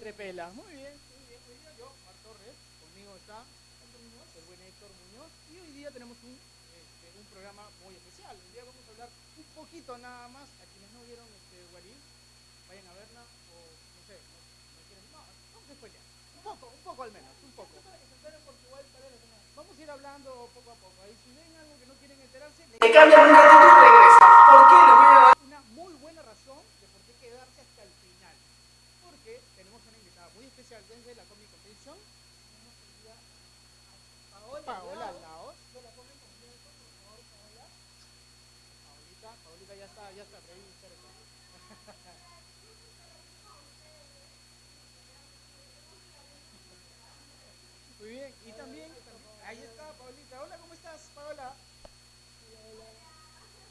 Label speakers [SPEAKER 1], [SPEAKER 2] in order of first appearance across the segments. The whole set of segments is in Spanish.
[SPEAKER 1] en
[SPEAKER 2] Entre pelas. Muy bien, muy bien. Hoy día yo, Mar Torres, conmigo está el buen Héctor Muñoz. Y hoy día tenemos un, este, un programa muy especial. Hoy día vamos a hablar un poquito nada más. A quienes no vieron este Guarín, vayan a verla. O no sé, no, no quieren. No, vamos a spoilear. Un poco, un poco al menos, un poco. Vamos a ir hablando poco a poco. Ahí si ven algo que no quieren enterarse, le
[SPEAKER 3] cambian un ratito y regresan. ¿Por qué? Les voy a dar
[SPEAKER 2] una muy buena razón de por qué quedarse hasta el final. Porque tenemos una invitada muy especial desde la Comic Convention,
[SPEAKER 1] Tenemos el día a Paola,
[SPEAKER 2] Paola
[SPEAKER 1] Laos,
[SPEAKER 2] Laos.
[SPEAKER 1] de la Comic Convention, por favor, Paola.
[SPEAKER 2] Paolita, Paolita ya está, ya está ahí cerca. Muy bien, y también, ahí está Paolita. Hola, ¿cómo estás, Paola?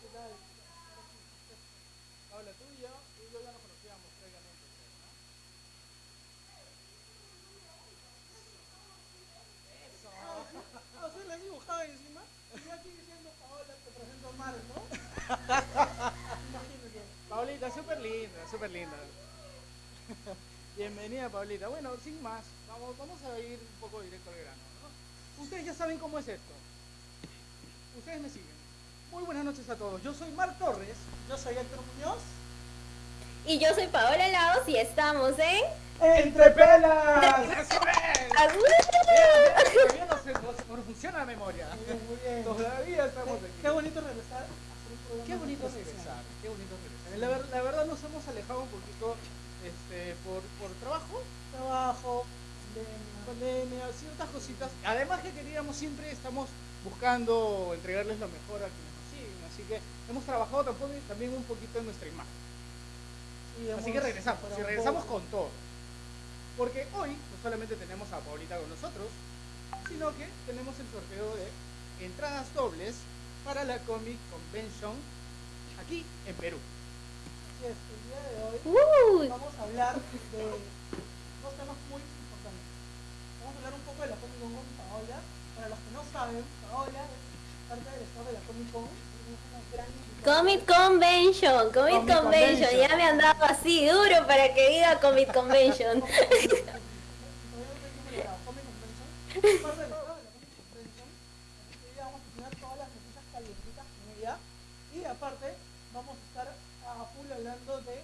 [SPEAKER 1] ¿Qué tal?
[SPEAKER 2] Paola, tú y yo, tú y yo ya nos conocíamos previamente, creo, ¿no? Eso.
[SPEAKER 1] Ah, ¿sí la has dibujado encima? Y yo aquí diciendo Paola, te presento a Mar, ¿no? Imagínate.
[SPEAKER 2] Paulita, súper linda, súper linda. Bienvenida, Paulita. Bueno, sin más, vamos, vamos a ir un poco directo al grano. ¿no? Ustedes ya saben cómo es esto. Ustedes me siguen. Muy buenas noches a todos. Yo soy Mar Torres.
[SPEAKER 1] Yo soy Héctor Muñoz.
[SPEAKER 4] Y yo soy Paola Laos y estamos en...
[SPEAKER 2] ¡Entre pelas! ¡Así
[SPEAKER 4] ¡Agu!
[SPEAKER 2] no, funciona la memoria. Todavía estamos aquí.
[SPEAKER 1] Qué bonito regresar
[SPEAKER 2] Qué bonito regresar, qué bonito es regresar. La, la verdad nos hemos alejado un poquito este, por, por trabajo,
[SPEAKER 1] Trabajo, pandemia.
[SPEAKER 2] ciertas cositas. Además que queríamos siempre, estamos buscando entregarles lo mejor a quienes nos siguen, así que hemos trabajado tampoco, también un poquito en nuestra imagen.
[SPEAKER 1] Sí,
[SPEAKER 2] Así que regresamos,
[SPEAKER 1] un
[SPEAKER 2] regresamos con todo. Porque hoy no solamente tenemos a Paulita con nosotros, sino que tenemos el sorteo de entradas dobles para la Comic Convention aquí en Perú.
[SPEAKER 1] Así es, el día de hoy vamos a hablar de dos temas muy importantes. Vamos a hablar un poco de la Comic Con con Paola. Para los que no saben, Paola es parte del staff de la Comic Con.
[SPEAKER 4] Comic Convention, Comic
[SPEAKER 2] Comic
[SPEAKER 4] Convention.
[SPEAKER 2] Convention.
[SPEAKER 4] Ya me han dado así duro para que diga Comic Convention.
[SPEAKER 1] Y aparte, vamos a estar a full hablando de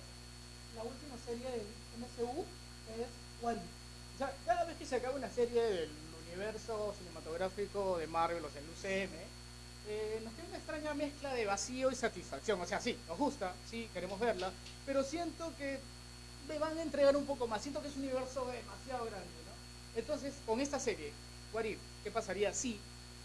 [SPEAKER 1] la última serie del MCU, que es
[SPEAKER 2] sea, cada vez que se acaba una serie del universo cinematográfico de Marvel, o sea, el UCM, nos queda una extraña mezcla de vacío y satisfacción. O sea, sí, nos gusta, sí, queremos verla, pero siento que me van a entregar un poco más. Siento que es un universo demasiado grande. Entonces, con esta serie, What If, ¿qué pasaría si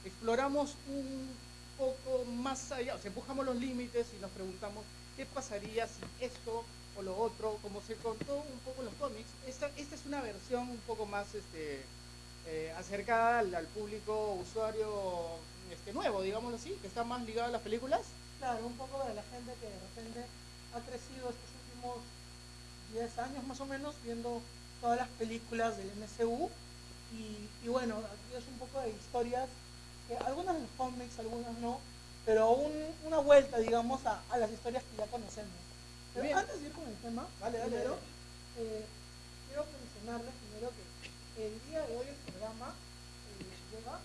[SPEAKER 2] exploramos un poco más allá, o sea, empujamos los límites y nos preguntamos qué pasaría si esto o lo otro, como se contó un poco en los cómics, esta, esta es una versión un poco más este, eh, acercada al, al público usuario este, nuevo, digámoslo así, que está más ligado a las películas.
[SPEAKER 1] Claro, un poco de la gente que de repente ha crecido estos últimos 10 años más o menos viendo todas las películas del MCU y, y bueno, aquí es un poco de historias que algunas de los cómics, algunas no, pero un- una vuelta, digamos, a, a las historias que ya conocemos. Pero
[SPEAKER 2] Bien.
[SPEAKER 1] antes de ir con el tema,
[SPEAKER 2] Dale, dale,
[SPEAKER 1] primero,
[SPEAKER 2] dale.
[SPEAKER 1] eh, quiero mencionarles primero que el día de hoy el programa eh, llega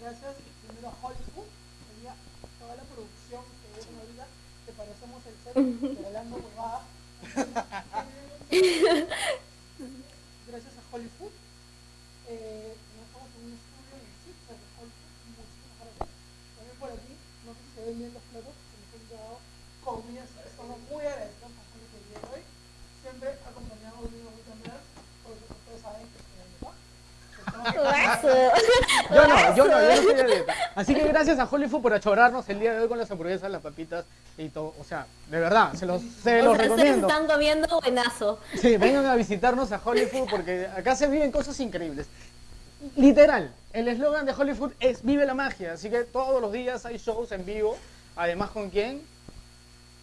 [SPEAKER 1] gracias primero a Hollywood, sería toda la producción que ven ahorita, que parecemos el set regalando huevadas. Hollywood. Eh, estamos en un estudio en el sitio de Hollywood, muchísimas gracias. También por aquí, no sé si se ven bien los platos, que nos han llevado comidas, estamos muy agradecidos a Hollywood el día de hoy. Siempre acompañados de una mucha más, porque ustedes saben que estoy en dieta.
[SPEAKER 4] Guaso.
[SPEAKER 2] Yo no, yo no, yo no estoy de dieta. Así que gracias a Hollywood por achorarnos el día de hoy con las hamburguesas, las papitas y todo. O sea, de verdad, se los, se
[SPEAKER 4] O
[SPEAKER 2] los
[SPEAKER 4] sea,
[SPEAKER 2] recomiendo.
[SPEAKER 4] están comiendo buenazo.
[SPEAKER 2] Sí, vengan a visitarnos a Hollywood porque acá se viven cosas increíbles. Literal, el eslogan de Hollywood es vive la magia, así que todos los días hay shows en vivo. Además, ¿con quién?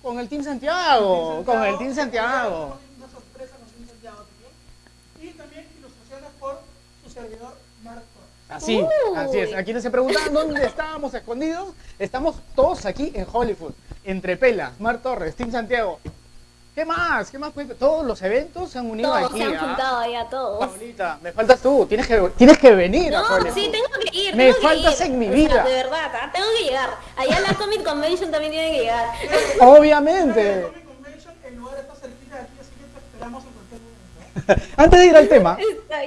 [SPEAKER 2] Con el Team Santiago, con el Team Santiago.
[SPEAKER 1] Una sorpresa con Team Santiago también. y también ilustraciones por su servidor Mark Torres.
[SPEAKER 2] Así,
[SPEAKER 4] Uy.
[SPEAKER 2] así es. A quienes se preguntaban dónde estábamos escondidos, estamos todos aquí en Hollywood. Entre Pelas, Mar Torres, Team Santiago. ¿Qué más? ¿Qué más? Todos los eventos se han unido
[SPEAKER 4] Todos
[SPEAKER 2] aquí.
[SPEAKER 4] se han
[SPEAKER 2] ¿ah?
[SPEAKER 4] juntado ya todos.
[SPEAKER 2] Paulita, me faltas tú. Tienes que, tienes que venir a
[SPEAKER 4] No,
[SPEAKER 2] Hollywood.
[SPEAKER 4] sí, tengo que ir.
[SPEAKER 2] Me
[SPEAKER 4] tengo que
[SPEAKER 2] faltas
[SPEAKER 4] ir.
[SPEAKER 2] en mi
[SPEAKER 4] O sea,
[SPEAKER 2] vida.
[SPEAKER 4] de verdad, ¿ah? tengo que llegar. Allá en la Comic Convention también tienen que llegar.
[SPEAKER 2] Obviamente.
[SPEAKER 1] Comic Convention, el lugar está cerquita de aquí, así que te esperamos en cualquier momento.
[SPEAKER 2] Antes de ir al tema,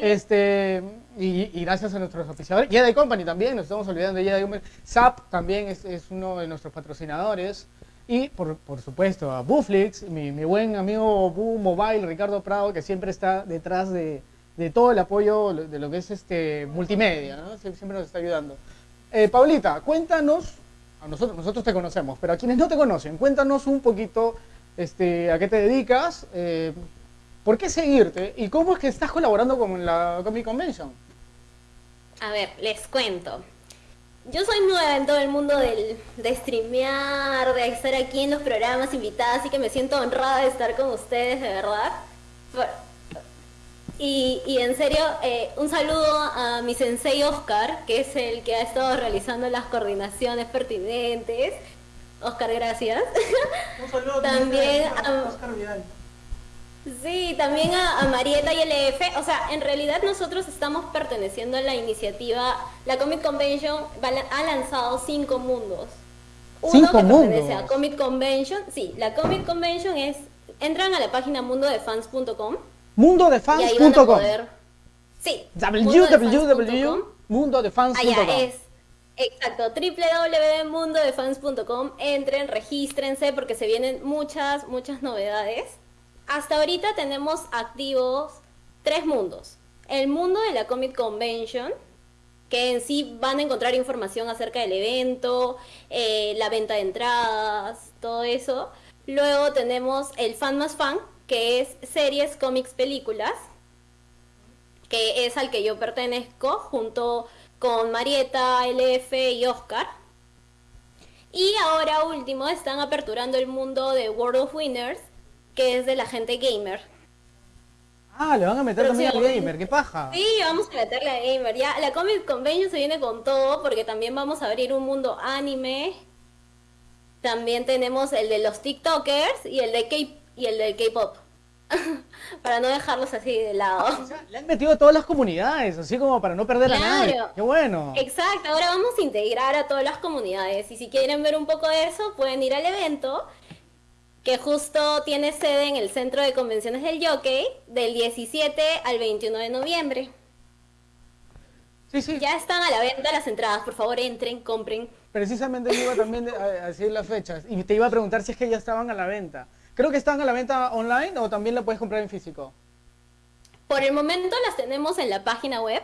[SPEAKER 2] este, y, gracias a nuestros oficiadores, Jedi Company también, nos estamos olvidando de Jedi Company, SAP también es, es uno de nuestros patrocinadores, y por, por supuesto a Buflix, mi, mi buen amigo Bu Mobile, Ricardo Prado, que siempre está detrás de, de todo el apoyo de lo que es este multimedia, ¿no? Sie- siempre nos está ayudando. Eh, Paulita, cuéntanos, a nosotros, nosotros te conocemos, pero a quienes no te conocen, cuéntanos un poquito este, a qué te dedicas, eh, por qué seguirte y cómo es que estás colaborando con la Comic Convention.
[SPEAKER 4] A ver, les cuento. Yo soy nueva en todo el mundo del, de streamear, de estar aquí en los programas invitadas, así que me siento honrada de estar con ustedes, de verdad. Y, y en serio, eh, un saludo a mi sensei Oscar, que es el que ha estado realizando las coordinaciones pertinentes. Oscar, gracias.
[SPEAKER 1] Un saludo
[SPEAKER 4] También
[SPEAKER 1] a
[SPEAKER 4] a-
[SPEAKER 1] Oscar Vidal.
[SPEAKER 4] Sí, también a, a Marieta y LF. O sea, en realidad nosotros estamos perteneciendo a la iniciativa. La Comic Convention ha lanzado cinco mundos. Uno
[SPEAKER 2] Cinco
[SPEAKER 4] que pertenece
[SPEAKER 2] mundos.
[SPEAKER 4] a Comic Convention. Sí, la Comic Convention es. Entran a la página mundodefans.com
[SPEAKER 2] Mundodefans.com.
[SPEAKER 4] Sí. mundodefans.com.
[SPEAKER 2] www.mundodefans.com
[SPEAKER 4] Allá es. Exacto, www.mundodefans.com. Entren, regístrense porque se vienen muchas, muchas novedades. Hasta ahorita tenemos activos tres mundos. El mundo de la Comic Convention, que en sí van a encontrar información acerca del evento, eh, la venta de entradas, todo eso. Luego tenemos el Fan más Fan, que es series, cómics, películas que es al que yo pertenezco, junto con Marieta, LF y Oscar. Y ahora último están aperturando el mundo de World of Winners, que es de la gente gamer.
[SPEAKER 2] Ah, le van a meter también al
[SPEAKER 4] Próximamente.
[SPEAKER 2] gamer, qué paja.
[SPEAKER 4] Sí, vamos a meterle a gamer. Ya, la Comic Convention se viene con todo, porque también vamos a abrir un mundo anime. También tenemos el de los TikTokers y el de K y el del K-pop. Para no dejarlos así de lado.
[SPEAKER 2] O sea, le han metido a todas las comunidades, así como para no perder a nadie.
[SPEAKER 4] Claro.
[SPEAKER 2] Qué bueno.
[SPEAKER 4] Exacto, ahora vamos a integrar a todas las comunidades y si quieren ver un poco de eso pueden ir al evento que justo tiene sede en el Centro de Convenciones del Jockey del 17 al 21 de noviembre.
[SPEAKER 2] Sí, sí.
[SPEAKER 4] Ya están a la venta las entradas, por favor entren, compren.
[SPEAKER 2] Precisamente yo iba también a decir las fechas y te iba a preguntar si es que ya estaban a la venta. Creo que están a la venta online o también la puedes comprar en físico.
[SPEAKER 4] Por el momento las tenemos en la página web,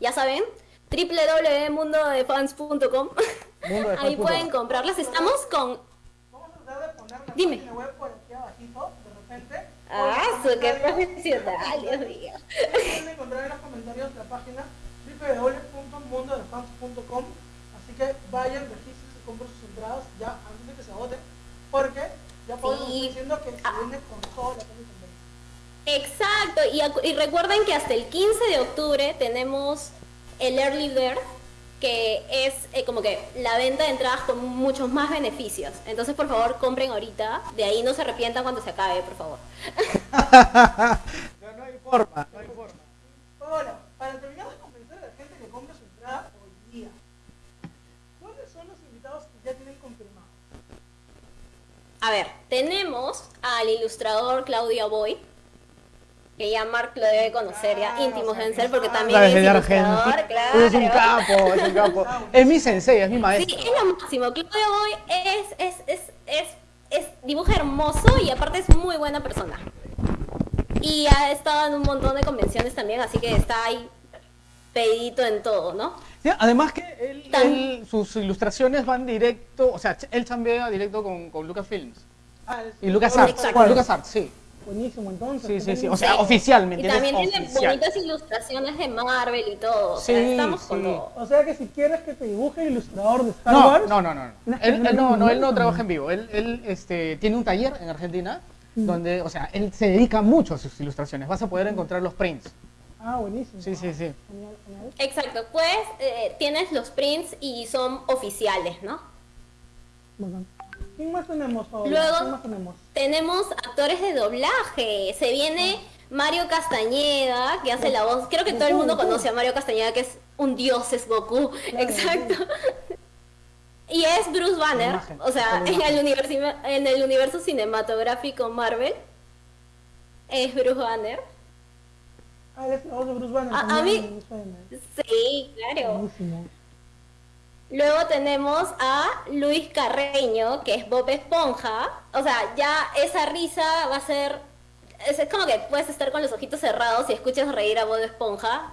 [SPEAKER 4] ya saben, www.mundodefans.com.
[SPEAKER 2] Mundodefans.com.
[SPEAKER 4] Ahí pueden comprarlas. Estamos con
[SPEAKER 1] la
[SPEAKER 4] Dime.
[SPEAKER 1] web por aquí abajito, de repente.
[SPEAKER 4] Ah, su qué profesional, Dios mío.
[SPEAKER 1] Pueden encontrar en los comentarios la página www.mundodefans.com Así que vayan, regístrense, compren sus entradas ya antes de que se agoten, porque ya podemos
[SPEAKER 4] Sí.
[SPEAKER 1] estar diciendo que se
[SPEAKER 4] Ah.
[SPEAKER 1] viene con toda la.
[SPEAKER 4] Exacto, y, y recuerden que hasta el 15 de octubre tenemos el Early Bird, que es eh, como que la venta de entradas con muchos más beneficios. Entonces, por favor, compren ahorita, de ahí no se arrepientan cuando se acabe, por favor.
[SPEAKER 2] No, no hay forma, no hay forma.
[SPEAKER 1] Ahora, para terminar de convencer a la gente que compre su entrada hoy día, ¿cuáles son los invitados que ya tienen confirmados?
[SPEAKER 4] A ver, tenemos al ilustrador Claudia Boy, que ya Mark lo debe conocer, ya íntimos deben ser, porque también es ilustrador, claro.
[SPEAKER 2] Es un capo, es un capo. Es mi sensei, es mi
[SPEAKER 4] Sí,
[SPEAKER 2] maestro.
[SPEAKER 4] es lo máximo. Claudia Boy es, es, es, es, es, dibuja hermoso y aparte es muy buena persona. Y ha estado en un montón de convenciones también, así que está ahí pedito en todo, ¿no?
[SPEAKER 2] Sí, además que él, sus ilustraciones van directo, o sea, él chambea directo con, con Lucasfilms.
[SPEAKER 1] Ah, es-
[SPEAKER 2] Y LucasArts, con LucasArts, sí.
[SPEAKER 1] Buenísimo, entonces.
[SPEAKER 2] Sí, sí, sí. O sea,
[SPEAKER 4] Sí.
[SPEAKER 2] oficialmente.
[SPEAKER 4] Y también tiene
[SPEAKER 2] Oficial.
[SPEAKER 4] bonitas ilustraciones de Marvel y todo. o sea,
[SPEAKER 2] Sí,
[SPEAKER 4] estamos con
[SPEAKER 2] sí.
[SPEAKER 4] todo.
[SPEAKER 1] o sea que si quieres que te dibuje el ilustrador de Star
[SPEAKER 2] No,
[SPEAKER 1] Wars,
[SPEAKER 2] no, no, no. no. Él,
[SPEAKER 1] no,
[SPEAKER 2] él no,
[SPEAKER 1] no,
[SPEAKER 2] no, él no
[SPEAKER 1] no.
[SPEAKER 2] trabaja en vivo. Él, él este, tiene un taller en Argentina donde, o sea, él se dedica mucho a sus ilustraciones. Vas a poder encontrar los prints.
[SPEAKER 1] Ah, buenísimo.
[SPEAKER 2] Sí, sí, sí.
[SPEAKER 1] Genial, genial.
[SPEAKER 4] Exacto, pues eh, tienes los prints y son oficiales, ¿no?
[SPEAKER 1] Bacán. ¿Quién más tenemos, Paola?
[SPEAKER 4] Luego-
[SPEAKER 1] ¿Quién más tenemos?
[SPEAKER 4] Tenemos actores de doblaje. Se viene Mario Castañeda, que hace la voz. Creo que todo el mundo conoce a Mario Castañeda, que es un dios, es Goku.
[SPEAKER 1] Claro,
[SPEAKER 4] Exacto. Y es Bruce Banner,
[SPEAKER 2] imagen,
[SPEAKER 4] o sea, en el, universo, en el universo cinematográfico Marvel. Es Bruce Banner.
[SPEAKER 1] Ah, es la voz de Bruce Banner.
[SPEAKER 4] A- mí-. Sí, claro.
[SPEAKER 1] Buenísimo.
[SPEAKER 4] Luego tenemos a Luis Carreño, que es Bob Esponja. O sea, ya esa risa va a ser... Es como que puedes estar con los ojitos cerrados y escuchas reír a Bob Esponja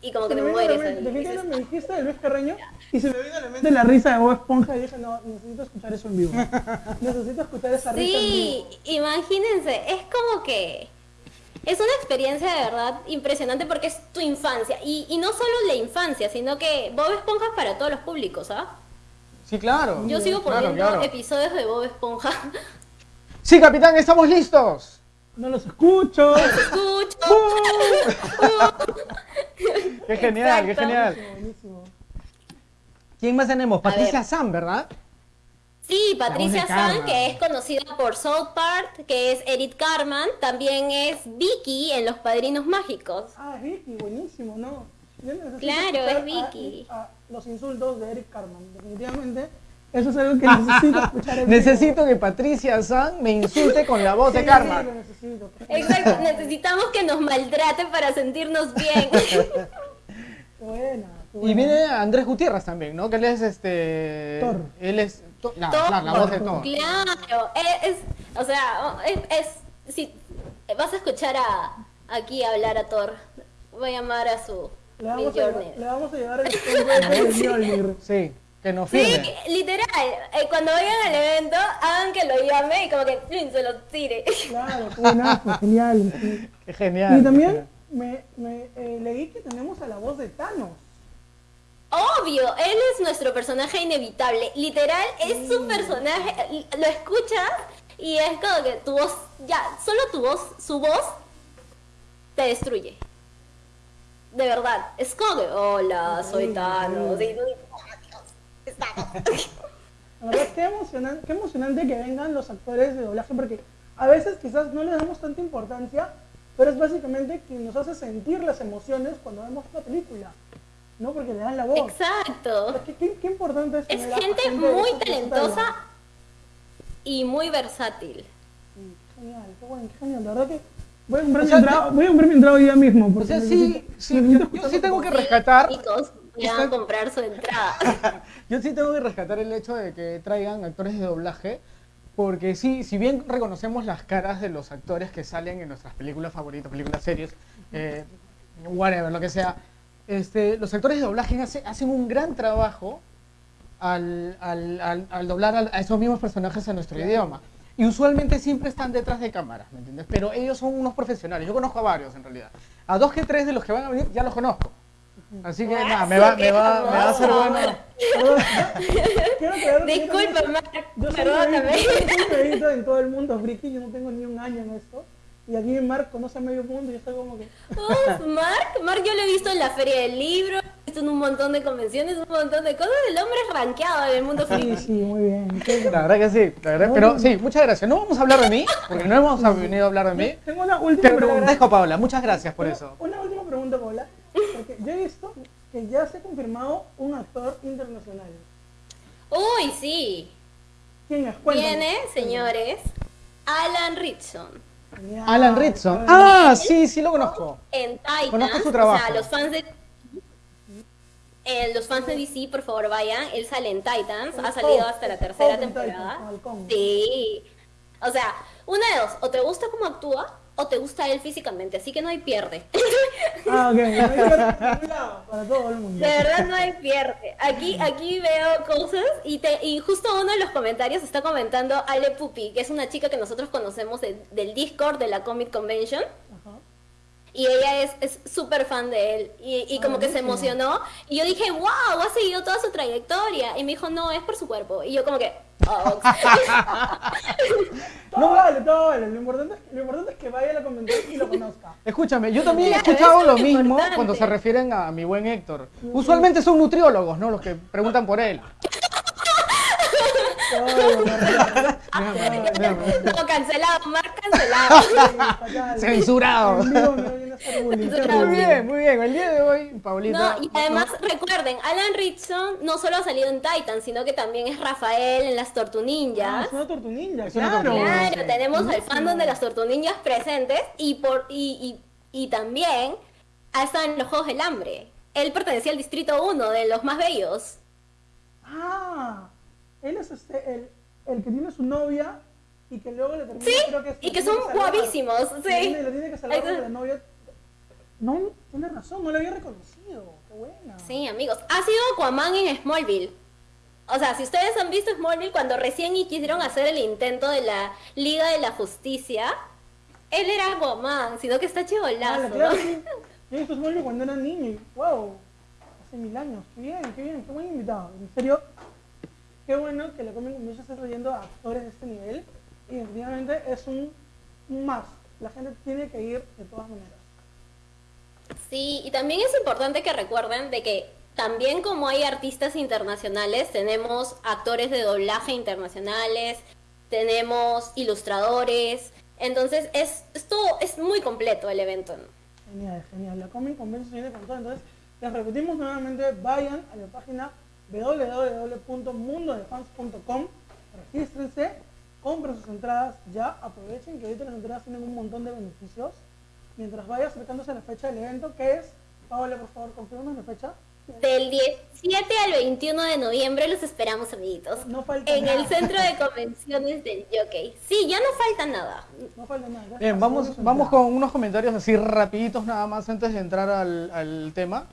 [SPEAKER 4] y como que te mueres.
[SPEAKER 1] definitivamente me dijiste de Luis Carreño y se me vino a la mente la risa de Bob Esponja y dije, no, necesito escuchar eso en vivo. necesito escuchar esa risa en
[SPEAKER 4] Sí,
[SPEAKER 1] vivo.
[SPEAKER 4] imagínense, es como que... Es una experiencia de verdad impresionante porque es tu infancia. Y, y no solo la infancia, sino que Bob Esponja es para todos los públicos, ¿ah?
[SPEAKER 2] Sí, claro.
[SPEAKER 4] Yo sigo poniendo
[SPEAKER 2] claro.
[SPEAKER 4] episodios de Bob Esponja.
[SPEAKER 2] Sí, capitán, estamos listos.
[SPEAKER 1] No los escucho.
[SPEAKER 4] Escucho.
[SPEAKER 2] Qué genial, qué genial.
[SPEAKER 1] Buenísimo, buenísimo.
[SPEAKER 2] ¿Quién más tenemos?
[SPEAKER 4] A
[SPEAKER 2] Patricia
[SPEAKER 4] ver.
[SPEAKER 2] Sam, ¿verdad?
[SPEAKER 4] Sí, Patricia
[SPEAKER 2] de
[SPEAKER 4] San, que es conocida por South Park, que es Edith Carman, también es Vicky en Los Padrinos Mágicos.
[SPEAKER 1] Ah, es Vicky, buenísimo, ¿no?
[SPEAKER 4] Claro, es Vicky.
[SPEAKER 1] a los insultos de Eric Carman, definitivamente. Eso es algo que necesito escuchar.
[SPEAKER 2] Necesito que Patricia Sam me insulte con la voz de
[SPEAKER 1] Sí,
[SPEAKER 2] Karma.
[SPEAKER 1] lo necesito.
[SPEAKER 4] Exacto, necesitamos que nos maltrate para sentirnos bien.
[SPEAKER 1] Buena.
[SPEAKER 2] Y viene Andrés Gutiérrez también, ¿no? Que él es este.
[SPEAKER 1] Thor.
[SPEAKER 2] Él es. La, claro, la voz de Thor.
[SPEAKER 4] Claro, es, es- o sea, es, es- si vas a escuchar a aquí hablar a Thor, voy a llamar a su
[SPEAKER 1] Le vamos, a le vamos a llevar el Stonewall de Mjolnir.
[SPEAKER 2] Sí, que nos
[SPEAKER 4] Sí,
[SPEAKER 2] firme.
[SPEAKER 4] literal, eh, cuando vayan al evento, hagan que lo llame y como que ¡plin! se lo tire.
[SPEAKER 1] Claro, buenazo, genial. sí.
[SPEAKER 2] Qué genial.
[SPEAKER 1] Y también
[SPEAKER 2] genial.
[SPEAKER 1] me, me eh, leí que tenemos a la voz de Thanos.
[SPEAKER 4] Obvio, él es nuestro personaje inevitable. Literal, es su personaje. Lo escuchas y es como que tu voz, ya, solo tu voz, su voz te destruye. De verdad. Es como que, hola, soy Thanos. Y "Oh, Dios, es Thanos".
[SPEAKER 1] La verdad, qué emocionante, qué emocionante que vengan los actores de doblaje, porque a veces quizás no le damos tanta importancia, pero es básicamente quien nos hace sentir las emociones cuando vemos una película, ¿no? Porque le dan la voz.
[SPEAKER 4] Exacto.
[SPEAKER 1] ¿Qué, qué, qué importante es
[SPEAKER 4] Es gente muy talentosa y muy versátil.
[SPEAKER 1] Genial, qué bueno, qué genial. La verdad que voy a comprar,
[SPEAKER 2] O sea,
[SPEAKER 1] mi, entrada, voy a comprar mi entrada hoy día mismo.
[SPEAKER 2] O
[SPEAKER 1] Porque
[SPEAKER 2] sea, sí,
[SPEAKER 1] necesito-
[SPEAKER 2] sí, yo, sí tengo que rescatar.
[SPEAKER 4] Chicos, vayan a comprar su entrada.
[SPEAKER 2] Yo sí tengo que rescatar el hecho de que traigan actores de doblaje, porque sí, si bien reconocemos las caras de los actores que salen en nuestras películas favoritas, películas, series, eh, whatever, lo que sea, este, los actores de doblaje hace- hacen un gran trabajo al, al- al- al doblar a esos mismos personajes a nuestro idioma. Y usualmente siempre están detrás de cámaras, ¿me entiendes? Pero ellos son unos profesionales. Yo conozco a varios en realidad. A dos que tres de los que van a venir ya los conozco. Así que nada, me va, me va, me va a ser
[SPEAKER 4] hermoso.
[SPEAKER 2] bueno.
[SPEAKER 4] Disculpa,
[SPEAKER 1] también-
[SPEAKER 4] Mark,
[SPEAKER 1] Yo soy
[SPEAKER 4] perdóname.
[SPEAKER 1] yo soy nuevito en todo el mundo friki, yo no tengo ni un año en esto. Y aquí Mark conoce a medio mundo y yo estoy como que...
[SPEAKER 4] Uf, Mark, Mark yo lo he visto en la feria del libro, he visto en un montón de convenciones, un montón de cosas. El hombre es rankeado en el mundo
[SPEAKER 1] Sí,
[SPEAKER 4] friki.
[SPEAKER 1] sí, muy bien.
[SPEAKER 2] La verdad que sí, la verdad, pero sí, muchas gracias. No vamos a hablar de mí, porque no hemos venido a hablar de mí.
[SPEAKER 1] Tengo una última
[SPEAKER 2] Pero
[SPEAKER 1] pregunta.
[SPEAKER 2] Paola, muchas gracias por eso.
[SPEAKER 1] Una última pregunta, Paula. Porque yo he visto que ya se ha confirmado un actor internacional.
[SPEAKER 4] Uy, sí.
[SPEAKER 1] ¿Quién es? Cuéntame.
[SPEAKER 4] Viene, señores, Alan Ritson.
[SPEAKER 2] Alan Ritson. Ah, sí, sí lo conozco.
[SPEAKER 4] En Titans.
[SPEAKER 2] Conozco su trabajo.
[SPEAKER 4] O sea, los fans de. eh, los fans de DC, por favor, vayan. Él sale en Titans. Ha salido hasta la tercera temporada. Sí. O sea, una de dos. O te gusta cómo actúa o te gusta él físicamente. Así que no hay pierde.
[SPEAKER 1] Ah, ok. Para todo el mundo.
[SPEAKER 4] De verdad no hay pierde. Aquí, aquí veo cosas y, te, y justo uno de los comentarios está comentando Ale Pupi, que es una chica que nosotros conocemos de- del Discord de la Comic Convention.
[SPEAKER 1] Ajá.
[SPEAKER 4] Y ella es es súper fan de él. Y, y como que se emocionó. Y yo dije, wow, ha seguido toda su trayectoria. Y me dijo, no, es por su cuerpo. Y yo como que, oh,
[SPEAKER 1] Todo vale, todo vale. Lo importante, es, lo importante es que vaya a la convención y lo conozca.
[SPEAKER 2] Escúchame, yo también he
[SPEAKER 4] Claro,
[SPEAKER 2] escuchado
[SPEAKER 4] eso
[SPEAKER 2] lo
[SPEAKER 4] es lo
[SPEAKER 2] mismo
[SPEAKER 4] importante.
[SPEAKER 2] cuando se refieren a mi buen Héctor. Usualmente son nutriólogos, ¿no? Los que preguntan por él.
[SPEAKER 4] No, cancelado, Mar cancelado.
[SPEAKER 2] Censurado. Muy bien, muy bien. El día de hoy, Paulita.
[SPEAKER 4] No, y además recuerden, Alan Richson no solo ha salido en Titan, sino que también es Rafael en las
[SPEAKER 1] Ah, es una tortunilla,
[SPEAKER 2] Es una
[SPEAKER 1] claro.
[SPEAKER 4] Claro, tenemos al fandom de las tortunillas presentes y por y, y, y también ha estado en los Juegos del Hambre. Él pertenecía al distrito 1 de los más bellos.
[SPEAKER 1] Ah, él es este, el, el que tiene su novia y que luego le termina,
[SPEAKER 4] Sí,
[SPEAKER 1] creo que es-
[SPEAKER 4] y que son
[SPEAKER 1] salvar.
[SPEAKER 4] guapísimos, sí.
[SPEAKER 1] Le tiene que salvar porque la novia... No, tiene razón, no la había reconocido. Qué buena.
[SPEAKER 4] Sí, amigos. Ha sido Aquaman en Smallville. O sea, si ustedes han visto Smallville cuando recién quisieron hacer el intento de la Liga de la Justicia, él era Aquaman, sino que está
[SPEAKER 1] Ah,
[SPEAKER 4] chivolazo,
[SPEAKER 1] la
[SPEAKER 4] ¿no?
[SPEAKER 1] claro, sí. Yo he visto Smallville cuando era niño y wow, hace mil años. Qué bien, qué bien, qué buen invitado. En serio, qué bueno que la Comic Convention esté trayendo a actores de este nivel y definitivamente es un, más. La gente tiene que ir de todas maneras.
[SPEAKER 4] Sí, y también es importante que recuerden de que también como hay artistas internacionales, tenemos actores de doblaje internacionales, tenemos ilustradores, entonces es, esto es muy completo el evento. ¿no?
[SPEAKER 1] Genial, genial. La Comic Convention viene con todo. Entonces, les repetimos nuevamente, vayan a la página www.mundodefans.com, regístrense, compren sus entradas ya, aprovechen que ahorita las entradas tienen un montón de beneficios. Mientras vaya acercándose a la fecha del evento, que es, Paola, por favor, confirma la fecha.
[SPEAKER 4] Del 17 al 21 de noviembre los esperamos, amiguitos.
[SPEAKER 1] No falta
[SPEAKER 4] En
[SPEAKER 1] nada.
[SPEAKER 4] el centro de convenciones del Jockey. Sí, ya no falta nada.
[SPEAKER 1] No falta nada.
[SPEAKER 2] Bien, vamos, vamos con unos comentarios así rapiditos nada más antes de entrar al, al tema.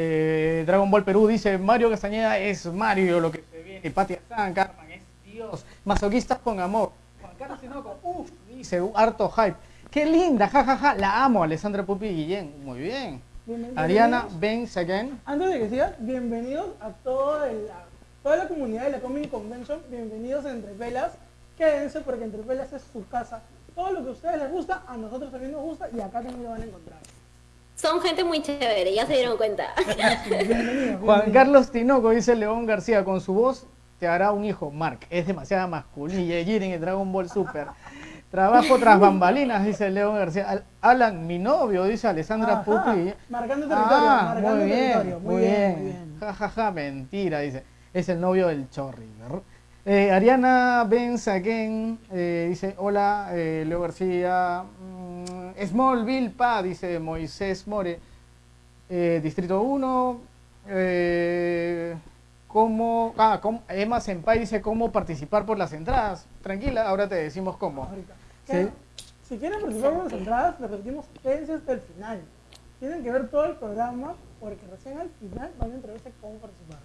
[SPEAKER 2] Eh, Dragon Ball Perú dice, Mario Castañeda es Mario, lo que se viene. Patia San, Carmen es Dios. Masoquistas con amor. Juan Carlos Tinoco, uff, dice, harto hype. Qué linda, jajaja, la amo, Alessandra Pupi Guillén. Muy bien. Ariana Benz again.
[SPEAKER 1] Antes de que bienvenidos a toda la, toda la comunidad de la Comic Convention. Bienvenidos a Entre Pelas. Quédense porque Entre Pelas es su casa. Todo lo que a ustedes les gusta, a nosotros también nos gusta y acá también lo van a encontrar.
[SPEAKER 4] Son gente muy chévere, ya se dieron cuenta.
[SPEAKER 2] Juan. Carlos Tinoco dice León García, con su voz te hará un hijo. Mark, es demasiada masculina. Jiren en Dragon Ball Super. Trabajo tras bambalinas, dice León García. Al- Alan, mi novio, dice Alessandra
[SPEAKER 1] Ajá,
[SPEAKER 2] Pupi.
[SPEAKER 1] Marcando territorio,
[SPEAKER 2] Ah,
[SPEAKER 1] marcando
[SPEAKER 2] muy bien,
[SPEAKER 1] territorio.
[SPEAKER 2] muy bien.
[SPEAKER 1] muy bien.
[SPEAKER 2] Ja, ja, ja, mentira, dice. Es el novio del Chorri. ¿verdad? Eh, Ariana Benzaquén eh, dice, hola, eh, Leo García. Smallville, pa, dice Moisés More. Eh, Distrito 1. Eh, ¿Cómo? Ah, cómo- Emma Senpai dice cómo participar por las entradas. Tranquila, ahora te decimos cómo. Sí.
[SPEAKER 1] Si quieren participar con las entradas, les repetimos, quédense hasta el final. Tienen que ver todo el programa porque recién al final van a enterarse cómo participar.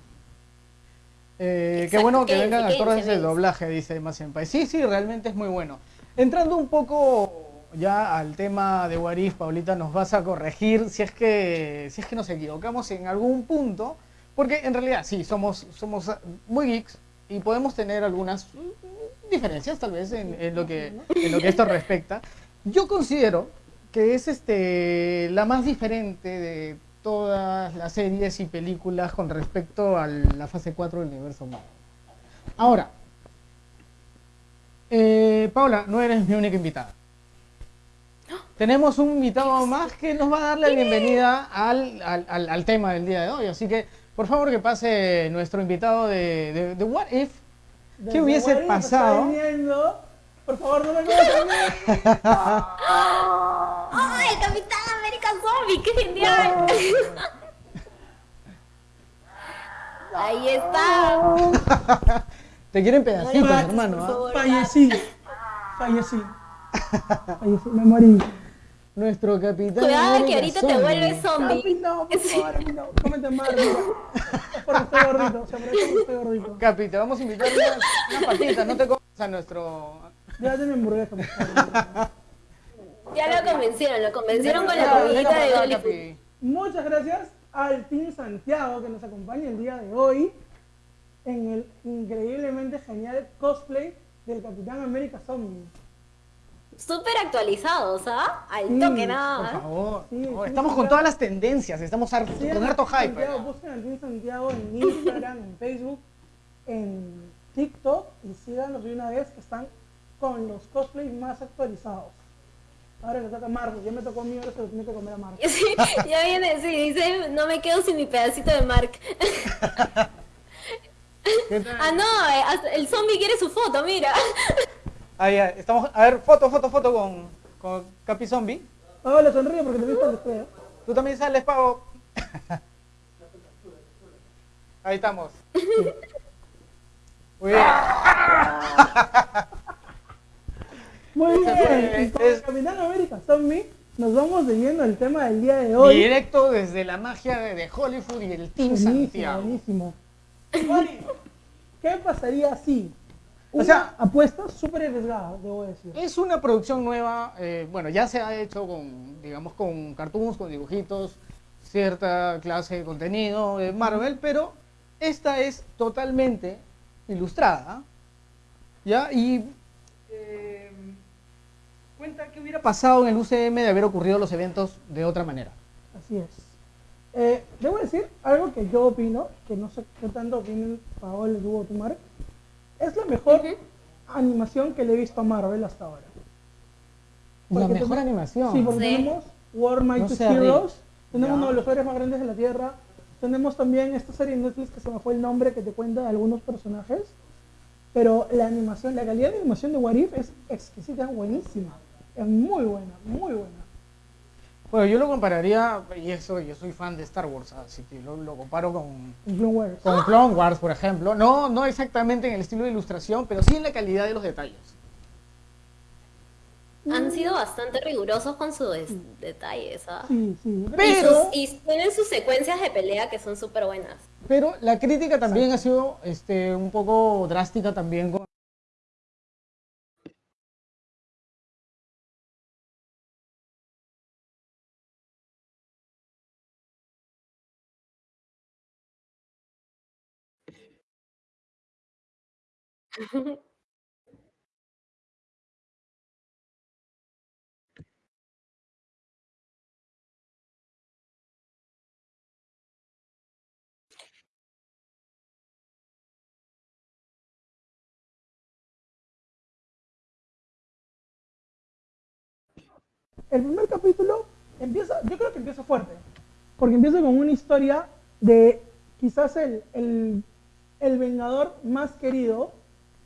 [SPEAKER 2] Eh, qué bueno que vengan actores de doblaje, dice Emma Senpai. Sí, sí, realmente es muy bueno. Entrando un poco ya al tema de Warif, Paulita, nos vas a corregir si es que si es que nos equivocamos en algún punto, porque en realidad sí, somos, somos muy geeks y podemos tener algunas diferencias tal vez en, lo que en lo que esto respecta. Yo considero que es este la más diferente de todas las series y películas con respecto a la fase 4 del universo Marvel. Ahora, eh, Paula, no eres mi única invitada. Tenemos un invitado más que nos va a dar la bienvenida al, al- al- al tema del día de hoy. Así que, por favor, que pase nuestro invitado de, de- de What If. ¿Qué hubiese pasado?
[SPEAKER 1] viniendo. Por favor, no me comas a mí.
[SPEAKER 4] ¡Ay, el Capitán América Zombie! ¡Qué genial! Ahí está.
[SPEAKER 2] Te quieren pedacitos, hermano.
[SPEAKER 4] por
[SPEAKER 2] ¿ah?
[SPEAKER 4] favor.
[SPEAKER 1] Fallecí. Fallecí. Fallecí. Me morí.
[SPEAKER 2] Nuestro capitán.
[SPEAKER 4] Cuidado que ahorita te vuelves zombie.
[SPEAKER 1] no, por favor, papi, no. Cómete más, porque estoy gordito. Se aprovecha porque estoy gordito.
[SPEAKER 2] Capi, te vamos a invitar unas, unas patitas, no te comas a nuestro...
[SPEAKER 1] Llévate mi hamburguesa, por favor.
[SPEAKER 4] Ya lo convencieron, lo convencieron con la comidita de Hollywood.
[SPEAKER 2] Capi.
[SPEAKER 1] Muchas gracias al Team Santiago que nos acompaña el día de hoy en el increíblemente genial cosplay del Capitán América Zombie.
[SPEAKER 4] Súper actualizados, ¿ah? Al
[SPEAKER 1] Sí,
[SPEAKER 4] toque
[SPEAKER 2] Por
[SPEAKER 4] nada. más.
[SPEAKER 2] favor. No,
[SPEAKER 1] sí,
[SPEAKER 2] estamos con todas las tendencias, estamos har-
[SPEAKER 1] Sí,
[SPEAKER 2] con harto hype.
[SPEAKER 1] Santiago,
[SPEAKER 2] ¿no?
[SPEAKER 1] busquen al Team Santiago en Instagram, en Facebook, en TikTok y síganlos de una vez que están con los cosplays más actualizados. Ahora le toca a Marco, ya me tocó a mí, ahora se lo tiene que comer a Marco.
[SPEAKER 4] Sí, ya viene, sí, dice, no me quedo sin mi pedacito de Mark. Ah, no, eh, el zombie quiere su foto, mira.
[SPEAKER 2] Ahí, ahí, estamos, a ver, foto, foto, foto con, con Capi Zombie.
[SPEAKER 1] Ahora le sonríe porque te viste el espejo.
[SPEAKER 2] Tú también sales, Pavo. Ahí estamos. Muy bien.
[SPEAKER 1] Muy bien, con
[SPEAKER 2] es-
[SPEAKER 1] Capitán América Zombie nos vamos leyendo el tema del día de hoy.
[SPEAKER 2] Directo desde la magia de, Hollywood y el Team
[SPEAKER 1] Buenísimo,
[SPEAKER 2] Santiago.
[SPEAKER 1] buenísimo. ¿Qué pasaría si?
[SPEAKER 2] O sea-
[SPEAKER 1] apuesta súper arriesgada, debo decir.
[SPEAKER 2] Es una producción nueva, eh, bueno, ya se ha hecho con, digamos, con cartoons, con dibujitos, cierta clase de contenido de Marvel, pero esta es totalmente ilustrada, ¿ya? Y eh, cuenta qué hubiera pasado en el UCM de haber ocurrido los eventos de otra manera.
[SPEAKER 1] Así es. Eh, debo decir algo que yo opino, que no sé qué tanto opinen Paola, tú o tú, Mark. Es la mejor animación que le he visto a Marvel hasta ahora.
[SPEAKER 2] La
[SPEAKER 1] Porque
[SPEAKER 2] mejor
[SPEAKER 1] tenemos-
[SPEAKER 2] animación.
[SPEAKER 1] Sí, porque
[SPEAKER 4] Sí.
[SPEAKER 1] tenemos War
[SPEAKER 2] No
[SPEAKER 1] Mighty
[SPEAKER 2] sea
[SPEAKER 1] Heroes, tenemos uno de los héroes más grandes de la Tierra, tenemos también esta serie en Netflix que se me fue el nombre que te cuenta de algunos personajes, pero la animación, la calidad de animación de What If es exquisita, buenísima, es muy buena, muy buena.
[SPEAKER 2] Bueno, yo lo compararía, y eso, yo soy fan de Star Wars, así que lo, lo comparo con,
[SPEAKER 1] Clone Wars.
[SPEAKER 2] con Clone Wars, por ejemplo. No, no exactamente en el estilo de ilustración, pero sí en la calidad de los detalles.
[SPEAKER 4] Han sido bastante rigurosos con sus des- detalles, ¿ah?
[SPEAKER 1] Sí, sí.
[SPEAKER 4] Y,
[SPEAKER 2] Pero-
[SPEAKER 4] sus- y tienen sus secuencias de pelea que son súper buenas.
[SPEAKER 2] Pero la crítica también ha sido este, un poco drástica también con...
[SPEAKER 1] El primer capítulo empieza, yo creo que empieza fuerte, porque empieza con una historia de quizás el, el, el vengador más querido,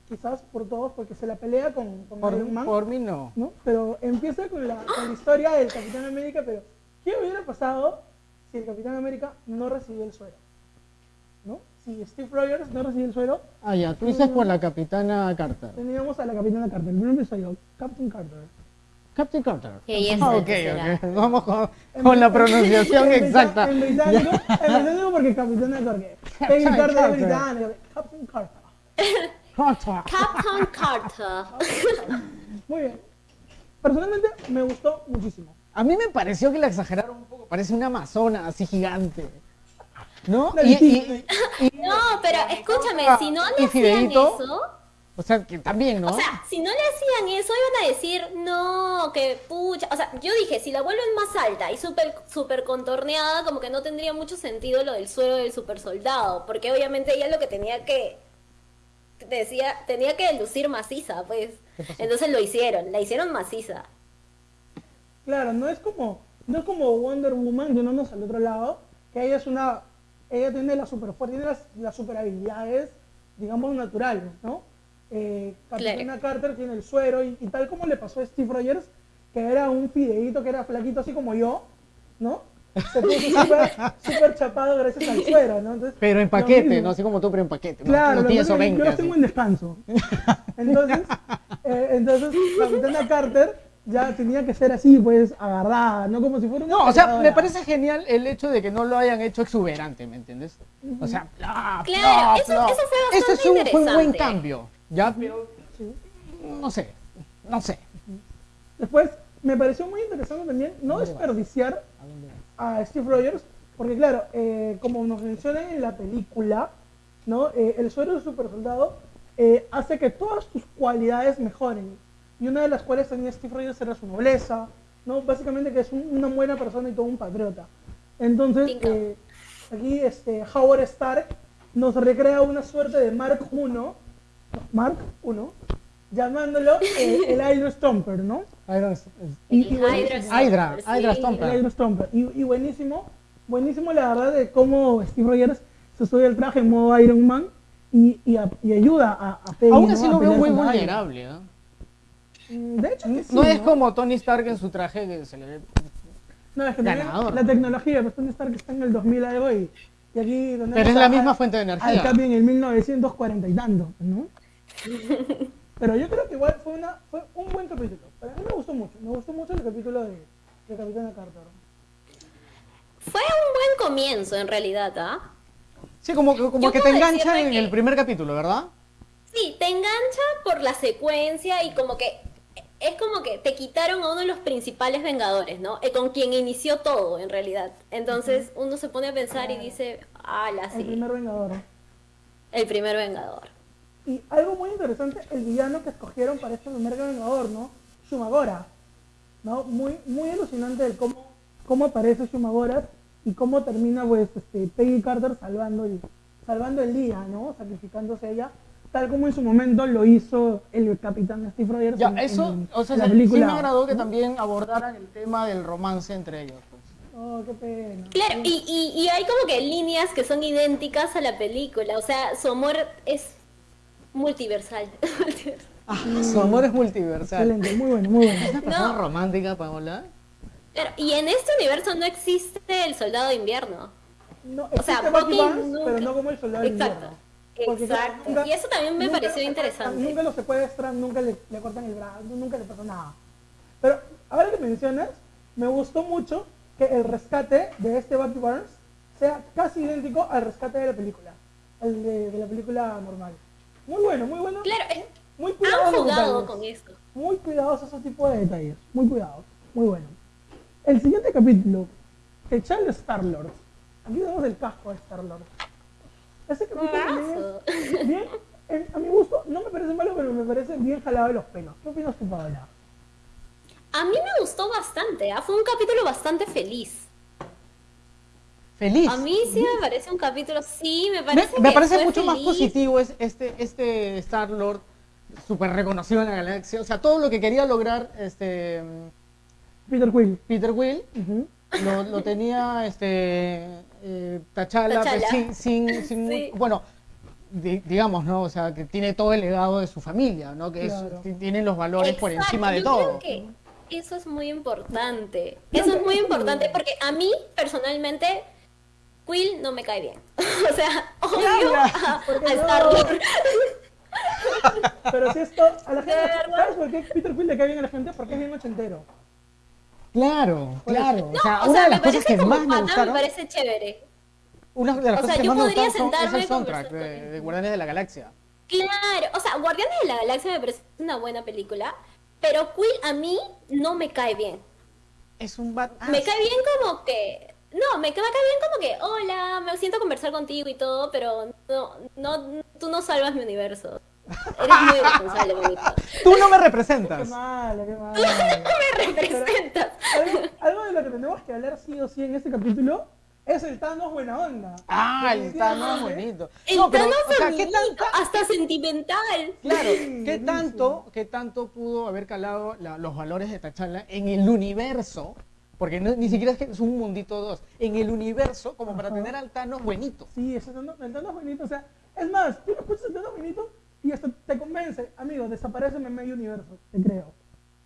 [SPEAKER 1] quizás por todos, porque se la pelea con, con
[SPEAKER 2] Por,
[SPEAKER 1] Iron Man,
[SPEAKER 2] por mí no.
[SPEAKER 1] ¿no? Pero empieza con la, con la historia del Capitán América, pero ¿qué hubiera pasado si el Capitán América no recibió el suero? ¿No? Si Steve Rogers no recibió el suero,
[SPEAKER 2] Ah, ya, tú dices por la capitana Carter.
[SPEAKER 1] teníamos a la Capitana Carter, el primer episodio, Captain Carter.
[SPEAKER 2] Captain Carter. Ah, ok,
[SPEAKER 4] ¿qué será?
[SPEAKER 2] ok. Vamos con, con la pronunciación exacta.
[SPEAKER 1] En británico, en británico porque Capitana Carter.
[SPEAKER 2] Captain
[SPEAKER 1] Carter es. Captain Carter.
[SPEAKER 2] Carter.
[SPEAKER 4] Captain Carter.
[SPEAKER 1] Muy bien. Personalmente me gustó muchísimo.
[SPEAKER 2] A mí me pareció que la exageraron un poco. Parece una amazona así gigante. ¿no?
[SPEAKER 1] Una
[SPEAKER 2] Y,
[SPEAKER 1] Disney.
[SPEAKER 2] y- y-
[SPEAKER 4] No, pero escúchame, si no le hacían
[SPEAKER 2] Fideíto.
[SPEAKER 4] eso,
[SPEAKER 2] o sea, que también, ¿no?
[SPEAKER 4] o sea, si no le hacían eso, iban a decir, no, que pucha. O sea, yo dije, si la vuelven más alta y súper super contorneada, como que no tendría mucho sentido lo del suelo del super soldado, porque obviamente ella lo que tenía que decía, tenía que lucir maciza, pues. Entonces lo hicieron, la hicieron maciza.
[SPEAKER 1] Claro, no es como, no es como Wonder Woman, yéndonos al otro lado, que ella es una, ella tiene la super fuerza, tiene las, las super habilidades, digamos, naturales, ¿no? Eh, Capitana
[SPEAKER 4] Claro.
[SPEAKER 1] Carter tiene el suero y, y tal como le pasó a Steve Rogers, que era un fideíto, que era flaquito así como yo, ¿no? Se puso súper chapado gracias al suero, ¿no? Entonces,
[SPEAKER 2] Pero en paquete, no así como tú, pero en paquete.
[SPEAKER 1] Claro,
[SPEAKER 2] no
[SPEAKER 1] lo que
[SPEAKER 2] tienes
[SPEAKER 1] pasa es que
[SPEAKER 2] 20.
[SPEAKER 1] yo los tengo en descanso. Entonces, eh, entonces Capitana Carter ya tenía que ser así, pues, agarrada, no como si fuera una
[SPEAKER 2] No, o sea, me parece genial el hecho de que no lo hayan hecho exuberante, ¿me entiendes? O sea, bla,
[SPEAKER 4] Claro,
[SPEAKER 2] bla,
[SPEAKER 4] eso-
[SPEAKER 2] bla.
[SPEAKER 4] eso fue bastante
[SPEAKER 2] es un, fue un buen cambio, ¿ya? Pero, no sé, no sé.
[SPEAKER 1] Después me pareció muy interesante también no desperdiciar a Steve Rogers, porque claro, eh, como nos mencionan en la película, ¿no? Eh, el suero de super soldado eh, hace que todas tus cualidades mejoren. Y una de las cuales tenía Steve Rogers era su nobleza, ¿no? Básicamente que es un- una buena persona y todo un patriota. Entonces, aquí este, Howard Stark nos recrea una suerte de Mark I, Mark I, llamándolo el Hydro Stomper, ¿no?
[SPEAKER 2] Iron-
[SPEAKER 1] Y-
[SPEAKER 4] El
[SPEAKER 1] y
[SPEAKER 4] Hydra
[SPEAKER 2] Hydra,
[SPEAKER 4] Stomper,
[SPEAKER 2] Hydra
[SPEAKER 4] sí.
[SPEAKER 1] El. Y, y buenísimo, buenísimo la verdad de cómo Steve Rogers se sube al traje en modo Iron Man y, y, a- y ayuda a, a Peggy,
[SPEAKER 2] Aún
[SPEAKER 1] ¿no?
[SPEAKER 2] así lo veo muy vulnerable.
[SPEAKER 1] Man. Mm, De hecho, que sí,
[SPEAKER 2] No es como Tony Stark en su traje que se le ve.
[SPEAKER 1] No, es que
[SPEAKER 2] ganador.
[SPEAKER 1] la tecnología, pues Tony Stark está en el 2000 algo y, y aquí donde
[SPEAKER 2] Pero es la misma fuente de energía.
[SPEAKER 1] Al Capi en el 1940 y tanto, ¿no? Pero yo creo que igual fue, una, fue un buen capítulo. Para mí me gustó mucho, me gustó mucho el capítulo de, de Capitana Carter.
[SPEAKER 4] Fue un buen comienzo en realidad, ¿ah?
[SPEAKER 2] Sí, como, como que te engancha en
[SPEAKER 4] que-
[SPEAKER 2] el primer capítulo, ¿verdad?
[SPEAKER 4] Sí, te engancha por la secuencia y como que es como que te quitaron a uno de los principales vengadores, ¿no? Eh, con quien inició todo, en realidad. Entonces uno se pone a pensar y dice, ah, la
[SPEAKER 1] El
[SPEAKER 4] sí,
[SPEAKER 1] primer Vengador.
[SPEAKER 4] el primer vengador.
[SPEAKER 1] Y algo muy interesante, el villano que escogieron para este primer Vengador, ¿no? Shumagora. ¿No? Muy, muy alucinante el cómo, cómo aparece Shumagora y cómo termina pues este, Peggy Carter salvando el, salvando el día, ¿no? Sacrificándose ella, tal como en su momento lo hizo el capitán Steve Rogers
[SPEAKER 2] Ya,
[SPEAKER 1] en-
[SPEAKER 2] eso,
[SPEAKER 1] en
[SPEAKER 2] o sea,
[SPEAKER 1] la
[SPEAKER 2] sí-
[SPEAKER 1] película.
[SPEAKER 2] sí me agradó que
[SPEAKER 1] ¿no?
[SPEAKER 2] también abordaran el tema del romance entre ellos. pues.
[SPEAKER 1] Oh, qué pena.
[SPEAKER 4] Claro, y, y, y hay como que líneas que son idénticas a la película, o sea, su amor es multiversal.
[SPEAKER 2] Ah, su amor es multiversal.
[SPEAKER 1] Excelente, muy bueno, muy bueno.
[SPEAKER 2] ¿Una persona
[SPEAKER 4] No.
[SPEAKER 2] romántica, Paola?
[SPEAKER 4] Claro, y en este universo no existe el soldado de invierno.
[SPEAKER 1] No,
[SPEAKER 4] O sea,
[SPEAKER 1] Bucky
[SPEAKER 4] nunca-
[SPEAKER 1] pero no como el soldado
[SPEAKER 4] Exacto.
[SPEAKER 1] invierno. Porque,
[SPEAKER 4] Exacto.
[SPEAKER 1] nunca-
[SPEAKER 4] y eso también me
[SPEAKER 1] nunca
[SPEAKER 4] pareció interesante.
[SPEAKER 1] Nunca lo secuestran, nunca le, le cortan el brazo, nunca le pasa nada. Pero ahora que mencionas, me gustó mucho que el rescate de este Bucky Barnes sea casi idéntico al rescate de la película, al de, de la película normal. Muy bueno, muy bueno.
[SPEAKER 4] Claro, es-
[SPEAKER 1] Muy cuidados
[SPEAKER 4] han jugado con esto.
[SPEAKER 1] Muy cuidados esos tipos de detalles. Muy cuidados. Muy bueno. El siguiente capítulo, el Charles Star-Lord. Aquí tenemos el casco de Star-Lord. Ese capítulo es bien, en- a mi gusto, no me parece malo, pero me parece bien jalado de los pelos. ¿Qué opinas tú, Paola?
[SPEAKER 4] A mí me gustó bastante, ¿ah? fue un capítulo bastante feliz.
[SPEAKER 2] Feliz.
[SPEAKER 4] A mí sí me parece un capítulo, sí, me
[SPEAKER 2] Me,
[SPEAKER 4] parece
[SPEAKER 2] me
[SPEAKER 4] que
[SPEAKER 2] parece
[SPEAKER 4] fue
[SPEAKER 2] mucho más positivo es este, este Star Lord súper reconocido en la galaxia. O sea, todo lo que quería lograr este
[SPEAKER 1] Peter Quill.
[SPEAKER 2] Peter Will lo, lo tenía este eh, T'Challa, pues,
[SPEAKER 4] T'Challa.
[SPEAKER 2] sin, sin, sin-
[SPEAKER 4] Sí.
[SPEAKER 2] bueno di- digamos no o sea que tiene todo el legado de su familia no que
[SPEAKER 1] Claro.
[SPEAKER 2] tiene los valores por encima de
[SPEAKER 4] yo
[SPEAKER 2] todo
[SPEAKER 4] Creo que eso es muy importante. Eso es muy importante porque a mí, personalmente, Quill no me cae bien. o sea, odio a,
[SPEAKER 1] ¿Por qué
[SPEAKER 4] a.
[SPEAKER 1] Pero si esto, a la gente. ¿sabes por qué Peter Quill le cae bien a la gente? Porque es bien ochentero.
[SPEAKER 2] claro claro o sea
[SPEAKER 4] O
[SPEAKER 2] una
[SPEAKER 4] sea,
[SPEAKER 2] de
[SPEAKER 4] me
[SPEAKER 2] las cosas
[SPEAKER 4] parece
[SPEAKER 2] que más me
[SPEAKER 4] pata, me
[SPEAKER 2] gustaron
[SPEAKER 4] parece chévere.
[SPEAKER 2] una de las
[SPEAKER 4] o sea,
[SPEAKER 2] cosas que
[SPEAKER 4] yo
[SPEAKER 2] más me
[SPEAKER 4] podría
[SPEAKER 2] gustaron son- es
[SPEAKER 4] sentarme
[SPEAKER 2] el soundtrack de, de Guardianes de la Galaxia
[SPEAKER 4] Claro, o sea, Guardianes de la Galaxia me parece una buena película, pero Quill a mí no me cae bien.
[SPEAKER 2] es un bad
[SPEAKER 4] Me cae bien como que... No, me, ca- me cae bien como que, hola, me siento a conversar contigo y todo, pero no, no, tú no salvas mi universo. Eres muy irresponsable, bonito.
[SPEAKER 2] tú no me
[SPEAKER 1] Qué
[SPEAKER 2] representas
[SPEAKER 1] malo, qué malo.
[SPEAKER 4] Me representas.
[SPEAKER 1] algo, algo de lo que tenemos que hablar sí o sí en este capítulo es el Thanos buena onda.
[SPEAKER 2] ah el Thanos bonito
[SPEAKER 4] El
[SPEAKER 2] no pero
[SPEAKER 4] Thanos
[SPEAKER 2] o sea qué
[SPEAKER 4] hasta sentimental.
[SPEAKER 2] Claro, ¿qué tanto, ¿qué tanto pudo haber calado la- los valores de T'Challa en el universo? Porque no- ni siquiera es que es un mundito dos, en el universo como para
[SPEAKER 1] Ajá.
[SPEAKER 2] tener al Thanos buenito.
[SPEAKER 1] Sí, ese Thanos, el Thanos bonito. O sea, es más, tú lo escuchas el Thanos bonito y hasta te convence. Amigo, desaparece en medio universo. Te creo.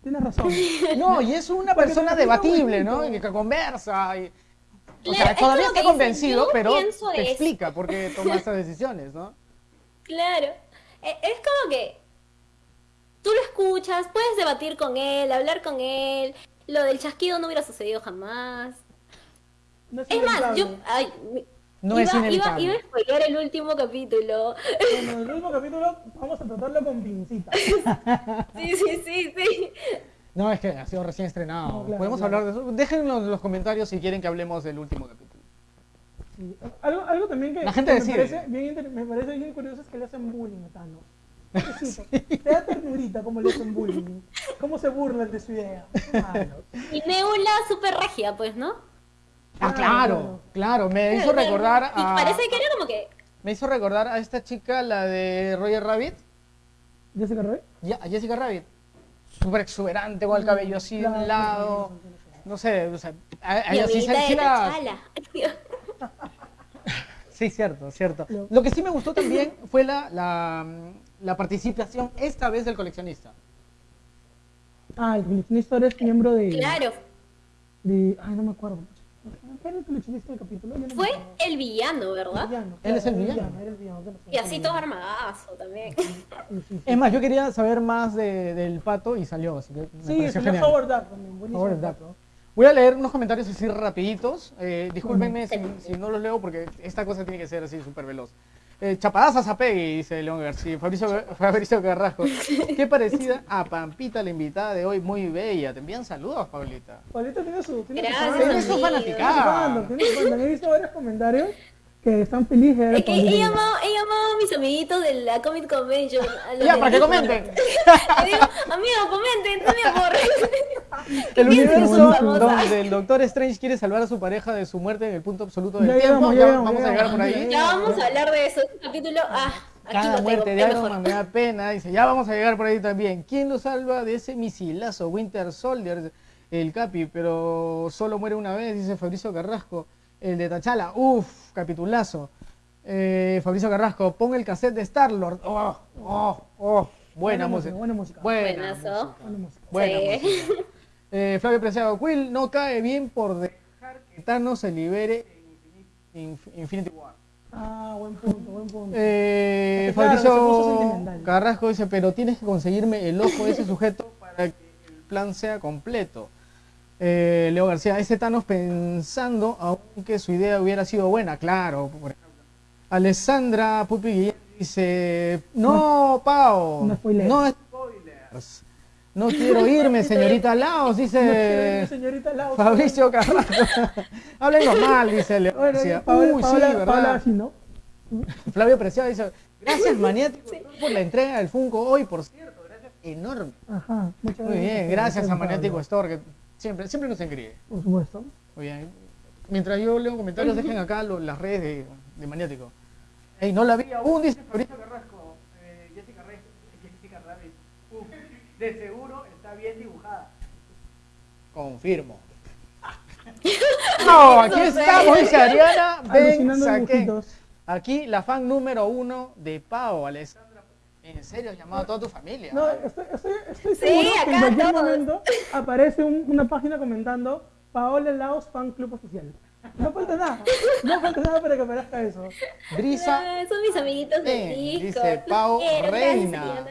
[SPEAKER 1] Tienes razón.
[SPEAKER 2] No, y es una
[SPEAKER 1] Porque
[SPEAKER 2] persona debatible, ¿no? Y que conversa. Y, o
[SPEAKER 4] Claro,
[SPEAKER 2] sea, todavía está convencido, pero te
[SPEAKER 4] esto.
[SPEAKER 2] explica por qué toma estas decisiones, ¿no?
[SPEAKER 4] Claro. E- Es como que tú lo escuchas, puedes debatir con él, hablar con él. Lo del chasquido no hubiera sucedido jamás.
[SPEAKER 1] No es,
[SPEAKER 4] Es más, yo... Ay,
[SPEAKER 2] No
[SPEAKER 4] iba,
[SPEAKER 2] es
[SPEAKER 4] iba,
[SPEAKER 2] inevitable.
[SPEAKER 4] iba a spoilear el último capítulo.
[SPEAKER 1] En el último capítulo vamos a tratarlo con pincitas.
[SPEAKER 4] Sí, sí, sí, sí.
[SPEAKER 2] No, es que ha sido recién estrenado.
[SPEAKER 1] No, claro,
[SPEAKER 2] Podemos
[SPEAKER 1] claro.
[SPEAKER 2] hablar de eso. Déjenlo en los comentarios si quieren que hablemos del último capítulo.
[SPEAKER 1] Sí. Algo, algo también que,
[SPEAKER 2] La gente
[SPEAKER 1] que
[SPEAKER 2] decide.
[SPEAKER 1] me, parece bien, inter- me parece bien curioso es que le hacen bullying a Thanos. Pobrecito. Te da ternurita cómo le hacen bullying. Cómo se burlan de su idea. Malo.
[SPEAKER 4] Y Nebula super regia, pues, ¿no?
[SPEAKER 2] Ah,
[SPEAKER 1] Claro,
[SPEAKER 2] claro, claro. Me hizo recordar
[SPEAKER 4] Y
[SPEAKER 2] a.
[SPEAKER 4] parece que era como que...
[SPEAKER 2] Me hizo recordar a esta chica, la de Roger Rabbit.
[SPEAKER 1] ¿Jessica Rabbit?
[SPEAKER 2] Ya, a Jessica Rabbit. Súper exuberante, con el cabello así de un lado. No sé, o sea, a, ella sí, sí
[SPEAKER 4] de
[SPEAKER 2] la-
[SPEAKER 4] T'Challa.
[SPEAKER 2] Sí, cierto, cierto.
[SPEAKER 1] Lo-
[SPEAKER 2] Lo que sí me gustó también fue la, la, la participación esta vez del coleccionista.
[SPEAKER 1] Ah, el coleccionista ahora es miembro de.
[SPEAKER 4] Claro,
[SPEAKER 1] de ay, no me acuerdo. ¿Qué era el coleccionista del capítulo? No
[SPEAKER 4] fue
[SPEAKER 1] acuerdo.
[SPEAKER 4] el villano, ¿verdad?
[SPEAKER 1] Villano,
[SPEAKER 2] Él es el
[SPEAKER 1] claro,
[SPEAKER 2] villano.
[SPEAKER 1] Era el villano,
[SPEAKER 4] Y así
[SPEAKER 1] el
[SPEAKER 4] todo
[SPEAKER 1] villano.
[SPEAKER 4] armadazo también.
[SPEAKER 2] Es más, yo quería saber más de- del pato y salió, así que me
[SPEAKER 1] Sí, es
[SPEAKER 2] genial.
[SPEAKER 1] Howard Duck también. Buenísimo.
[SPEAKER 2] Howard
[SPEAKER 1] el
[SPEAKER 2] Duck.
[SPEAKER 1] pato.
[SPEAKER 2] Voy a leer unos comentarios así rapiditos. Eh, discúlpenme si, si no los leo porque esta cosa tiene que ser así súper veloz. Eh, Chapadazas a Peggy, dice León García. Fabricio, Fabricio Carrasco. Qué parecida a Pampita, la invitada de hoy, muy bella. Te envían saludos, Paulita.
[SPEAKER 1] Paulita tiene su. Tiene
[SPEAKER 4] Gracias,
[SPEAKER 1] su
[SPEAKER 2] Tiene fanaticada.
[SPEAKER 1] Tiene su fandom, tiene su fandom. He visto varios comentarios que están felices
[SPEAKER 4] Es que he llamado, he llamado a mis amiguitos de la Comic Convention. a los
[SPEAKER 2] Ya, para que comenten.
[SPEAKER 4] Le digo, amigo, comenten, no me aburren.
[SPEAKER 2] El universo donde el Doctor Strange quiere salvar a su pareja de su muerte en el punto absoluto del
[SPEAKER 1] Ya
[SPEAKER 2] tiempo.
[SPEAKER 1] llegamos,
[SPEAKER 2] Ya
[SPEAKER 1] llegamos,
[SPEAKER 2] vamos
[SPEAKER 1] ya
[SPEAKER 2] a llegar por ahí.
[SPEAKER 4] Ya vamos a hablar de eso. Este capítulo, ah, aquí
[SPEAKER 2] Cada
[SPEAKER 4] lo tengo,
[SPEAKER 2] muerte de Iron. Man me da pena. Dice, ya vamos a llegar por ahí también. ¿Quién lo salva de ese misilazo? Winter Soldier, el Capi, pero solo muere una vez, dice Fabricio Carrasco. El de Tachala, uff, capitulazo. Eh, Fabricio Carrasco, pon el cassette de Star-Lord. Oh, oh, oh. Buena, música.
[SPEAKER 1] Buena música.
[SPEAKER 2] Buena
[SPEAKER 4] Buenazo.
[SPEAKER 2] música.
[SPEAKER 1] Buena música.
[SPEAKER 2] Buena
[SPEAKER 4] Sí.
[SPEAKER 2] música. Eh, Flavio Preciado, Quill no cae bien por dejar que Thanos se libere en Infinity, War.
[SPEAKER 1] Ah, buen punto, buen punto.
[SPEAKER 2] Eh,
[SPEAKER 1] Es que
[SPEAKER 2] Fabricio. Carrasco dice, pero tienes que conseguirme el ojo de ese sujeto para que el plan sea completo. Eh, Leo García, ese Thanos pensando aunque su idea hubiera sido buena, claro. por ejemplo. Alessandra Pupi Guillén dice, no, Pau,
[SPEAKER 1] No spoilees.
[SPEAKER 2] no spoilers. No quiero irme, señorita Laos,
[SPEAKER 1] No
[SPEAKER 2] dice
[SPEAKER 1] ir, señorita Lau.
[SPEAKER 2] Fabricio Carrasco. Háblenlo mal, dice Leo
[SPEAKER 1] Bueno,
[SPEAKER 2] García.
[SPEAKER 1] Paola,
[SPEAKER 2] Uy, sí, ¿verdad?
[SPEAKER 1] Paola ¿no?
[SPEAKER 2] Flavio Preciado dice, gracias maniático por la entrega del Funko hoy, por cierto, gracias enorme.
[SPEAKER 1] Ajá. Muchas
[SPEAKER 2] Muy bien, gracias a Maniático. Store, que siempre, siempre nos engríe.
[SPEAKER 1] Por supuesto.
[SPEAKER 2] Muy bien. Mientras yo leo comentarios, dejen acá lo- las redes de, de Maniático. Ey, no la vi aún, dice Fabricio Carrasco. Eh, Jessica, Rey, Jessica. Uf, de seguro está bien dibujada. Confirmo. No, aquí estamos, dice Ariana Saquén.
[SPEAKER 1] dibujitos.
[SPEAKER 2] Aquí la fan número uno de Pau, Alessandra. En serio, has llamado a toda tu familia.
[SPEAKER 1] No, estoy, estoy, estoy
[SPEAKER 4] Sí,
[SPEAKER 1] seguro que en cualquier
[SPEAKER 4] todos.
[SPEAKER 1] momento aparece un- una página comentando Paola Laos Fan Club Oficial. No falta nada. No falta nada para que aparezca eso.
[SPEAKER 2] Brisa
[SPEAKER 4] Ah, son mis amiguitos de Discord.
[SPEAKER 2] dice Pau Reina.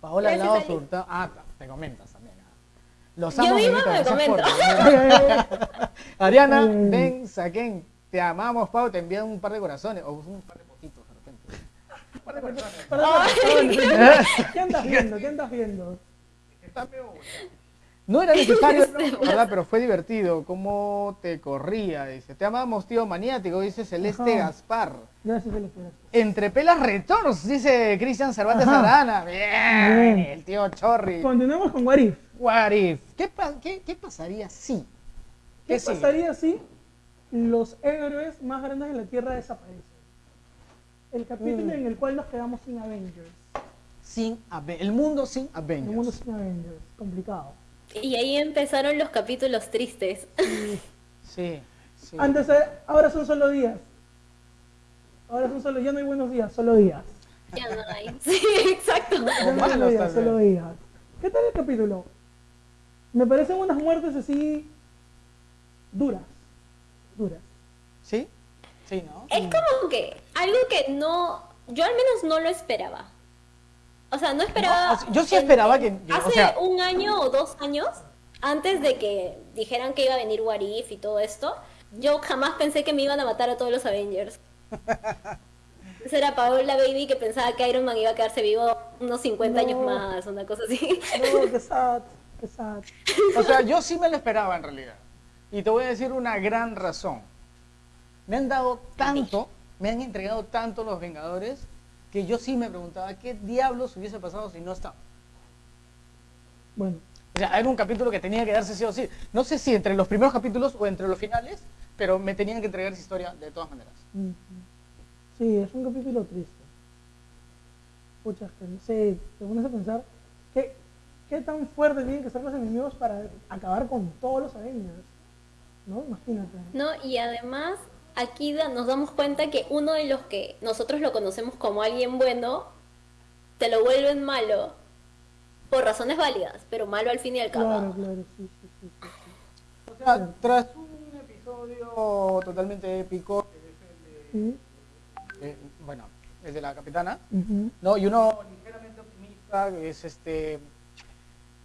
[SPEAKER 2] Paola Laos. Hurtado. Ah, te comentas también. Los
[SPEAKER 4] Yo
[SPEAKER 2] amo,
[SPEAKER 4] misma
[SPEAKER 2] amiguitos,
[SPEAKER 4] me comento.
[SPEAKER 2] Ariana, ven, saquen. Te amamos, Pau. Te envían un par de corazones. O un par de.
[SPEAKER 1] ¿Qué andas viendo? ¿Qué andas viendo?
[SPEAKER 2] Está medio bueno. No era necesario, ¿verdad? Pero fue divertido. ¿Cómo te corría? Dice. Te amamos, tío maniático, dice Celeste
[SPEAKER 1] Ajá.
[SPEAKER 2] Gaspar.
[SPEAKER 1] Gracias, Celeste.
[SPEAKER 2] Entre pelas retornos, dice Cristian Cervantes
[SPEAKER 1] Ajá.
[SPEAKER 2] Arana. Bien,
[SPEAKER 1] Bien.
[SPEAKER 2] el tío Chorri.
[SPEAKER 1] Continuemos con Warif.
[SPEAKER 2] What if? ¿Qué, pa- qué, qué pasaría si?
[SPEAKER 1] ¿Qué
[SPEAKER 2] sigue?
[SPEAKER 1] pasaría si los héroes más grandes de la Tierra desaparecen? El capítulo
[SPEAKER 2] Mm.
[SPEAKER 1] en el cual nos quedamos sin Avengers.
[SPEAKER 2] Sin Ave- el mundo sin
[SPEAKER 1] El
[SPEAKER 2] Avengers.
[SPEAKER 1] mundo sin Avengers. Complicado.
[SPEAKER 4] Y ahí empezaron los capítulos tristes.
[SPEAKER 2] Sí, sí.
[SPEAKER 1] Antes, eh, ahora son solo días. Ahora son solo, ya no hay buenos días, solo días.
[SPEAKER 4] Ya no hay. Sí, exacto.
[SPEAKER 1] Ya no hay buenos días, solo días. ¿Qué tal el capítulo? Me parecen unas muertes así duras. Duras.
[SPEAKER 2] ¿Sí? Sí, ¿no?
[SPEAKER 4] Es como que algo que no, yo al menos no lo esperaba. O sea, no esperaba.
[SPEAKER 2] No, yo sí esperaba que- que- o
[SPEAKER 4] Hace
[SPEAKER 2] sea-
[SPEAKER 4] un año o dos años, antes de que dijeran que iba a venir What If y todo esto, yo jamás pensé que me iban a matar a todos los Avengers. Esa era Paola Baby que pensaba que Iron Man iba a quedarse vivo unos 50 años
[SPEAKER 1] No.
[SPEAKER 4] más, una cosa así.
[SPEAKER 1] No, qué sad. Qué sad.
[SPEAKER 2] O sea, yo sí me lo esperaba en realidad. Y te voy a decir una gran razón. Me han dado tanto, me han entregado tanto los Vengadores, que yo sí me preguntaba qué diablos hubiese pasado si no estaba.
[SPEAKER 1] Bueno,
[SPEAKER 2] O sea, era un capítulo que tenía que darse sí o sí. No sé si entre los primeros capítulos o entre los finales, pero me tenían que entregar esa historia de todas maneras.
[SPEAKER 1] sí, es un capítulo triste. Pucha, que no sé, te pones a pensar, ¿qué, qué tan fuertes tienen que ser los enemigos para acabar con todos los Avengers? ¿No? Imagínate.
[SPEAKER 4] No, y además aquí da- nos damos cuenta que uno de los que nosotros lo conocemos como alguien bueno, te lo vuelven malo por razones válidas, pero malo al fin y al cabo.
[SPEAKER 1] Claro, claro, sí, sí, sí.
[SPEAKER 2] O sea, tras un episodio totalmente épico, que es el de- eh, bueno, el de la capitana. ¿no? Y uno ligeramente optimista, que es este...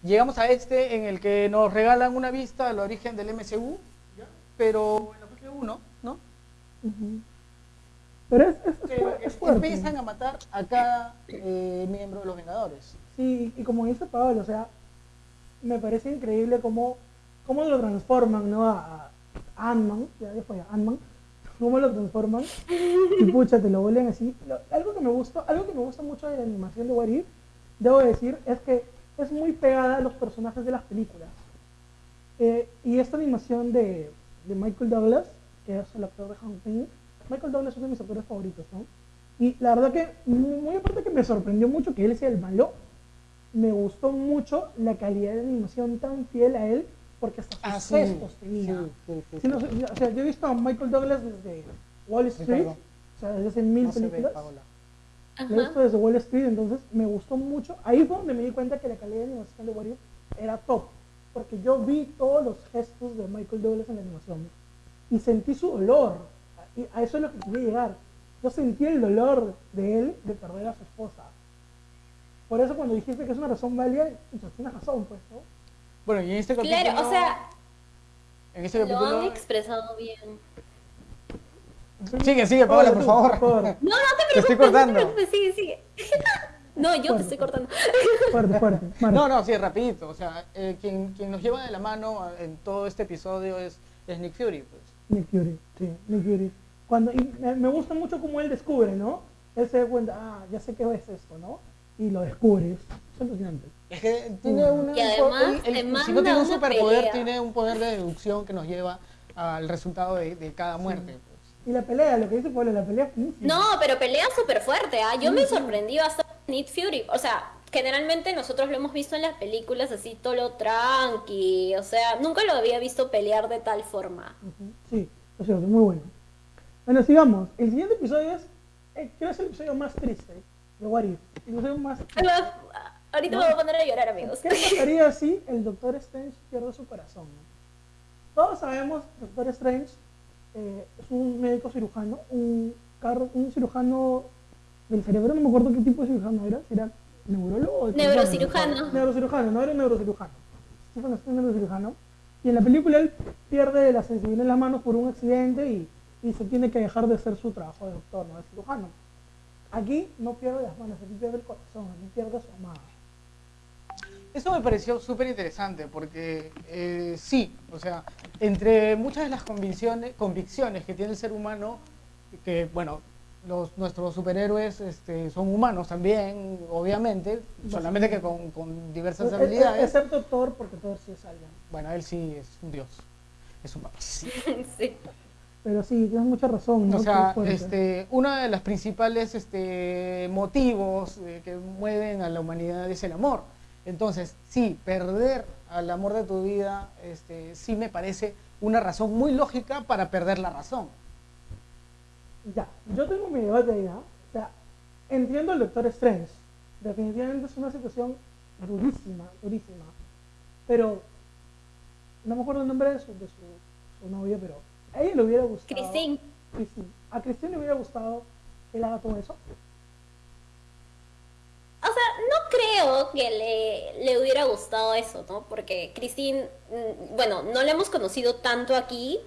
[SPEAKER 2] Llegamos a este en el que nos regalan una vista al origen del MCU, ¿ya? pero en la fase 1,
[SPEAKER 1] Pero es, es, es, fuerte.
[SPEAKER 2] empiezan a matar a cada eh, miembro de los Vengadores.
[SPEAKER 1] Sí, y como dice Pablo, o sea, me parece increíble cómo, cómo lo transforman, ¿no? A, a Ant-Man, ya después a Ant-Man, cómo lo transforman y pucha, te lo vuelven así. Lo- algo que me gusta, algo que me gusta mucho de la animación de If, debo decir, es que es muy pegada a los personajes de las películas. Eh, y esta animación de, de Michael Douglas, que es el actor de Michael Douglas es uno de mis actores favoritos, ¿no? Y la verdad que, muy aparte que me sorprendió mucho que él sea el malo, me gustó mucho la calidad de animación tan fiel a él, porque hasta sus gestos tenía.
[SPEAKER 2] Ah, sí, sí, sí,
[SPEAKER 1] Sí, no sé, o sea, yo he visto a Michael Douglas desde Wall Street, o sea, desde hace mil
[SPEAKER 2] No se ve,
[SPEAKER 1] películas. Lo he visto desde Wall Street, entonces me gustó mucho. Ahí fue donde me di cuenta que la calidad de animación de Warrior era top. Porque yo vi todos los gestos de Michael Douglas en la animación. Y sentí su dolor. Y a eso es lo que quería llegar. Yo sentí el dolor de él de perder a su esposa. Por eso cuando dijiste que es una razón válida, tienes razón, pues, ¿no?
[SPEAKER 2] Bueno, y en este capítulo...
[SPEAKER 4] Claro, o sea,
[SPEAKER 2] En este
[SPEAKER 4] lo han expresado bien.
[SPEAKER 2] Sigue, sigue, Paola,
[SPEAKER 1] Oye,
[SPEAKER 2] por
[SPEAKER 1] tú,
[SPEAKER 2] favor.
[SPEAKER 4] No, no te
[SPEAKER 2] Te estoy
[SPEAKER 4] preocupes, no te
[SPEAKER 2] cortando.
[SPEAKER 4] preocupes, sigue, sigue. No, yo te estoy cortando.
[SPEAKER 1] Fuerte, fuerte.
[SPEAKER 2] No, no, sí, rapidito. O sea, eh, quien, quien nos lleva de la mano en todo este episodio es, es Nick Fury. Pues.
[SPEAKER 1] Nick Fury, sí, Nick Fury. Cuando, y me, me gusta mucho cómo él descubre, ¿no? Él se da cuenta, ah, ya sé qué es esto, ¿no? Y lo descubre. Es alucinante.
[SPEAKER 2] Es que tiene una...
[SPEAKER 4] Y además
[SPEAKER 2] él-
[SPEAKER 4] te
[SPEAKER 2] si no tiene un superpoder,
[SPEAKER 4] pelea.
[SPEAKER 2] tiene un poder de deducción que nos lleva al resultado de, de cada muerte. Pues.
[SPEAKER 1] Y la pelea, lo que dice Pablo, la pelea es.
[SPEAKER 4] No, pero pelea súper fuerte, ¿ah? Yo me sorprendí bastante Nick Fury. O sea, generalmente nosotros lo hemos visto en las películas así, todo lo tranqui. O sea, nunca lo había visto pelear de tal forma.
[SPEAKER 1] Sí, es cierto, muy bueno. Bueno, sigamos. El siguiente episodio es, eh, creo que es el episodio más triste de What If. El episodio más...
[SPEAKER 4] Va- Ahorita me voy a poner a llorar, amigos.
[SPEAKER 1] ¿Qué pasaría si el Doctor Strange pierde su corazón? Todos sabemos que Doctor Strange eh, es un médico cirujano, un, car- un cirujano del cerebro, no me acuerdo qué tipo de cirujano era, si era neurólogo o
[SPEAKER 4] Neurocirujano.
[SPEAKER 1] Neurocirujano, no era un neurocirujano. Sí, bueno, es un neurocirujano. Y en la película él pierde la sensibilidad en las manos por un accidente y, y se tiene que dejar de hacer su trabajo de doctor, no de cirujano. Aquí no pierde las manos, aquí pierde el corazón, aquí pierde a su amada.
[SPEAKER 2] Eso me pareció súper interesante porque eh, sí, o sea, entre muchas de las convicciones, convicciones que tiene el ser humano, que bueno, los, nuestros superhéroes este, son humanos también, obviamente, solamente que con, con diversas
[SPEAKER 1] E- e-
[SPEAKER 2] habilidades.
[SPEAKER 1] Excepto Thor, porque Thor sí es alguien.
[SPEAKER 2] Bueno, él sí es un dios, es un papá.
[SPEAKER 4] Sí.
[SPEAKER 1] Pero sí, tienes mucha razón. ¿no?
[SPEAKER 2] O sea, este, uno de los principales este, motivos eh, que mueven a la humanidad es el amor. Entonces, sí, perder al amor de tu vida, este, sí me parece una razón muy lógica para perder la razón.
[SPEAKER 1] Ya, yo tengo mi debate ahí, ¿ah? O sea, entiendo el Doctor Strange. Definitivamente es una situación durísima, durísima. Pero, no me acuerdo el nombre de su, de su, su novia, pero a ella le hubiera gustado.
[SPEAKER 4] Christine.
[SPEAKER 1] Christine. A Christine le hubiera gustado que él haga todo eso.
[SPEAKER 4] O sea, no creo que le, le hubiera gustado eso, ¿no? Porque Christine, mm, bueno, no la hemos conocido tanto aquí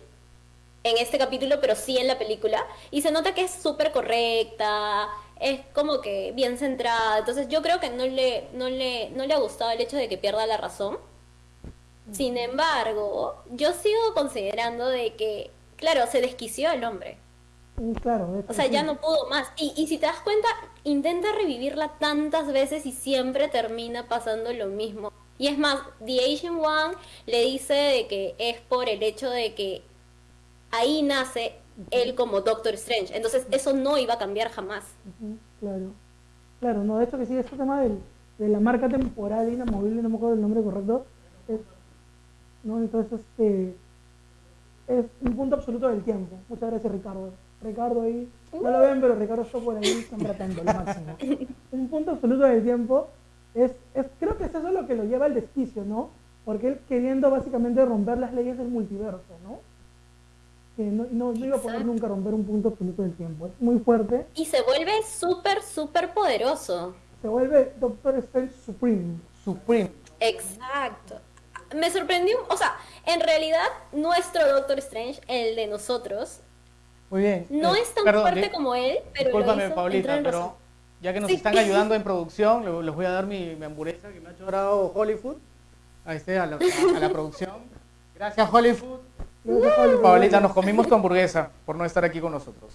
[SPEAKER 4] en este capítulo, pero sí en la película. Y se nota que es súper correcta, es como que bien centrada. Entonces yo creo que no le, no, le, no le ha gustado el hecho de que pierda la razón. Sin embargo, yo sigo considerando de que, claro, se desquició el hombre.
[SPEAKER 1] Mm, Claro,
[SPEAKER 4] O sea, ya no pudo más. Y, y si te das cuenta, intenta revivirla tantas veces y siempre termina pasando lo mismo. Y es más, The Asian One le dice de que es por el hecho de que ahí nace él como Doctor Strange. Entonces eso no iba a cambiar jamás.
[SPEAKER 1] Claro. Claro, no, de hecho que sí, este tema del, de la marca temporal inamovible, no me acuerdo el nombre correcto, es, no, entonces este es un punto absoluto del tiempo. Muchas gracias Ricardo. Ricardo ahí, no lo ven, pero Ricardo está por ahí contratando lo máximo. Un punto absoluto del tiempo es, es, creo que es eso lo que lo lleva al desquicio, ¿no? Porque él queriendo básicamente romper las leyes del multiverso, ¿no? Que no, no, no iba a poder nunca romper un punto absoluto del tiempo. Es muy fuerte.
[SPEAKER 4] Y se vuelve súper, súper poderoso.
[SPEAKER 1] se vuelve Doctor Strange Supreme.
[SPEAKER 2] Supreme.
[SPEAKER 4] Exacto. Me sorprendió, o sea, en realidad nuestro Doctor Strange, el de nosotros,
[SPEAKER 2] Muy bien.
[SPEAKER 4] no
[SPEAKER 2] Eh,
[SPEAKER 4] es tan
[SPEAKER 2] perdón,
[SPEAKER 4] fuerte como él, pero
[SPEAKER 2] Discúlpame, Paulita, pero
[SPEAKER 4] razón.
[SPEAKER 2] ya que nos
[SPEAKER 4] Sí.
[SPEAKER 2] están ayudando en producción, le- les voy a dar mi, mi hamburguesa que me ha hecho grado Hollywood. A, este, a, la, a la producción. Gracias, Hollywood. Paulita, nos comimos tu hamburguesa por no estar aquí con nosotros.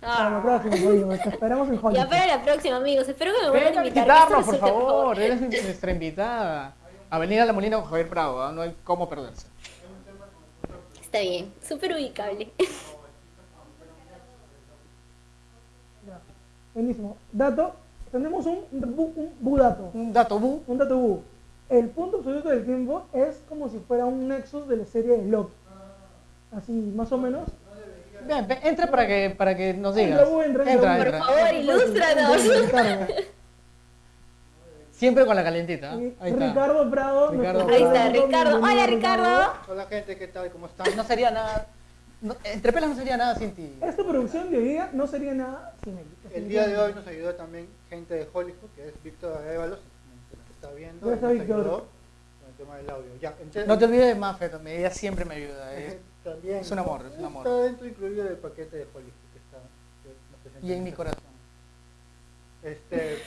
[SPEAKER 1] Para la
[SPEAKER 4] Ah.
[SPEAKER 1] próxima. Te esperamos en
[SPEAKER 4] Ya
[SPEAKER 1] Hollywood.
[SPEAKER 4] para la próxima, amigos. Espero que me vuelvan a
[SPEAKER 2] a
[SPEAKER 4] invitar. esto
[SPEAKER 2] por favor. Eres nuestra invitada. Avenida La Molina con Javier Prado, ¿ah? no hay cómo perderse.
[SPEAKER 4] Está bien, súper ubicable.
[SPEAKER 1] Ya. Buenísimo. Dato. Tenemos un, bu- un budato.
[SPEAKER 2] Un dato bu.
[SPEAKER 1] Un dato bu. El punto absoluto del tiempo es como si fuera un nexus de la serie de Loki. Así, más o menos.
[SPEAKER 2] Ven, ven, entra para que, para que nos digas.
[SPEAKER 1] Entra, entra, entra.
[SPEAKER 4] Por
[SPEAKER 2] entra.
[SPEAKER 4] favor, ilústranos.
[SPEAKER 2] Siempre con la calentita. ¿ah? Ahí está.
[SPEAKER 1] Ricardo Prado.
[SPEAKER 2] Ricardo
[SPEAKER 4] Ahí está, Ricardo. Hola, Ricardo.
[SPEAKER 5] Hola gente, ¿qué tal? ¿Cómo están?
[SPEAKER 2] No sería nada. no- entre pelas no sería nada sin ti.
[SPEAKER 1] Esta producción de hoy día no sería nada sin él.
[SPEAKER 5] El día de hoy nos ayudó también gente de Hollywood, que es Víctor está viendo, con el tema del audio. Ya, entonces-
[SPEAKER 2] No te olvides de Mafe también, ella siempre me ayuda. es-
[SPEAKER 5] también,
[SPEAKER 2] es un amor, es un amor.
[SPEAKER 5] Está dentro incluido del paquete de Hollywood que está. que
[SPEAKER 2] Y en mi corazón.
[SPEAKER 5] Este,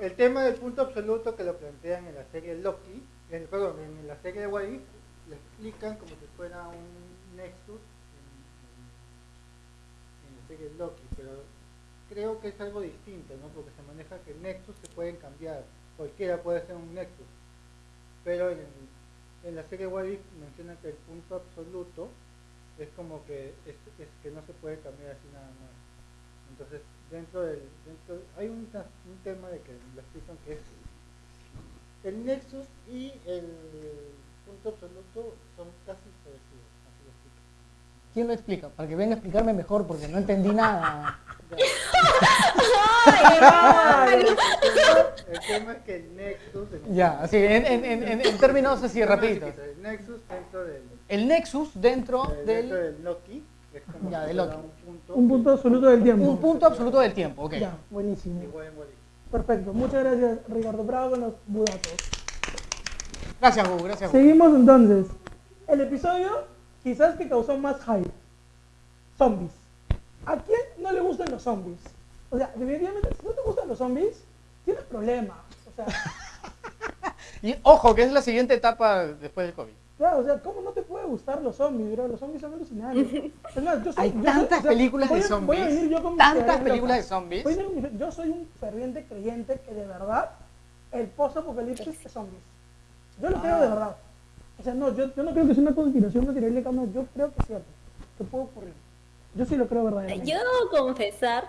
[SPEAKER 5] el tema del punto absoluto que lo plantean en la serie Loki, en, perdón, en la serie de If, lo explican como si fuera un Nexus en, en- en la serie Loki, pero creo que es algo distinto, ¿no? Porque se maneja que Nexus se pueden cambiar, cualquiera puede ser un Nexus, pero en, en la serie What If mencionan que el punto absoluto es como que es, es que no se puede cambiar así nada más. Entonces, dentro del dentro hay un, un tema de que lo explican que es el nexus y el punto absoluto son casi parecidos.
[SPEAKER 2] ¿Quién lo explica? Para que venga a explicarme mejor porque no entendí nada.
[SPEAKER 4] Ay,
[SPEAKER 5] El tema es que el nexus en-
[SPEAKER 2] Ya, así, en, en, en, en- en términos así rapiditos.
[SPEAKER 5] El nexus dentro del,
[SPEAKER 2] El Nexus dentro
[SPEAKER 5] eh, dentro
[SPEAKER 2] del...
[SPEAKER 5] del Loki es como
[SPEAKER 2] Ya,
[SPEAKER 5] si
[SPEAKER 2] de
[SPEAKER 5] fuera
[SPEAKER 2] Loki.
[SPEAKER 5] un punto,
[SPEAKER 1] Un punto absoluto del tiempo.
[SPEAKER 2] Un punto absoluto del tiempo, ok.
[SPEAKER 1] Ya, buenísimo. Perfecto. Muchas gracias, Ricardo Prado, con los budatos.
[SPEAKER 2] Gracias, Hugo, gracias, Hugo.
[SPEAKER 1] Seguimos entonces. El episodio quizás que causó más hype. Zombies. ¿A quién no le gustan los zombies? O sea, definitivamente, si no te gustan los zombies, tienes problemas. O sea,
[SPEAKER 2] Y ojo, que es la siguiente etapa después del COVID.
[SPEAKER 1] claro, o sea, ¿cómo no te puede gustar los zombies, bro? Los zombies son alucinantes. Es más, yo soy-
[SPEAKER 2] Hay
[SPEAKER 1] yo soy-
[SPEAKER 2] tantas
[SPEAKER 1] o sea,
[SPEAKER 2] películas
[SPEAKER 1] voy
[SPEAKER 2] de
[SPEAKER 1] a- Voy a
[SPEAKER 2] zombies,
[SPEAKER 1] venir yo con
[SPEAKER 2] tantas películas de zombies.
[SPEAKER 1] Venir Yo soy un ferviente creyente que de verdad el post-apocalipsis es zombies. Yo lo creo de verdad. O sea, no, yo, yo no creo que sea una conspiración material, no, yo creo que es cierto, que puede ocurrir. Yo sí lo creo verdaderamente.
[SPEAKER 4] Yo debo confesar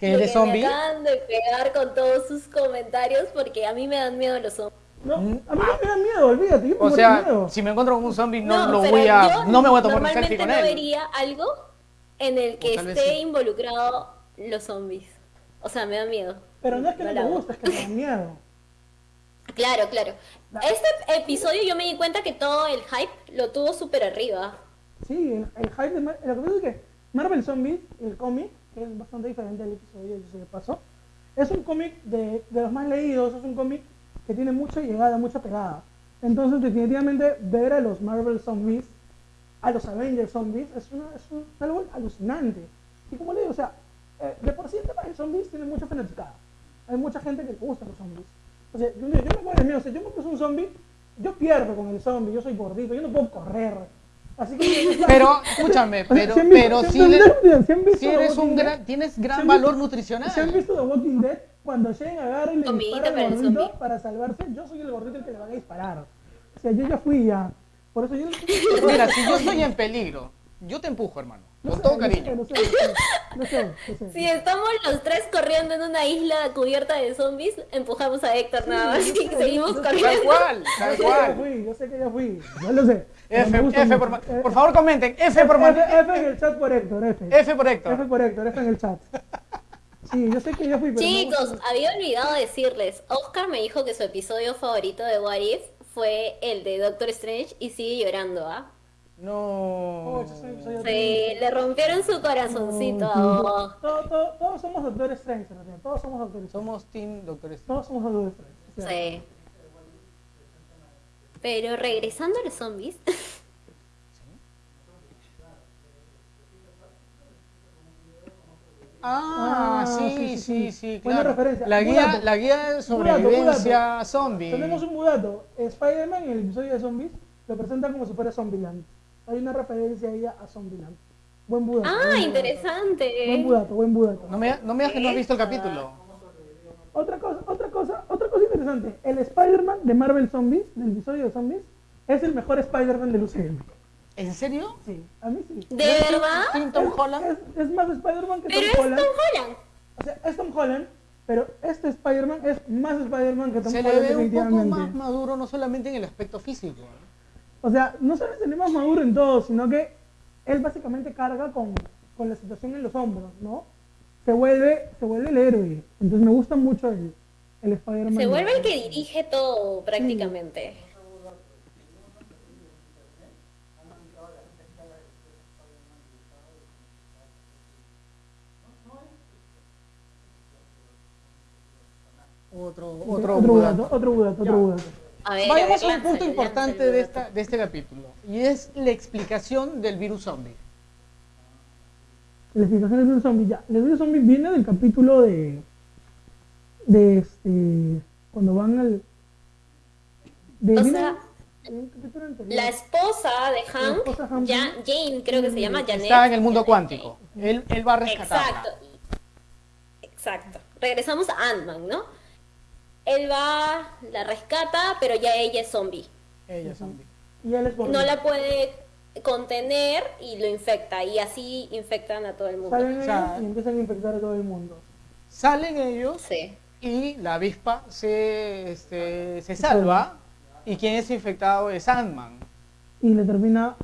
[SPEAKER 2] Que es de
[SPEAKER 4] que
[SPEAKER 2] zombie.
[SPEAKER 4] me acaban de pegar con todos sus comentarios porque a mí me dan miedo los zombies.
[SPEAKER 1] No, a mí no me da miedo, olvídate, yo me
[SPEAKER 2] O sea,
[SPEAKER 1] miedo.
[SPEAKER 2] si me encuentro con un zombie no, lo
[SPEAKER 4] pero
[SPEAKER 2] voy a, no me voy a tomar un selfie
[SPEAKER 4] normalmente
[SPEAKER 2] con
[SPEAKER 4] no
[SPEAKER 2] él.
[SPEAKER 4] vería algo en el que esté
[SPEAKER 2] sí.
[SPEAKER 4] involucrado los zombies. O sea, me da miedo.
[SPEAKER 1] Pero no es que no te
[SPEAKER 4] hago.
[SPEAKER 1] gusta, es que te da miedo.
[SPEAKER 4] Claro, claro.
[SPEAKER 1] La-
[SPEAKER 4] Este episodio yo me di cuenta que todo el hype lo tuvo súper arriba.
[SPEAKER 1] Sí, el, el hype de Mar- Lo que pasa es que Marvel Zombies, el cómic, que es bastante diferente al episodio, sé de paso, es un cómic de, de los más leídos, es un cómic que tiene mucha llegada, mucha pegada. Entonces, definitivamente, ver a los Marvel Zombies, a los Avengers Zombies, es, una, es, un- algo alucinante. Y como le digo, o sea, eh, de por sí el tema de zombies tiene mucha fanaticada. Hay mucha gente que le gusta los zombies. O sea, yo, yo me de miedo, o sea, yo me puse un zombie yo pierdo con el zombie, yo soy gordito, yo no puedo correr. Así que...
[SPEAKER 2] Pero, escúchame,
[SPEAKER 1] O sea,
[SPEAKER 2] pero,
[SPEAKER 1] ¿sí han visto-
[SPEAKER 2] pero si, eres un gran,
[SPEAKER 1] Dead?
[SPEAKER 2] tienes
[SPEAKER 1] ¿Sí
[SPEAKER 2] gran valor
[SPEAKER 1] visto-
[SPEAKER 2] nutricional.
[SPEAKER 1] ¿Se han visto The Walking Dead? Cuando Shane agarra y le
[SPEAKER 4] Comidita
[SPEAKER 1] dispara
[SPEAKER 4] para
[SPEAKER 1] al
[SPEAKER 4] el
[SPEAKER 1] gordito para salvarse, yo soy el gordito el que le van a disparar. O sea, yo ya fui ya. Por eso yo...
[SPEAKER 2] Mira, si yo estoy en peligro, yo te empujo, hermano.
[SPEAKER 1] No
[SPEAKER 2] Con
[SPEAKER 1] sé,
[SPEAKER 2] todo
[SPEAKER 1] no
[SPEAKER 2] cariño.
[SPEAKER 1] No no no no.
[SPEAKER 4] Si estamos los tres corriendo en una isla cubierta de zombies, empujamos a Héctor nada más y
[SPEAKER 1] sé,
[SPEAKER 4] seguimos
[SPEAKER 1] sé.
[SPEAKER 2] Tal
[SPEAKER 4] corriendo.
[SPEAKER 2] cual, tal cual.
[SPEAKER 1] fui, yo sé que ya fui, yo lo sé.
[SPEAKER 2] F, F por,
[SPEAKER 1] Eh,
[SPEAKER 2] por favor comenten. F por
[SPEAKER 1] F, F en el chat por Héctor, F.
[SPEAKER 2] F por
[SPEAKER 1] F
[SPEAKER 2] Héctor.
[SPEAKER 1] por Héctor, F en el chat. Sí, yo sé que ya fui, pero
[SPEAKER 4] Chicos, había olvidado decirles, Oscar me dijo que su episodio favorito de What If fue el de Doctor Strange y sigue llorando, ¿ah?
[SPEAKER 2] No.
[SPEAKER 1] Oh, yo soy- soy-
[SPEAKER 4] Sí, le rompieron su corazoncito a
[SPEAKER 1] todo- todos somos doctores Strange, todos somos doctores Strange.
[SPEAKER 2] Somos Team Doctor Strange.
[SPEAKER 1] Todos somos doctores Strange. o sea,
[SPEAKER 4] Sí. Pero regresando a los zombies,
[SPEAKER 2] Ah,
[SPEAKER 1] Ah,
[SPEAKER 2] sí,
[SPEAKER 1] sí,
[SPEAKER 2] sí,
[SPEAKER 1] sí,
[SPEAKER 2] sí,
[SPEAKER 1] sí. Buena
[SPEAKER 2] claro.
[SPEAKER 1] referencia.
[SPEAKER 2] La guía, la guía de sobrevivencia zombie.
[SPEAKER 1] Tenemos un budato. Spider-Man en el episodio de zombies lo presenta como si fuera Zombieland. Hay una referencia ahí a Zombieland. Buen budato.
[SPEAKER 4] ah,
[SPEAKER 1] buen budato.
[SPEAKER 4] interesante.
[SPEAKER 1] Buen budato, buen budato.
[SPEAKER 2] No me, no me digas que no has visto el capítulo.
[SPEAKER 1] Otra cosa, otra cosa, otra cosa interesante. El Spider-Man de Marvel Zombies, del episodio de Zombies, es el mejor Spider-Man del UCM.
[SPEAKER 2] ¿En serio?
[SPEAKER 1] Sí, a mí sí.
[SPEAKER 4] ¿De verdad?
[SPEAKER 2] ¿Team Tom Holland?
[SPEAKER 1] Es, es más Spider-Man que
[SPEAKER 4] Pero
[SPEAKER 1] Tom
[SPEAKER 4] es
[SPEAKER 1] Holland.
[SPEAKER 4] Tom Holland.
[SPEAKER 1] O sea, es Tom Holland, pero este Spider-Man es más Spider-Man que Tom
[SPEAKER 2] Se le
[SPEAKER 1] Holland
[SPEAKER 2] ve un poco más maduro, no solamente en el aspecto físico. ¿No?
[SPEAKER 1] O sea, no solo se le más maduro en todo, sino que él básicamente carga con, con la situación en los hombros, ¿no? Se vuelve, se vuelve el héroe. Entonces me gusta mucho el, el Spider-Man.
[SPEAKER 4] Se vuelve el que dirige todo prácticamente.
[SPEAKER 2] Otro,
[SPEAKER 1] Otro,
[SPEAKER 2] otro,
[SPEAKER 1] otro
[SPEAKER 2] budato.
[SPEAKER 1] budato, otro budato, otro
[SPEAKER 2] Ya.
[SPEAKER 1] budato.
[SPEAKER 4] A ver,
[SPEAKER 2] Vayamos
[SPEAKER 4] a
[SPEAKER 2] un punto importante de, esta, de este capítulo. Y es la explicación del virus zombie.
[SPEAKER 1] La explicación del virus zombie, ya. El virus zombie viene del capítulo de. de este. cuando van al. De,
[SPEAKER 4] O
[SPEAKER 1] viene
[SPEAKER 4] sea. La esposa de Hank,
[SPEAKER 1] esposa Hank,
[SPEAKER 4] Ya- Jane creo que se llama Janet.
[SPEAKER 2] Está en el mundo cuántico. Él, él va a rescatarla.
[SPEAKER 4] Exacto. Exacto. Regresamos a Ant-Man, ¿no? Él va, la rescata, pero ya ella es zombie.
[SPEAKER 2] Ella es zombie.
[SPEAKER 1] Y él es
[SPEAKER 4] No la puede contener y lo infecta. Y así infectan a todo el mundo.
[SPEAKER 1] Salen
[SPEAKER 2] O sea,
[SPEAKER 1] ellos y empiezan a infectar a todo el mundo.
[SPEAKER 2] Salen ellos
[SPEAKER 4] Sí.
[SPEAKER 2] y la avispa se, este, se salva. Y quien es infectado es Ant-Man.
[SPEAKER 1] Y le termina.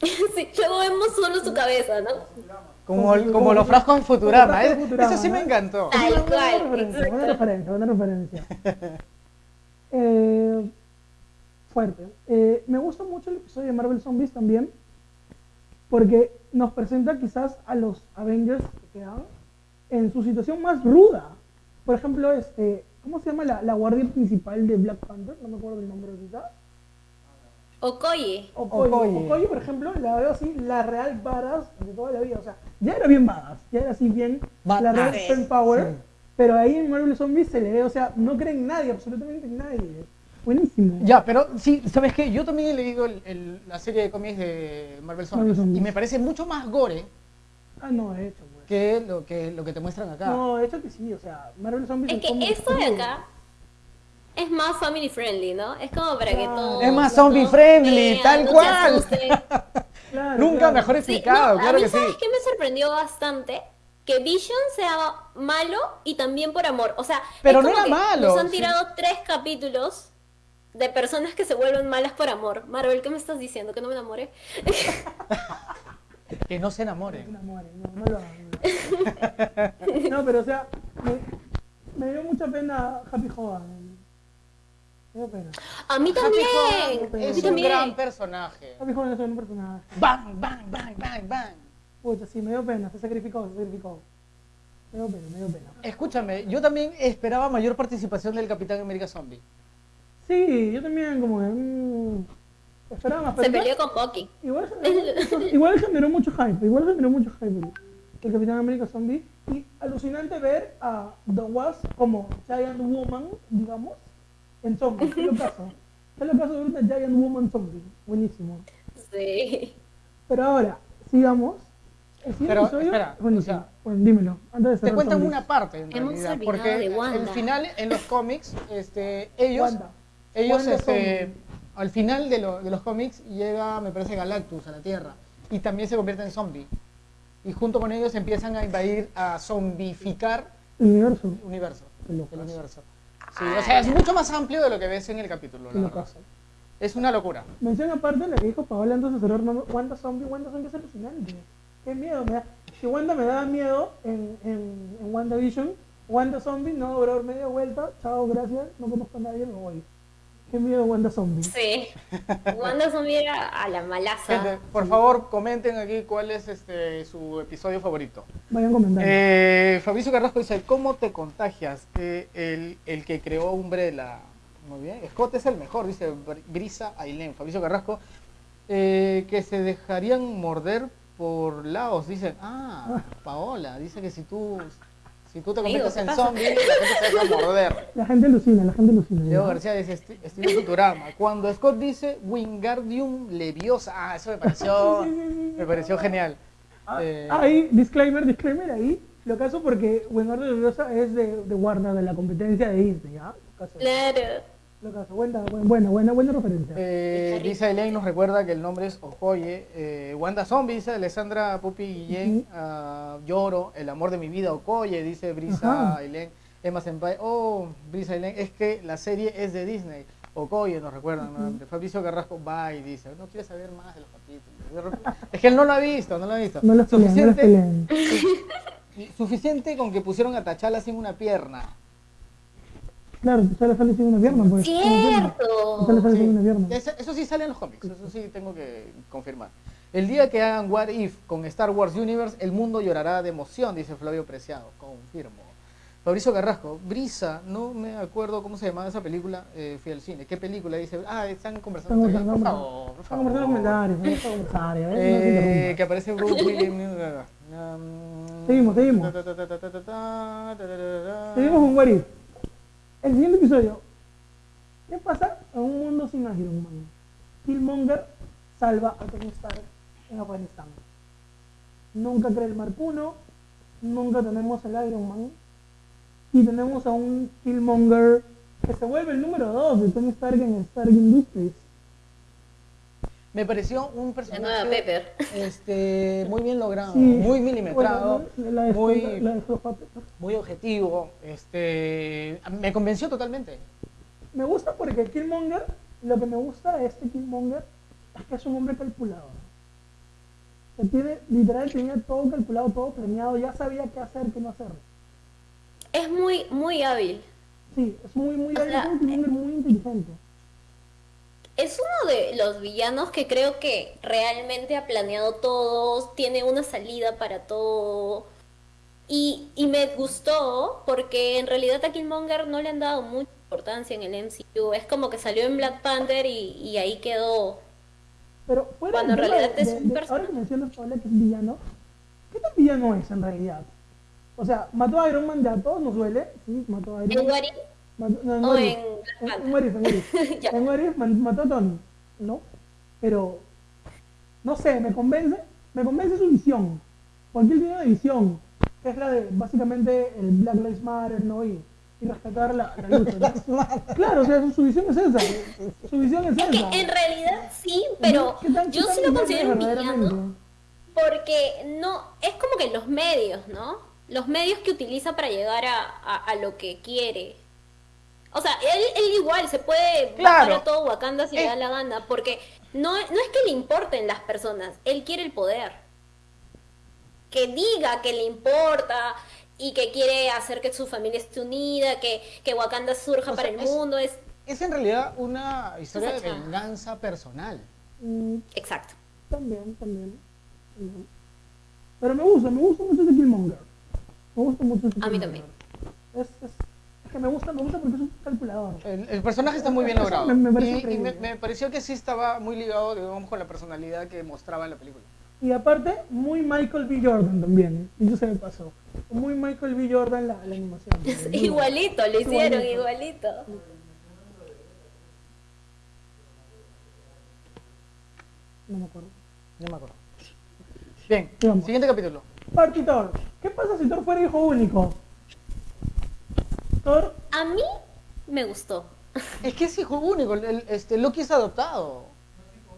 [SPEAKER 4] sí. Luego vemos solo su cabeza, ¿no?
[SPEAKER 2] Como,
[SPEAKER 1] Como-
[SPEAKER 2] como los frascos en Futurama.
[SPEAKER 1] frascos en
[SPEAKER 2] Es-
[SPEAKER 1] Futurama,
[SPEAKER 2] Eso sí me encantó.
[SPEAKER 4] Tal cual,
[SPEAKER 1] referencia, referencia, referencia. Eh, fuerte. Eh, me gusta mucho el episodio de Marvel Zombies también, porque nos presenta quizás a los Avengers que quedan en su situación más ruda. Por ejemplo, este, ¿cómo se llama la, la guardia principal de Black Panther? No me acuerdo el nombre ahorita.
[SPEAKER 4] Okoye.
[SPEAKER 1] Okoye.
[SPEAKER 2] Okoye.
[SPEAKER 1] Okoye, por ejemplo, la veo así, la real badass de toda la vida. O sea, ya era bien badass, ya era así bien la real strength power.
[SPEAKER 2] Sí.
[SPEAKER 1] Pero ahí en Marvel Zombies se le ve, o sea, no creen en nadie, absolutamente en nadie. Buenísimo.
[SPEAKER 2] Ya, pero sí, ¿sabes qué? Yo también he leído el- el- la serie de cómics de Marvel Zombies.
[SPEAKER 1] Marvel Zombies.
[SPEAKER 2] Y me parece mucho más gore
[SPEAKER 1] Ah, no, de hecho, pues.
[SPEAKER 2] que lo que, lo que te muestran acá.
[SPEAKER 1] No, de hecho que sí, o sea, Marvel Zombies
[SPEAKER 4] Es que esto de acá es más family friendly, ¿no? Es como para que todos.
[SPEAKER 2] Es más zombie friendly,
[SPEAKER 4] vean,
[SPEAKER 2] tal
[SPEAKER 4] no
[SPEAKER 2] cual.
[SPEAKER 1] Claro,
[SPEAKER 2] Nunca
[SPEAKER 1] claro.
[SPEAKER 2] mejor
[SPEAKER 4] Sí,
[SPEAKER 2] explicado,
[SPEAKER 4] no,
[SPEAKER 2] claro
[SPEAKER 4] a mí,
[SPEAKER 2] que sí.
[SPEAKER 4] ¿sabes qué me sorprendió bastante? Que Vision sea malo y también por amor. O sea,
[SPEAKER 2] Pero
[SPEAKER 4] es
[SPEAKER 2] no era
[SPEAKER 4] que
[SPEAKER 2] malo,
[SPEAKER 4] Nos han
[SPEAKER 2] sí.
[SPEAKER 4] tirado tres capítulos de personas que se vuelven malas por amor. Marvel, ¿qué me estás diciendo? ¿Que no me enamore?
[SPEAKER 2] Que no se
[SPEAKER 1] No
[SPEAKER 2] enamoren.
[SPEAKER 1] se enamoren, no, no lo hagan. No, No, pero o sea, me, me dio mucha pena Happy Hogan. Me dio pena.
[SPEAKER 4] A mí también.
[SPEAKER 2] Es un
[SPEAKER 4] también.
[SPEAKER 2] gran personaje.
[SPEAKER 1] Happy Hogan es un personaje.
[SPEAKER 2] Bang, bang, bang, bang, bang.
[SPEAKER 1] Pucha, sí, me dio pena, se sacrificó, se sacrificó. Me dio pena, me dio pena.
[SPEAKER 2] Escúchame, yo también esperaba mayor participación del Capitán América Zombie.
[SPEAKER 1] Sí, yo también como que... mm, esperaba más,
[SPEAKER 4] Se
[SPEAKER 1] pero
[SPEAKER 4] peleó con Bucky.
[SPEAKER 1] igual, igual generó mucho hype, igual generó mucho hype el Capitán América Zombie. Y alucinante ver a The Wasp como Giant Woman, digamos, en zombies. ¿Qué lo caso? ¿Qué lo caso de una Giant Woman Zombie? Buenísimo.
[SPEAKER 4] Sí.
[SPEAKER 1] Pero ahora, sigamos. El siguiente
[SPEAKER 2] Pero,
[SPEAKER 1] episodio-
[SPEAKER 2] espera,
[SPEAKER 1] buenísimo.
[SPEAKER 2] o sea,
[SPEAKER 1] bueno, dímelo. Antes de
[SPEAKER 2] Te cuentan
[SPEAKER 1] zombies.
[SPEAKER 2] una parte en
[SPEAKER 4] Hemos
[SPEAKER 2] realidad, porque
[SPEAKER 4] de Wanda.
[SPEAKER 2] el final en los cómics, este, ellos,
[SPEAKER 1] Wanda.
[SPEAKER 2] ellos,
[SPEAKER 1] Wanda
[SPEAKER 2] este, al final de, lo- de los cómics llega, me parece, Galactus a la Tierra y también se convierte en zombie. Y junto con ellos empiezan a invadir, a zombificar
[SPEAKER 1] El universo.
[SPEAKER 2] el universo. El universo. Sí, o sea, es mucho más amplio de lo que ves en el capítulo. La verdad. Es una locura.
[SPEAKER 1] Mención aparte la que dijo Paola antes de cerrar, no, Wanda Zombie, Wanda Zombie es alucinante. Qué miedo me da. Si Wanda me daba miedo en, en, en WandaVision, Wanda Zombie, no, bro, media vuelta, chao, gracias, no conozco a nadie, me voy. Qué miedo Wanda Zombie.
[SPEAKER 4] Sí. Wanda Zombie era a la malaza.
[SPEAKER 2] Gente, por favor, comenten aquí cuál es este su episodio favorito.
[SPEAKER 1] Vayan comentando.
[SPEAKER 2] Eh, Fabricio Carrasco dice, ¿cómo te contagias? Eh, el, el que creó Umbrella. Muy bien. Scott es el mejor, dice Br- Brisa Ailén. Fabricio Carrasco. eh, que se dejarían morder por Laos. Dice, ah, Paola. Dice que si tú, si tú te conviertes
[SPEAKER 4] ¿qué
[SPEAKER 2] en zombie, la gente se deja morder.
[SPEAKER 1] La gente alucina, la gente alucina.
[SPEAKER 2] Leo. García dice, "Esti- estilo Futurama. Cuando Scott dice Wingardium Leviosa. Ah, eso me pareció, me pareció genial.
[SPEAKER 1] Ah,
[SPEAKER 2] Eh,
[SPEAKER 1] Ahí, disclaimer, disclaimer, ahí. Lo caso porque Wingardium Leviosa es de, de Warner, de la competencia de Disney, ¿ah?
[SPEAKER 4] Claro.
[SPEAKER 1] Lo caso. Buena, buena, buena, buena referencia.
[SPEAKER 2] Eh. Lisa Elaine nos recuerda que el nombre es Okoye. Eh, Wanda Zombie, dice Alessandra Pupi Guillén. ah, lloro, el amor de mi vida, Okoye, dice Brisa
[SPEAKER 1] Ajá.
[SPEAKER 2] Elaine. Emma Senpai, oh, Brisa Elaine, es que la serie es de Disney. Okoye nos recuerdan, ¿no? Fabricio Carrasco, bye, dice, no quiere saber más de los capítulos. Es que él no lo ha visto, no lo ha visto.
[SPEAKER 1] No los
[SPEAKER 2] suficiente, suficiente con que pusieron a Tachala sin una pierna.
[SPEAKER 1] Claro, te sale, sale sin una pierna. Pues, ¡Cierto! Sale, sale
[SPEAKER 2] sí.
[SPEAKER 1] sin una pierna.
[SPEAKER 2] Eso, sí sale en los cómics, eso sí tengo que confirmar. El día que hagan What If con Star Wars Universe, el mundo llorará de emoción, dice Flavio Preciado. Confirmo. Fabricio Carrasco, Brisa, no me acuerdo cómo se llamaba esa película, eh, fui al cine. ¿Qué película? Dice, ah, están conversando. Están
[SPEAKER 1] conversando,
[SPEAKER 2] por favor,
[SPEAKER 1] por favor. Están conversando
[SPEAKER 2] en
[SPEAKER 1] comentarios,
[SPEAKER 2] que aparece Bruce Williams.
[SPEAKER 1] seguimos, seguimos. Seguimos un What If. El siguiente episodio. ¿Qué pasa en un mundo sin Iron Man? Killmonger salva a Tony Stark en Afganistán. Nunca crea el Marpuno, nunca tenemos el Iron Man. Y tenemos a un Killmonger que se vuelve el número 2 de Tony Stark en Stark Industries.
[SPEAKER 2] Me pareció un
[SPEAKER 4] La nueva
[SPEAKER 2] personaje
[SPEAKER 4] Pepper.
[SPEAKER 2] este, muy bien logrado,
[SPEAKER 1] Sí.
[SPEAKER 2] muy milimetrado,
[SPEAKER 1] Bueno, la de,
[SPEAKER 2] muy,
[SPEAKER 1] la
[SPEAKER 2] muy objetivo. Este, me convenció totalmente.
[SPEAKER 1] Me gusta porque Killmonger, lo que me gusta de este Killmonger es que es un hombre calculador. Que tiene, literal, tenía todo calculado, todo planeado, ya sabía qué hacer, qué no hacer.
[SPEAKER 4] Es muy, muy hábil.
[SPEAKER 1] Sí, es muy, muy,
[SPEAKER 4] O
[SPEAKER 1] es
[SPEAKER 4] sea,
[SPEAKER 1] un Killmonger muy inteligente.
[SPEAKER 4] Es uno de los villanos que creo que realmente ha planeado todo, tiene una salida para todo. Y, y me gustó porque en realidad a Killmonger no le han dado mucha importancia en el MCU. Es como que salió en Black Panther y, y ahí quedó.
[SPEAKER 1] Pero fuera
[SPEAKER 4] Cuando en realidad
[SPEAKER 1] de-
[SPEAKER 4] es
[SPEAKER 1] de-
[SPEAKER 4] un
[SPEAKER 1] de-
[SPEAKER 4] personaje.
[SPEAKER 1] Ahora que mencionas, que es villano, ¿qué tan villano es en realidad? O sea, mató a Iron Man, ya a todos nos duele, sí, mató a Iron Man. Mató- no, en
[SPEAKER 4] o en
[SPEAKER 1] En-
[SPEAKER 4] Panther.
[SPEAKER 1] En What If, en What If.
[SPEAKER 4] Ya.
[SPEAKER 1] En What If man- mató a Tony, ¿no? Pero, no sé, me convence, me convence su visión. Porque él tiene una visión, que es la de básicamente el Black Lives Matter, ¿no? Y, y respetar la, la lucha. ¿no? Claro, o sea, su, su visión es esa. Su visión es
[SPEAKER 4] que
[SPEAKER 1] esa.
[SPEAKER 4] en realidad sí, pero
[SPEAKER 1] ¿Qué tan- qué
[SPEAKER 4] yo
[SPEAKER 1] tan
[SPEAKER 4] sí lo considero
[SPEAKER 1] es
[SPEAKER 4] un villano. Porque no, es como que los medios, ¿no? Los medios que utiliza para llegar a, a, a lo que quiere. O sea, él, él igual se puede
[SPEAKER 2] Claro.
[SPEAKER 4] bajar a todo Wakanda si le
[SPEAKER 2] Eh.
[SPEAKER 4] da la gana, porque no, no es que le importen las personas, él quiere el poder. Que diga que le importa y que quiere hacer que su familia esté unida, que, que Wakanda surja
[SPEAKER 2] O
[SPEAKER 4] para
[SPEAKER 2] sea,
[SPEAKER 4] el
[SPEAKER 2] es-
[SPEAKER 4] mundo, es
[SPEAKER 2] Es en realidad una historia de venganza personal.
[SPEAKER 1] Mm,
[SPEAKER 4] exacto.
[SPEAKER 1] También, también, también. Pero me gusta, me gusta mucho ese Killmonger. Me gusta mucho ese
[SPEAKER 4] A mí también.
[SPEAKER 1] Es que me gusta, me gusta porque es un calculador.
[SPEAKER 2] El, personaje está muy bien logrado.
[SPEAKER 1] Me,
[SPEAKER 2] pareció que sí estaba muy ligado, digamos, con la personalidad que mostraba en la película.
[SPEAKER 1] Y aparte, muy Michael B. Jordan también. ¿eh? Y eso se me pasó. Muy Michael B. Jordan la, animación.
[SPEAKER 4] igualito, lo hicieron
[SPEAKER 1] igualito. No me acuerdo.
[SPEAKER 2] No me acuerdo. Bien, siguiente capítulo.
[SPEAKER 1] Partitor. ¿Qué pasa si Thor fuera hijo único? Thor,
[SPEAKER 4] A mí me gustó.
[SPEAKER 2] Es que es hijo único, el- el- este, Loki es adoptado.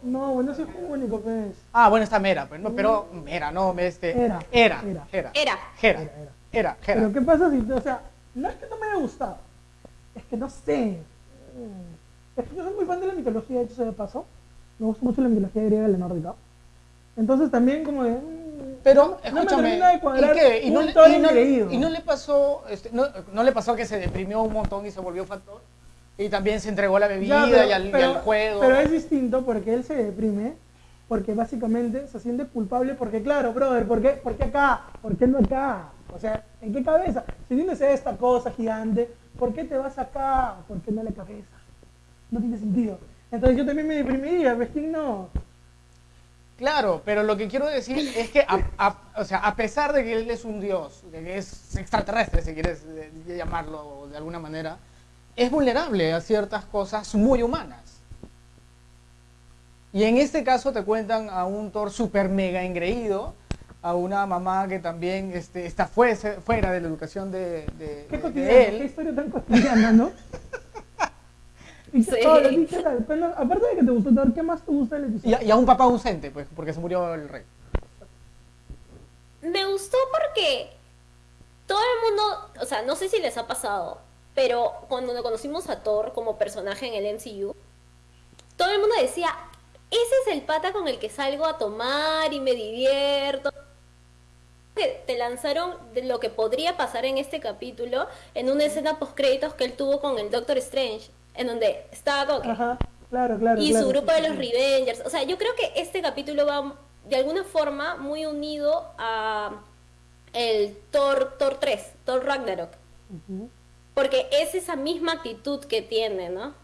[SPEAKER 1] no, bueno, es hijo único, pues.
[SPEAKER 2] Ah, bueno, está Mera, pero, no, pero Mera, no, este...
[SPEAKER 1] Era,
[SPEAKER 2] Era,
[SPEAKER 1] era.
[SPEAKER 2] era,
[SPEAKER 4] Era.
[SPEAKER 1] Era, era.
[SPEAKER 2] era,
[SPEAKER 1] Pero. ¿qué pasa si, o sea, no es que no me haya gustado, es que no sé. Mm. Es que yo soy muy fan de la mitología, de hecho, sea de paso. Me gusta mucho la mitología griega y la nórdica. Entonces también como de...
[SPEAKER 2] Pero,
[SPEAKER 1] no me
[SPEAKER 2] escúchame,
[SPEAKER 1] de cuadrar
[SPEAKER 2] ¿y qué? ¿Y no, le,
[SPEAKER 1] Thor
[SPEAKER 2] y no-
[SPEAKER 1] engreído.
[SPEAKER 2] y no le pasó, este, no, le pasó que se deprimió un montón y se volvió factor? Y también se entregó a la bebida
[SPEAKER 1] Ya, pero-
[SPEAKER 2] y, al, y
[SPEAKER 1] pero-
[SPEAKER 2] al juego.
[SPEAKER 1] Pero es distinto porque él se deprime, porque básicamente se siente culpable, porque claro, brother, ¿por qué, por qué acá? ¿Por qué no acá? O sea, ¿en qué cabeza? Si tienes esta cosa gigante, ¿por qué te vas acá? ¿Por qué no la cabeza? No tiene sentido. Entonces yo también me deprimiría, ¿ves quién no?
[SPEAKER 2] Claro, pero lo que quiero decir es que, a, a- o sea, a pesar de que él es un dios, de que es extraterrestre, si quieres eh, llamarlo de alguna manera, es vulnerable a ciertas cosas muy humanas. Y en este caso te cuentan a un Thor super mega engreído, a una mamá que también este, está fuese- fuera de la educación de, de-
[SPEAKER 1] Qué
[SPEAKER 2] de
[SPEAKER 1] cotidiano, qué
[SPEAKER 2] él.
[SPEAKER 1] historia tan cotidiana, ¿no? Y
[SPEAKER 4] Sí.
[SPEAKER 1] ahora, sí, ¿qué tal? Pero, aparte de que te gustó Thor, ¿qué más te gusta del
[SPEAKER 2] Y
[SPEAKER 1] episodio?
[SPEAKER 2] a, y a un papá ausente, pues, porque se murió el rey.
[SPEAKER 4] Me gustó porque todo el mundo, o sea, no sé si les ha pasado, pero cuando conocimos a Thor como personaje en el MCU, todo el mundo decía, ese es el pata con el que salgo a tomar y me divierto. Que te lanzaron de lo que podría pasar en este capítulo en una escena post créditos que él tuvo con el Doctor Strange, en donde estaba como que
[SPEAKER 1] Ajá, claro, claro.
[SPEAKER 4] y
[SPEAKER 1] claro,
[SPEAKER 4] su grupo
[SPEAKER 1] sí,
[SPEAKER 4] de los
[SPEAKER 1] sí.
[SPEAKER 4] Revengers. O sea, yo creo que este capítulo va de alguna forma muy unido a el Thor, Thor 3, Thor Ragnarok. Porque es esa misma actitud que tiene, ¿no?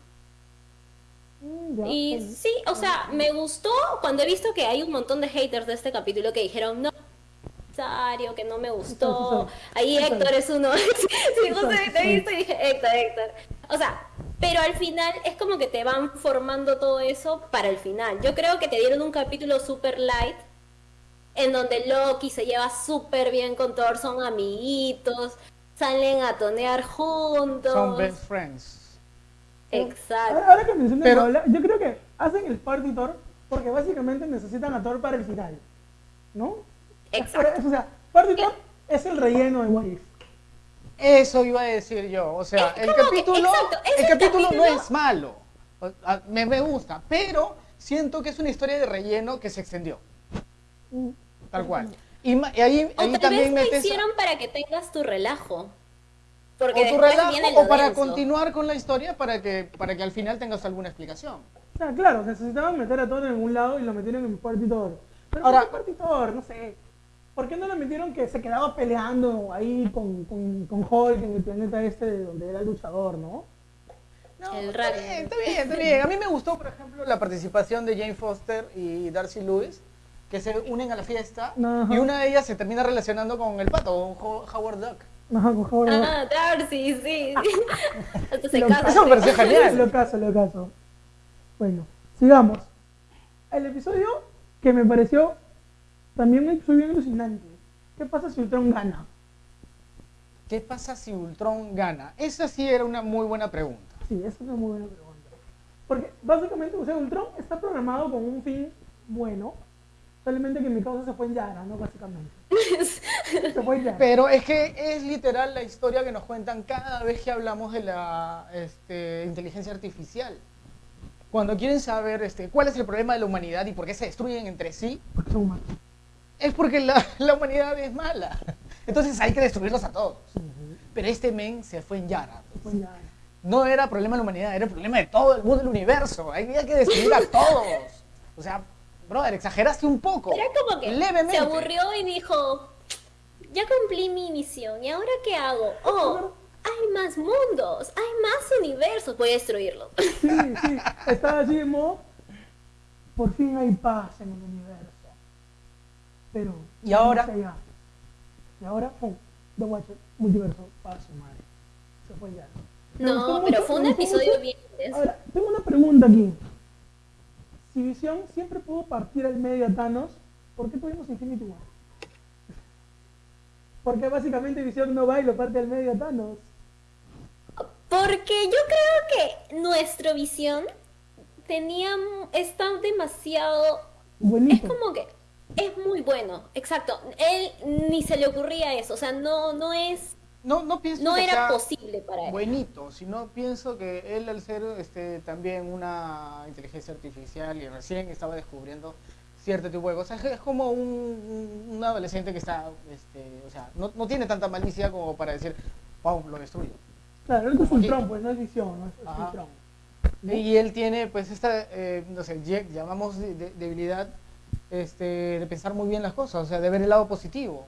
[SPEAKER 1] Mm,
[SPEAKER 4] Y sí, o sea, me gustó cuando he visto que hay un montón de haters de este capítulo que dijeron, no, que no me gustó. Ahí. Héctor es uno. sí, te he visto y dije, Héctor, Héctor. O sea, pero al final es como que te van formando todo eso para el final. Yo creo que te dieron un capítulo super light en donde Loki se lleva súper bien con Thor, son amiguitos, salen a tonear juntos.
[SPEAKER 2] Son best friends.
[SPEAKER 4] Exacto.
[SPEAKER 1] Ahora, ahora que mencionas
[SPEAKER 2] Pero-
[SPEAKER 1] Paola, yo creo que hacen el Party Thor porque básicamente necesitan a Thor para el final. ¿No?
[SPEAKER 4] Exacto.
[SPEAKER 1] o sea, Party Thor es el relleno de What If.
[SPEAKER 2] Eso iba a decir yo. O sea,
[SPEAKER 4] Es
[SPEAKER 2] el
[SPEAKER 4] que-
[SPEAKER 2] capítulo,
[SPEAKER 4] exacto,
[SPEAKER 2] el
[SPEAKER 4] el
[SPEAKER 2] capítulo no es malo. O- Me, me gusta, pero siento que es una historia de relleno que se extendió, tal cual. Y, ma- y ahí,
[SPEAKER 4] O
[SPEAKER 2] ahí
[SPEAKER 4] tal
[SPEAKER 2] también
[SPEAKER 4] vez lo
[SPEAKER 2] metes
[SPEAKER 4] hicieron para que tengas tu relajo.
[SPEAKER 2] o
[SPEAKER 4] Porque
[SPEAKER 2] tu
[SPEAKER 4] después
[SPEAKER 2] relajo
[SPEAKER 4] viene
[SPEAKER 2] o para
[SPEAKER 4] denso.
[SPEAKER 2] continuar con la historia para que, para que al final tengas alguna explicación.
[SPEAKER 1] O sea, claro, necesitaban meter a Thor en algún lado y lo metieron en Party Thor. Pero
[SPEAKER 2] Ahora-
[SPEAKER 1] Ahora, Party Thor, no sé. ¿Por qué no lo metieron que se quedaba peleando ahí con, con, con Hulk en el planeta este de donde era el luchador, no?
[SPEAKER 2] No,
[SPEAKER 4] El
[SPEAKER 2] está bien, está bien, está bien. A mí me gustó, por ejemplo, la participación de Jane Foster y Darcy Lewis, que se unen a la fiesta
[SPEAKER 1] Ajá.
[SPEAKER 2] y una de ellas se termina relacionando con el pato, con Ho- Howard Duck.
[SPEAKER 1] Ajá, con Howard.
[SPEAKER 4] Ah, Darcy, sí. Hasta se casa.
[SPEAKER 2] Eso me pareció genial.
[SPEAKER 1] Lo caso, lo caso. Bueno, sigamos. El episodio que me pareció también episodio bien alucinante. ¿Qué pasa si Ultron gana?
[SPEAKER 2] ¿Qué pasa si Ultron gana? Esa sí era una muy buena pregunta.
[SPEAKER 1] Sí, esa es una muy buena pregunta. Porque básicamente, o sea, Ultron está programado con un fin bueno, solamente que mi causa se fue en Yara, ¿no? Básicamente. se fue en Yara.
[SPEAKER 2] Pero es que es literal la historia que nos cuentan cada vez que hablamos de la este, inteligencia artificial. Cuando quieren saber este, cuál es el problema de la humanidad y por qué se destruyen entre sí,
[SPEAKER 1] Porque son humanos.
[SPEAKER 2] Es porque la, la humanidad es mala. Entonces hay que destruirlos a todos. Pero este men se fue en Yara.
[SPEAKER 1] Se fue en Yara.
[SPEAKER 2] No era problema de la humanidad, era problema de todo el mundo del universo. Había que destruir a todos. O sea, brother, exageraste un poco.
[SPEAKER 4] Era como que
[SPEAKER 2] levemente.
[SPEAKER 4] se aburrió y dijo, ya cumplí mi misión, ¿y ahora qué hago? Oh, hay más mundos, hay más universos, voy a destruirlos.
[SPEAKER 1] Sí, sí. Estaba así de modo. Por fin hay paz en el universo. Pero.
[SPEAKER 2] ¿Y ahora?
[SPEAKER 1] allá. Y ahora, pum, The Watcher, multiverso, paz, su madre. Se fue gustó
[SPEAKER 4] No,
[SPEAKER 1] mucho,
[SPEAKER 4] pero fue un episodio
[SPEAKER 1] mucho.
[SPEAKER 4] bien.
[SPEAKER 1] Ahora, tengo una pregunta aquí. Si si Visión siempre pudo partir al medio a Thanos, ¿por qué tuvimos Infinity War? Porque básicamente Visión no va y lo parte al medio a Thanos.
[SPEAKER 4] Porque yo creo que nuestra visión tenía, está demasiado, es
[SPEAKER 1] Buenito.
[SPEAKER 4] como que, es muy bueno, exacto. Él ni se le ocurría eso, o sea, no, no es,
[SPEAKER 2] No, no pienso
[SPEAKER 4] no
[SPEAKER 2] que
[SPEAKER 4] era
[SPEAKER 2] sea
[SPEAKER 4] posible para él.
[SPEAKER 2] buenito, sino pienso que él al ser este, también una inteligencia artificial y recién estaba descubriendo cierto tipo de cosas, es como un, un- un adolescente que está, este, o sea, no, no tiene tanta malicia como para decir, wow, lo destruyo.
[SPEAKER 1] Claro, él es. Ultron, pues no es Visión, no es. Ultron.
[SPEAKER 2] Y él tiene pues esta, eh, no sé, llamamos de- de- debilidad este, de pensar muy bien las cosas, o sea, de ver el lado positivo.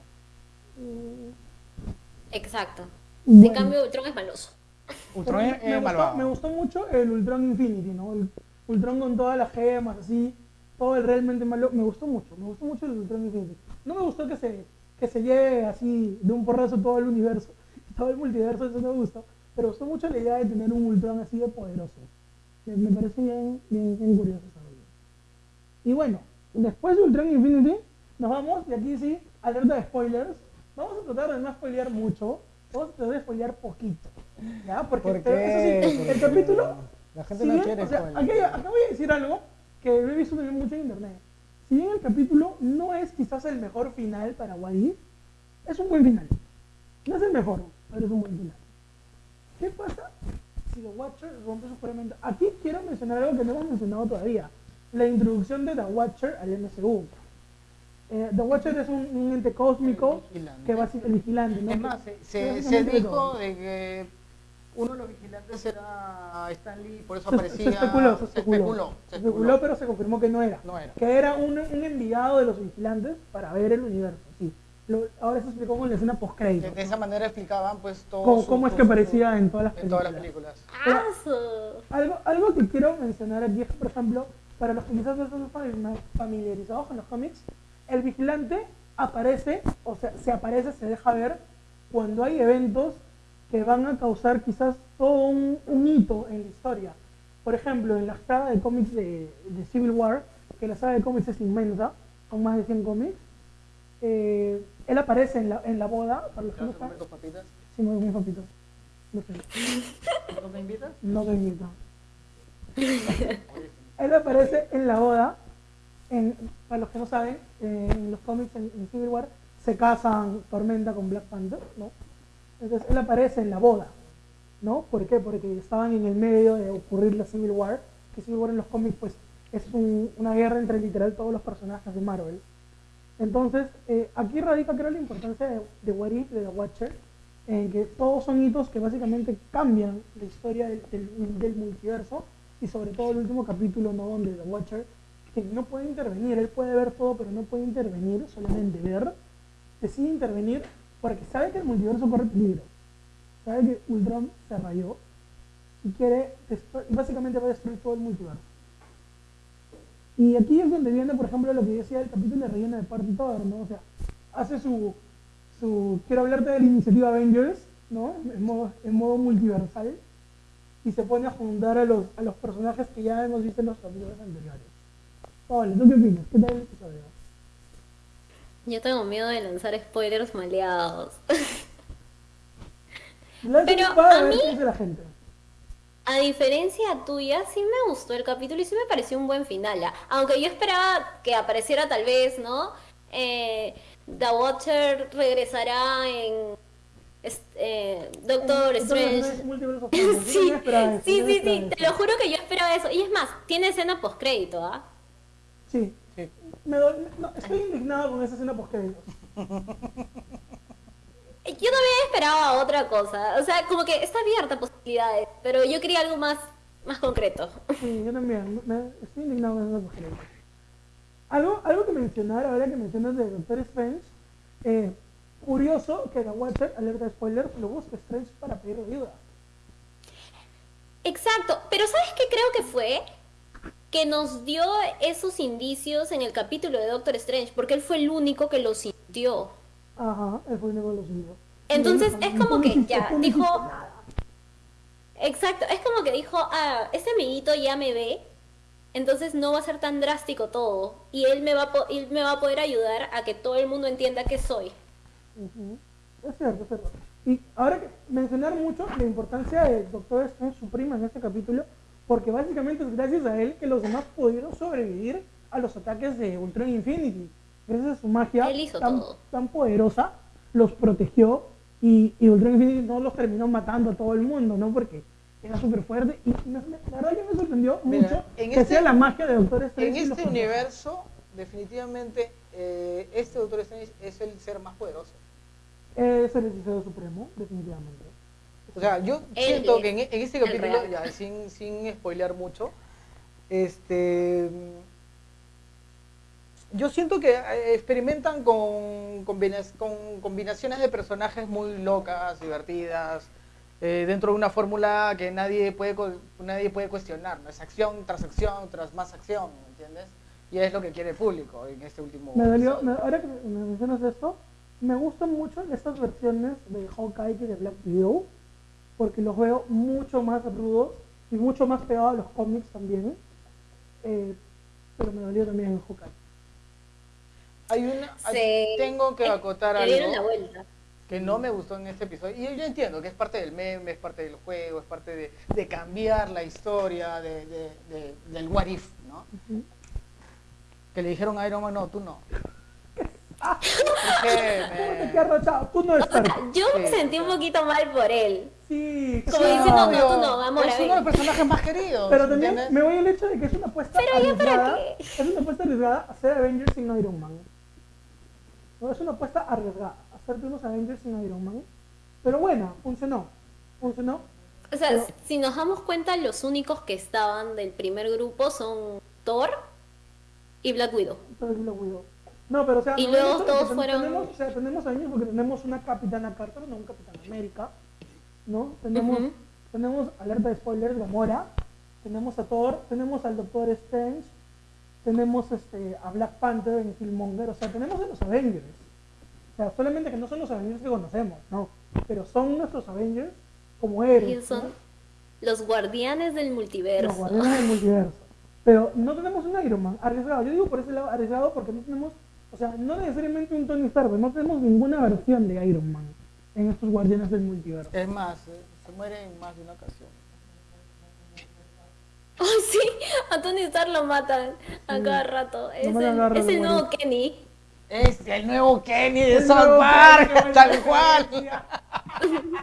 [SPEAKER 4] Exacto. En
[SPEAKER 1] Bueno.
[SPEAKER 4] cambio, Ultron es maloso.
[SPEAKER 2] Ultron es
[SPEAKER 1] me, me
[SPEAKER 2] malvado.
[SPEAKER 1] gustó, me gustó mucho el Ultron Infinity, ¿no? El Ultron con todas las gemas, así, todo el realmente malo. Me gustó mucho, me gustó mucho el Ultron Infinity. No me gustó que se, que se lleve así de un porrazo todo el universo, todo el multiverso, eso no me gustó. Pero me gustó mucho la idea de tener un Ultron así de poderoso. Me, me parece bien, bien, bien curioso esa idea. Y bueno, después de Ultron Infinity, nos vamos, y aquí sí, alerta de spoilers. Vamos a tratar de no spoilear mucho, vamos a tratar de spoilear poquito. ¿Ya? Porque
[SPEAKER 2] ¿Por
[SPEAKER 1] este- eso sí, el capítulo.
[SPEAKER 2] La gente
[SPEAKER 1] si
[SPEAKER 2] no
[SPEAKER 1] bien-
[SPEAKER 2] quiere
[SPEAKER 1] o sea, aquí, acá voy a decir algo que lo he visto también mucho en internet. Si bien el capítulo no es quizás el mejor final para What If, es un buen final. No es el mejor, pero es un buen final. ¿Qué pasa si The Watcher rompe su juramento? Aquí quiero mencionar algo que no hemos mencionado todavía. La introducción de The Watcher al MCU. Eh, The Watcher es un, un ente cósmico que va a ser el vigilante. ¿no?
[SPEAKER 2] Es más, se, dijo de que uno de los vigilantes era Stan Lee, por eso
[SPEAKER 1] Se,
[SPEAKER 2] aparecía.
[SPEAKER 1] se especuló, se especuló.
[SPEAKER 2] especuló,
[SPEAKER 1] especuló, pero se confirmó que no era.
[SPEAKER 2] No era.
[SPEAKER 1] Que era un, un enviado de los vigilantes para ver el universo. Sí. Lo- ahora se explicó con la escena post
[SPEAKER 2] De,
[SPEAKER 1] crédito.
[SPEAKER 2] de esa manera explicaban pues todo
[SPEAKER 1] ¿Cómo,
[SPEAKER 2] su-
[SPEAKER 1] cómo es que
[SPEAKER 2] su-
[SPEAKER 1] aparecía en todas las
[SPEAKER 2] en
[SPEAKER 1] películas?
[SPEAKER 2] todas las películas.
[SPEAKER 4] ¡Aso!
[SPEAKER 1] Algo, algo que quiero mencionar aquí es que, por ejemplo, para los que quizás no están fami- familiarizados con los cómics, el vigilante aparece, o sea, se aparece, se deja ver cuando hay eventos que van a causar quizás todo un, un hito en la historia. Por ejemplo, en la saga de cómics de, de Civil War, que la saga de cómics es inmensa, con más de 100 cómics, eh, él aparece en la, en la boda, para los
[SPEAKER 2] ¿Te
[SPEAKER 1] que no
[SPEAKER 2] vas a comer tus papitas?
[SPEAKER 1] Sí, muy, muy papito. No sé,
[SPEAKER 2] ¿No me invitas?
[SPEAKER 1] no te invito. Él aparece en la boda. Para los que no saben, en los cómics en, Civil War se casan Tormenta con Black Panther, ¿no? Entonces él aparece en la boda, ¿no? ¿Por qué? Porque estaban en el medio de ocurrir la Civil War, que Civil War en los cómics pues es un- una guerra entre literal todos los personajes de Marvel. Entonces, eh, aquí radica creo la importancia de, de What If, de The Watcher, en que todos son hitos que básicamente cambian la historia del multiverso y sobre todo el último capítulo, ¿no? Donde The Watcher, que no puede intervenir, él puede ver todo, pero no puede intervenir, solamente ver, decide intervenir porque sabe que el multiverso corre peligro, sabe que Ultron se rayó y quiere, y básicamente va a destruir todo el multiverso. Y aquí es donde viene, por ejemplo, lo que decía del capítulo de relleno de Party Thor, ¿no? O sea, hace su, su quiero hablarte de la iniciativa Avengers, ¿no? En modo, en modo multiversal. Y se pone a juntar a los, a los personajes que ya hemos visto en los capítulos anteriores. Paola, ¿tú qué opinas? ¿Qué tal el episodio?
[SPEAKER 4] Yo tengo miedo de lanzar spoilers maleados. Pero a mí-
[SPEAKER 1] la gente.
[SPEAKER 4] A diferencia tuya, sí me gustó el capítulo y sí me pareció un buen final. ¿ah? Aunque yo esperaba que apareciera tal vez, ¿no? Eh, The Watcher regresará en est- eh, Doctor Strange. Sí, sí, sí, te lo juro que yo esperaba eso. Y es más, tiene escena postcrédito, ¿ah?
[SPEAKER 1] Sí.
[SPEAKER 2] Sí.
[SPEAKER 1] Me do- no, estoy indignado con esa escena post
[SPEAKER 4] Yo también esperaba otra cosa. O sea, como que está abierta a posibilidades, pero yo quería algo más, más concreto.
[SPEAKER 1] Sí, yo también. Me, estoy indignado con esas mujeres. Algo, algo que mencionar, ahora que mencionas de Doctor Strange, eh, curioso que The Watcher, alerta de spoilers, lo busca Strange para pedir ayuda.
[SPEAKER 4] Exacto, pero ¿sabes qué creo que fue? Que nos dio esos indicios en el capítulo de Doctor Strange, porque él fue el único que lo sintió.
[SPEAKER 1] Ajá, él fue el único que lo sintió.
[SPEAKER 4] Entonces, es como
[SPEAKER 1] "Tú no
[SPEAKER 4] que ya, dijo-
[SPEAKER 1] hiciste nada".
[SPEAKER 4] Exacto, es como que dijo, ah, este amiguito ya me ve, Entonces no va a ser tan drástico todo. Y él me va a, él me va a poder ayudar a que todo el mundo entienda que soy.
[SPEAKER 1] Es cierto, es cierto. Y ahora que mencionar mucho la importancia del Doctor Strange su prima en este capítulo, porque básicamente es gracias a él que los demás pudieron sobrevivir a los ataques de Ultron Infinity. Gracias a su magia tan, tan poderosa, los protegió y, y Ultron Infinity no los terminó matando a todo el mundo, ¿no? Porque era súper fuerte y me- me- la verdad que me sorprendió
[SPEAKER 2] Mira,
[SPEAKER 1] mucho
[SPEAKER 2] en
[SPEAKER 1] que
[SPEAKER 2] este-
[SPEAKER 1] sea la magia de Doctor Strange.
[SPEAKER 2] En este universo, definitivamente, eh, este Doctor Strange es el ser más poderoso.
[SPEAKER 1] Es el hechicero supremo, definitivamente.
[SPEAKER 2] O sea, yo siento que en, en este capítulo, ya sin, sin spoilear mucho, este yo siento que eh, experimentan con, con combinaciones de personajes muy locas, divertidas, eh, dentro de una fórmula que nadie puede co- nadie puede cuestionar, ¿no? Es acción tras acción tras más acción, ¿me entiendes? Y es lo que quiere el público en este último
[SPEAKER 1] Me dolió, me- ahora que me mencionas esto, me gustan mucho estas versiones de Hawkeye y de Black Widow, porque los veo mucho más rudos y mucho más pegados a los cómics también. Eh, pero me dolió también en Hawkeye.
[SPEAKER 2] Hay una, hay- tengo que acotar algo.
[SPEAKER 4] la vuelta.
[SPEAKER 2] que no me gustó en este episodio. Y yo entiendo que es parte del meme, es parte del juego, es parte de, de cambiar la historia de, de- de- del what if, ¿no? Que le dijeron a Iron Man, no, tú no. ¿Por qué,
[SPEAKER 1] Te
[SPEAKER 2] me-
[SPEAKER 1] rachado, tú no estás.
[SPEAKER 4] Yo me
[SPEAKER 2] Sí,
[SPEAKER 4] sentí un poquito mal por él.
[SPEAKER 1] Sí,
[SPEAKER 4] Como
[SPEAKER 1] claro.
[SPEAKER 4] diciendo, no, tú no, amor,
[SPEAKER 2] Es uno de los personajes más queridos.
[SPEAKER 1] Pero también
[SPEAKER 2] ¿entiendes?
[SPEAKER 1] me voy al hecho de que es una apuesta
[SPEAKER 4] Pero ya para
[SPEAKER 1] arriesgada.
[SPEAKER 4] qué.
[SPEAKER 1] Es una apuesta arriesgada hacer Avengers sin Iron Man. No, es una apuesta arriesgada hacerte unos Avengers sin Iron Man. Pero bueno, funcionó. Funcionó.
[SPEAKER 4] O sea,
[SPEAKER 1] Pero-
[SPEAKER 4] si nos damos cuenta, los únicos que estaban del primer grupo son Thor y Black Widow.
[SPEAKER 1] No, pero o sea,
[SPEAKER 4] Y
[SPEAKER 1] no,
[SPEAKER 4] luego todos fueron-
[SPEAKER 1] Tenemos, o sea, tenemos Avengers porque tenemos una Capitana Carter, no un Capitán América. ¿No? Tenemos,
[SPEAKER 4] Ujú.
[SPEAKER 1] tenemos alerta de spoilers, Gamora. Tenemos a Thor, tenemos al Doctor Strange. Tenemos este, a Black Panther en Killmonger. O sea, tenemos a los Avengers. O sea, solamente que no son los Avengers que conocemos, no. Pero son nuestros Avengers como héroes.
[SPEAKER 4] Ellos son
[SPEAKER 1] ¿no?
[SPEAKER 4] los guardianes del
[SPEAKER 1] Los
[SPEAKER 4] multiverso.
[SPEAKER 1] guardianes del multiverso. Pero no tenemos un Iron Man arriesgado. Yo digo por ese lado arriesgado porque no tenemos, o sea, no necesariamente un Tony Stark, no tenemos ninguna versión de Iron Man en estos guardianes del multiverso.
[SPEAKER 2] Es más, eh, se muere en más de una ocasión.
[SPEAKER 4] Ay, sí, a Tony Stark lo matan a cada rato. Es el, es el nuevo
[SPEAKER 1] bueno.
[SPEAKER 4] Kenny.
[SPEAKER 2] Es el nuevo Kenny de South Park, tal cual.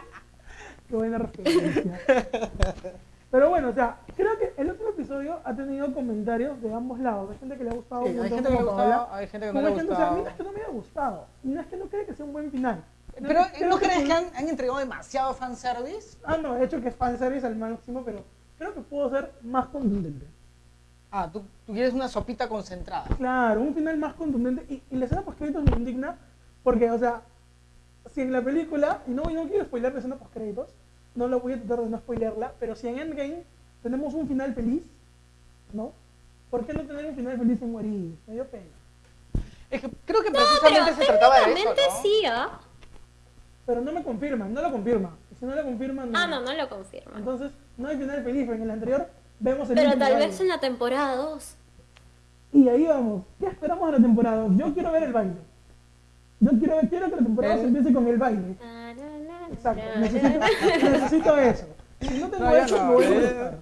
[SPEAKER 1] Qué buena referencia. Pero bueno, o sea, creo que el otro episodio ha tenido comentarios de ambos lados. Hay gente que le ha gustado
[SPEAKER 2] Sí,
[SPEAKER 1] un
[SPEAKER 2] hay gente que le
[SPEAKER 1] como
[SPEAKER 2] ha gustado,
[SPEAKER 1] Paola,
[SPEAKER 2] hay gente que no le ha
[SPEAKER 1] hay gente- o sea, a mí
[SPEAKER 2] gustado.
[SPEAKER 1] no es que no me haya gustado, no es que no cree que sea un buen final.
[SPEAKER 2] Pero ¿no crees que han, han entregado demasiado fanservice?
[SPEAKER 1] Ah, no, de hecho que es fanservice al máximo, pero creo que pudo ser más contundente.
[SPEAKER 2] Ah, tú, tú quieres una sopita concentrada.
[SPEAKER 1] Claro, un final más contundente. Y, y la escena post-créditos me indigna porque, o sea, si en la película, y no, y no quiero spoiler la escena post-créditos, no lo voy a tratar de no spoilerla, pero si en Endgame tenemos un final feliz, ¿no? ¿Por qué no tener un final feliz en If? Me dio pena.
[SPEAKER 2] Es que creo que precisamente se trataba de eso, ¿no?
[SPEAKER 4] sí, ¿ah?
[SPEAKER 1] Pero no me confirman, no lo confirma. Si no lo confirman,
[SPEAKER 4] Ah, no, no lo confirman.
[SPEAKER 1] Entonces, no hay final feliz, pero en el anterior vemos el
[SPEAKER 4] Pero tal
[SPEAKER 1] baile.
[SPEAKER 4] vez en la temporada 2.
[SPEAKER 1] Y ahí vamos. ¿Qué esperamos de la temporada? Yo quiero ver el baile. Yo quiero, quiero que la temporada
[SPEAKER 2] El-
[SPEAKER 1] se empiece con el baile. Exacto. Necesito, necesito eso. Si no tengo eso, me voy a
[SPEAKER 2] eh.
[SPEAKER 1] molestar.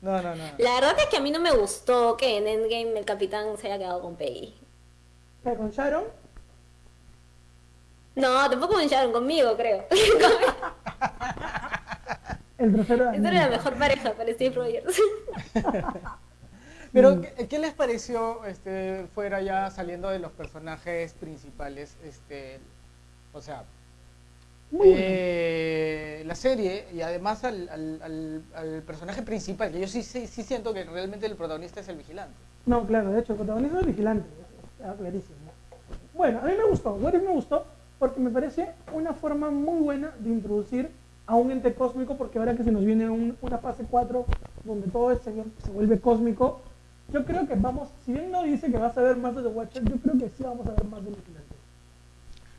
[SPEAKER 2] No, no, no.
[SPEAKER 4] La verdad es que a mí no me gustó que en Endgame el capitán se haya quedado con Peggy.
[SPEAKER 1] ¿Qué, ¿Con Sharon?
[SPEAKER 4] No, tampoco me echaron conmigo, creo.
[SPEAKER 1] El trasero de
[SPEAKER 4] Esta era la mejor pareja para Steve Rogers.
[SPEAKER 2] Pero, ¿qué, qué les pareció este, fuera ya saliendo de los personajes principales? Este, o sea. Eh, la serie y además al, al- al- al personaje principal, que yo sí, sí, sí siento que realmente el protagonista es el vigilante.
[SPEAKER 1] No, claro, de hecho, el protagonista es el vigilante. Está clarísimo. Bueno, a mí me gustó. What If me gustó porque me parece una forma muy buena de introducir a un ente cósmico, porque ahora que se nos viene un- una fase 4 donde todo se, se vuelve cósmico, yo creo que vamos, si bien no dice que vas a ver más de The Watcher, yo creo que sí vamos a ver más vigilante.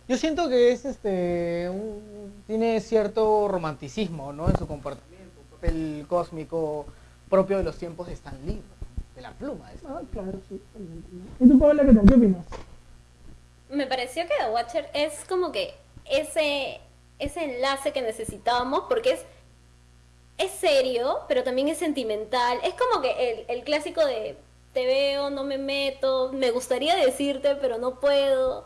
[SPEAKER 2] Yo siento que es este un- tiene cierto romanticismo, ¿no? En su comportamiento, un papel cósmico propio de los tiempos de Stan Lee, de la pluma. esta.
[SPEAKER 1] Ah, claro, sí. ¿Y tú, Paola, qué tal? ¿Qué opinas?
[SPEAKER 4] Me pareció que The Watcher es como que ese, ese enlace que necesitábamos porque es, es serio, pero también es sentimental. Es como que el, el clásico de te veo, no me meto, me gustaría decirte, pero no puedo.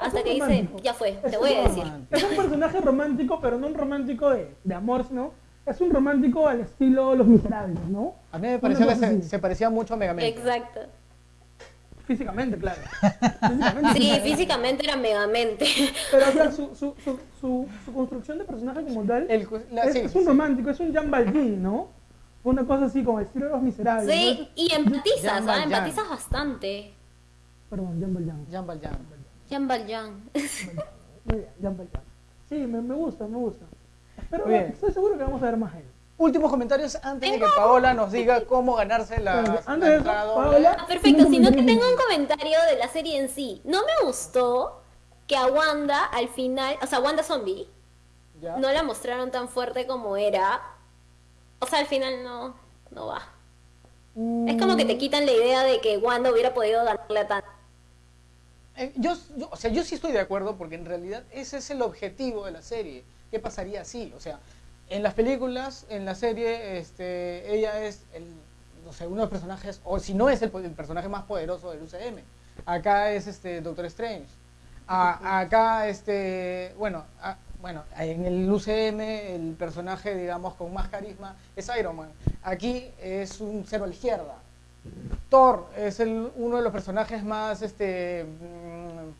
[SPEAKER 4] Hasta
[SPEAKER 1] Es
[SPEAKER 4] que dice, ya fue,
[SPEAKER 1] Es
[SPEAKER 4] te voy a
[SPEAKER 1] un
[SPEAKER 4] decir.
[SPEAKER 1] Es un personaje romántico, pero no un romántico de, de amor, sino es un romántico al estilo Los Miserables, ¿no?
[SPEAKER 2] A mí me pareció que se, parecía mucho a Megamente.
[SPEAKER 4] Exacto.
[SPEAKER 1] Físicamente, claro. Físicamente,
[SPEAKER 4] Sí,
[SPEAKER 1] claro.
[SPEAKER 4] físicamente era megamente.
[SPEAKER 1] Pero o sea, su, su, su, su, su construcción de personaje como tal
[SPEAKER 2] El cu- la-
[SPEAKER 1] es,
[SPEAKER 2] sí,
[SPEAKER 1] es un
[SPEAKER 2] sí.
[SPEAKER 1] romántico, es un Jean Valjean, ¿no? Una cosa así como el estilo de Los Miserables.
[SPEAKER 4] Sí,
[SPEAKER 1] ¿no?
[SPEAKER 4] y empatizas,
[SPEAKER 2] Jean
[SPEAKER 4] ¿ah?
[SPEAKER 2] Valjean.
[SPEAKER 4] Empatizas bastante.
[SPEAKER 1] Perdón, Jean Valjean.
[SPEAKER 2] Jean Valjean.
[SPEAKER 4] Jean Valjean.
[SPEAKER 1] Muy bien, Jean Valjean. Sí, me, me gusta, me gusta. Pero
[SPEAKER 2] bien.
[SPEAKER 1] estoy seguro que vamos a ver más él.
[SPEAKER 2] Últimos comentarios antes de que Paola nos diga cómo ganarse la, la
[SPEAKER 1] antes de eso. Paola,
[SPEAKER 4] Ah, perfecto, sino que tengo un comentario de la serie en sí. No me gustó que a Wanda al final, o sea, Wanda Zombie,
[SPEAKER 2] ¿Ya?
[SPEAKER 4] no la mostraron tan fuerte como era. O sea, al final no, no va. Es como que te quitan la idea de que Wanda hubiera podido ganarle a Thanos.
[SPEAKER 2] Eh, yo, yo- o sea, yo sí estoy de acuerdo porque en realidad ese es el objetivo de la serie. ¿Qué pasaría si? O sea, en las películas, en la serie, este, ella es el, no sé, uno de los personajes, o si no es el, personaje más poderoso del UCM. Acá es este Doctor Strange. A- acá, este, bueno, a- bueno, en el UCM el personaje, digamos, con más carisma es Iron Man. Aquí es un cero a la izquierda. Thor es el, uno de los personajes más, este, mm,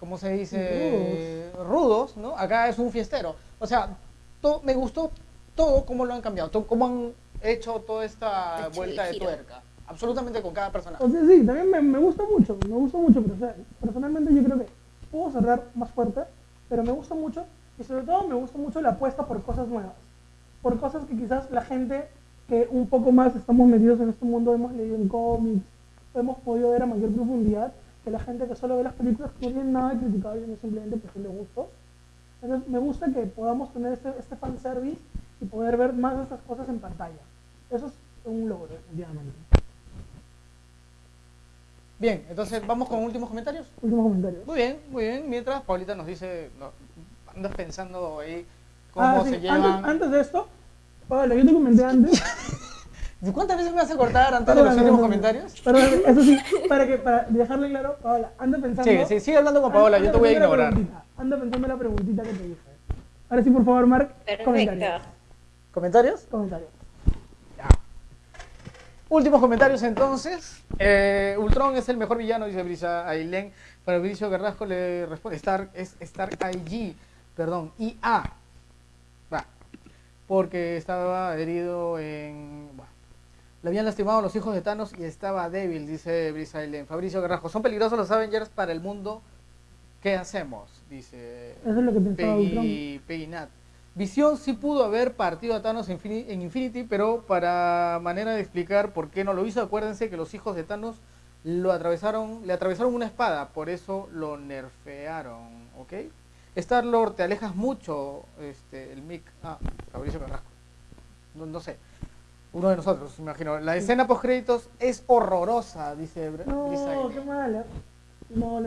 [SPEAKER 2] ¿cómo se dice? Rudos. ¿no? Acá es un fiestero. O sea, to- me gustó todo cómo lo han cambiado, todo, cómo han hecho toda esta
[SPEAKER 4] Hecho
[SPEAKER 2] vuelta
[SPEAKER 4] el
[SPEAKER 2] de tuerca. Absolutamente con cada personaje.
[SPEAKER 1] O sea, sí, también me, me gusta mucho, me gusta mucho, pero o sea, personalmente yo creo que puedo cerrar más fuerte, pero me gusta mucho y sobre todo me gusta mucho la apuesta por cosas nuevas, por cosas que quizás la gente que un poco más estamos metidos en este mundo hemos leído en cómics, hemos podido ver a mayor profundidad que la gente que solo ve las películas que no tienen nada de criticable, no simplemente cuestión de gustos. Entonces me gusta que podamos tener este, este fanservice y poder ver más de estas cosas en pantalla. Eso es un logro, definitivamente.
[SPEAKER 2] Bien, entonces vamos con últimos comentarios.
[SPEAKER 1] Último comentario.
[SPEAKER 2] Muy bien, muy bien. Mientras Paulita nos dice, no, andas pensando ahí cómo
[SPEAKER 1] Ah, sí,
[SPEAKER 2] se
[SPEAKER 1] Antes,
[SPEAKER 2] llevan.
[SPEAKER 1] antes de esto, Pablo, yo te comenté antes.
[SPEAKER 2] ¿Cuántas veces me vas a cortar antes de los últimos comentarios?
[SPEAKER 1] Perdón, eso sí, para, que, para dejarle claro, Paola, anda pensando.
[SPEAKER 2] Sí, sí, sigue hablando con Paola, yo te voy a ignorar.
[SPEAKER 1] Anda pensando en la preguntita que te dije. Ahora sí, por favor, Mark, comentarios.
[SPEAKER 2] ¿Comentarios?
[SPEAKER 1] Comentarios.
[SPEAKER 2] Últimos comentarios entonces. Eh, Ultron es el mejor villano, dice Brisa Ailén. Para Bricio Carrasco le responde Stark, es Stark IG, perdón, IA. Porque estaba herido en. bueno, le habían lastimado los hijos de Thanos y estaba débil, dice Brisa Ailén. Fabricio Carrasco, son peligrosos los Avengers para el mundo. ¿Qué hacemos? Dice
[SPEAKER 1] Eso es lo que pensaba.
[SPEAKER 2] Peggy, Peggy Nat. Visión sí pudo haber partido a Thanos en Infinity, pero para manera de explicar por qué no lo hizo, acuérdense que los hijos de Thanos lo atravesaron, le atravesaron una espada, por eso lo nerfearon, ¿ok? Star Lord, te alejas mucho, este, el mic, ah, Fabricio Carrasco, no, no sé, uno de nosotros, me imagino. La escena post créditos es horrorosa, dice Br-
[SPEAKER 1] No, qué mala. No,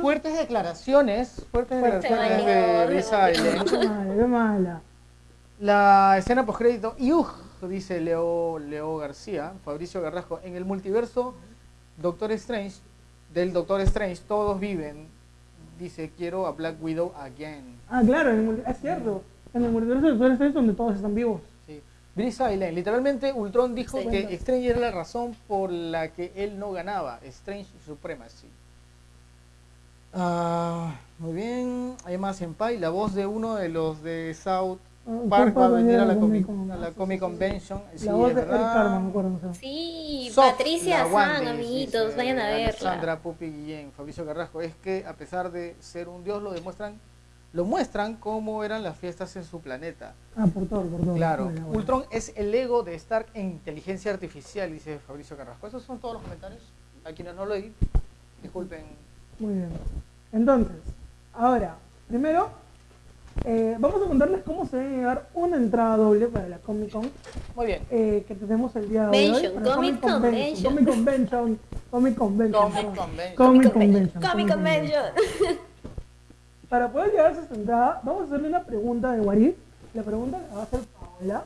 [SPEAKER 2] Fuertes declaraciones, fuertes
[SPEAKER 1] Fuerte
[SPEAKER 2] declaraciones de
[SPEAKER 4] valor,
[SPEAKER 2] Brisa Ailén.
[SPEAKER 1] Qué mala, qué mala.
[SPEAKER 2] La escena postcrédito, y uj, dice Leo, Leo García, Fabricio Garrasco, en el multiverso Doctor Strange, del Doctor Strange, todos viven. Dice, quiero a Black Widow again.
[SPEAKER 1] Ah, claro, en el es cierto. En el multiverso de Doctor Strange donde todos están vivos.
[SPEAKER 2] Sí. Brisa Ailén, literalmente Ultron dijo
[SPEAKER 4] Sí.
[SPEAKER 2] que Strange era la razón por la que él no ganaba. Strange Supremacy. Ah, muy bien, hay más en Pai, la voz de uno de los de South Park va a venir a la
[SPEAKER 1] Comic
[SPEAKER 2] Comic,
[SPEAKER 1] Con.
[SPEAKER 2] a la Comic Convention. Sí,
[SPEAKER 1] La voz
[SPEAKER 2] es
[SPEAKER 1] de Eric
[SPEAKER 2] verdad.
[SPEAKER 1] Carman, me acuerdo. o sea.
[SPEAKER 4] Sí, Patricia San, amiguitos,
[SPEAKER 2] dice
[SPEAKER 4] vayan a verla.
[SPEAKER 2] Alexandra Pupi Guillén, Fabricio Carrasco, es que a pesar de ser un dios lo demuestran, lo muestran cómo eran las fiestas en su planeta.
[SPEAKER 1] Ah, por todo, por todo.
[SPEAKER 2] Claro,
[SPEAKER 1] Bueno, bueno.
[SPEAKER 2] Ultron es el ego de Stark en inteligencia artificial, dice Fabricio Carrasco. Esos son todos los comentarios. A quienes no lo leí, disculpen.
[SPEAKER 1] Muy bien. Entonces, ahora, primero, Eh, vamos a contarles cómo se debe llevar una entrada doble para la Comic Con
[SPEAKER 2] Muy bien.
[SPEAKER 1] eh, que tenemos el día de hoy. La
[SPEAKER 4] Comic Convention.
[SPEAKER 1] Comic Convention. Comic Convention.
[SPEAKER 2] Comic. Convention.
[SPEAKER 1] Comic Convention.
[SPEAKER 4] Comic Convention.
[SPEAKER 1] Para poder llevarse esta entrada, vamos a hacerle una pregunta de Warif. La pregunta la va a hacer Paola.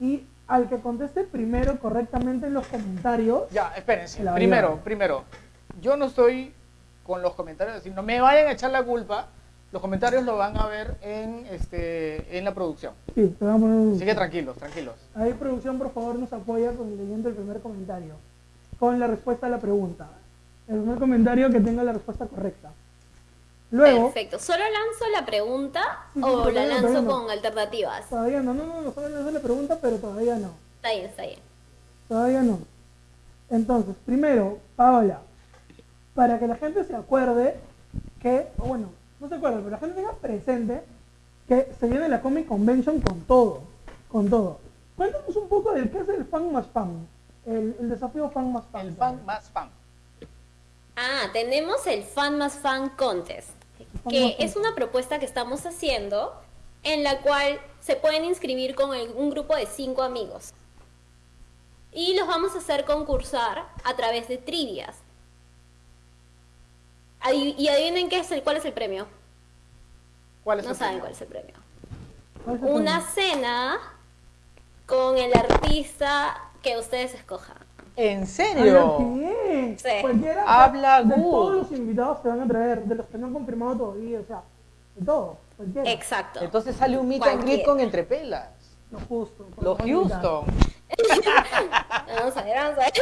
[SPEAKER 1] Y al que conteste primero correctamente en los comentarios,
[SPEAKER 2] Ya, espérense. Primero, primero. Yo no estoy con los comentarios, así, no me vayan a echar la culpa. Los comentarios lo van a ver en este en la producción.
[SPEAKER 1] sí, te a poner un...
[SPEAKER 2] Así que tranquilos, tranquilos.
[SPEAKER 1] Ahí producción, por favor, nos apoya con leyendo el primer comentario. Con la respuesta a la pregunta. El primer comentario que tenga la respuesta correcta. Luego,
[SPEAKER 4] Perfecto. ¿Solo lanzo la pregunta
[SPEAKER 1] Sí, sí,
[SPEAKER 4] o la lanzo
[SPEAKER 1] no.
[SPEAKER 4] con alternativas?
[SPEAKER 1] todavía no, no, no, no, solo le hace la pregunta, pero todavía no.
[SPEAKER 4] Está bien, está bien.
[SPEAKER 1] Todavía no. Entonces, primero, Paola, para que la gente se acuerde que, o bueno, no se acuerde, pero la gente tenga presente que se viene la Comic Convention con todo, con todo. Cuéntanos un poco del qué es el fan más fan, el, el desafío fan más fan.
[SPEAKER 2] El fan más fan.
[SPEAKER 4] Ah, tenemos el Fan más Fan Contest,
[SPEAKER 1] fan
[SPEAKER 4] que
[SPEAKER 1] más fan.
[SPEAKER 4] es una propuesta que estamos haciendo en la cual se pueden inscribir con el- un grupo de cinco amigos. Y los vamos a hacer concursar a través de trivias. Y adivinen qué es el, cuál es el premio.
[SPEAKER 2] ¿Cuál es
[SPEAKER 4] No
[SPEAKER 2] el
[SPEAKER 4] saben
[SPEAKER 2] premio?
[SPEAKER 4] cuál es el premio.
[SPEAKER 1] ¿Cuál es el
[SPEAKER 4] Una
[SPEAKER 1] premio?
[SPEAKER 4] cena con el artista que ustedes escojan.
[SPEAKER 2] ¿En serio?
[SPEAKER 4] Sí.
[SPEAKER 1] Cualquiera,
[SPEAKER 2] Habla
[SPEAKER 1] de
[SPEAKER 2] good.
[SPEAKER 1] todos los invitados se van a traer, de los que no han confirmado todavía, o sea, de todo, cualquiera.
[SPEAKER 4] Exacto.
[SPEAKER 2] Entonces sale un meet and greet con entrepelas.
[SPEAKER 1] Los Houston.
[SPEAKER 2] Los Houston.
[SPEAKER 4] Vamos a ver, vamos a ver.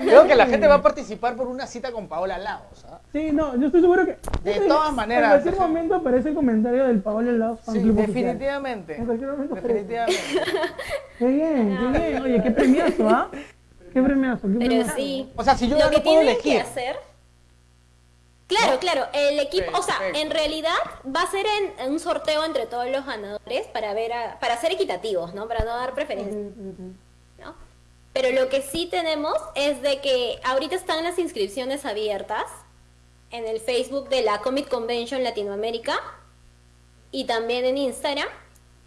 [SPEAKER 2] Creo que la gente va a participar por una cita con Paola Laos. ¿ah?
[SPEAKER 1] Sí, no, yo estoy seguro que.
[SPEAKER 2] De
[SPEAKER 1] Sí,
[SPEAKER 2] todas maneras,
[SPEAKER 1] En cualquier momento aparece el comentario del Paolo Laos Fan
[SPEAKER 2] Sí, definitivamente.
[SPEAKER 1] En cualquier momento aparece.
[SPEAKER 2] Definitivamente.
[SPEAKER 1] Qué bien, qué bien. Oye, qué premiazo, ¿ah? Qué premiazo, qué
[SPEAKER 4] Pero
[SPEAKER 1] premiazo.
[SPEAKER 4] sí.
[SPEAKER 2] O sea, si yo
[SPEAKER 4] lo
[SPEAKER 2] no
[SPEAKER 4] que
[SPEAKER 2] lo puedo
[SPEAKER 4] tienen que
[SPEAKER 2] elegir.
[SPEAKER 4] hacer. Claro, claro, el equipo, o sea, en realidad va a ser en, en un sorteo entre todos los ganadores para ver a- para ser equitativos, ¿no? Para no dar preferencia. Pero lo que sí tenemos es de que ahorita están las inscripciones abiertas en el Facebook de la Comic Convention Latinoamérica y también en Instagram.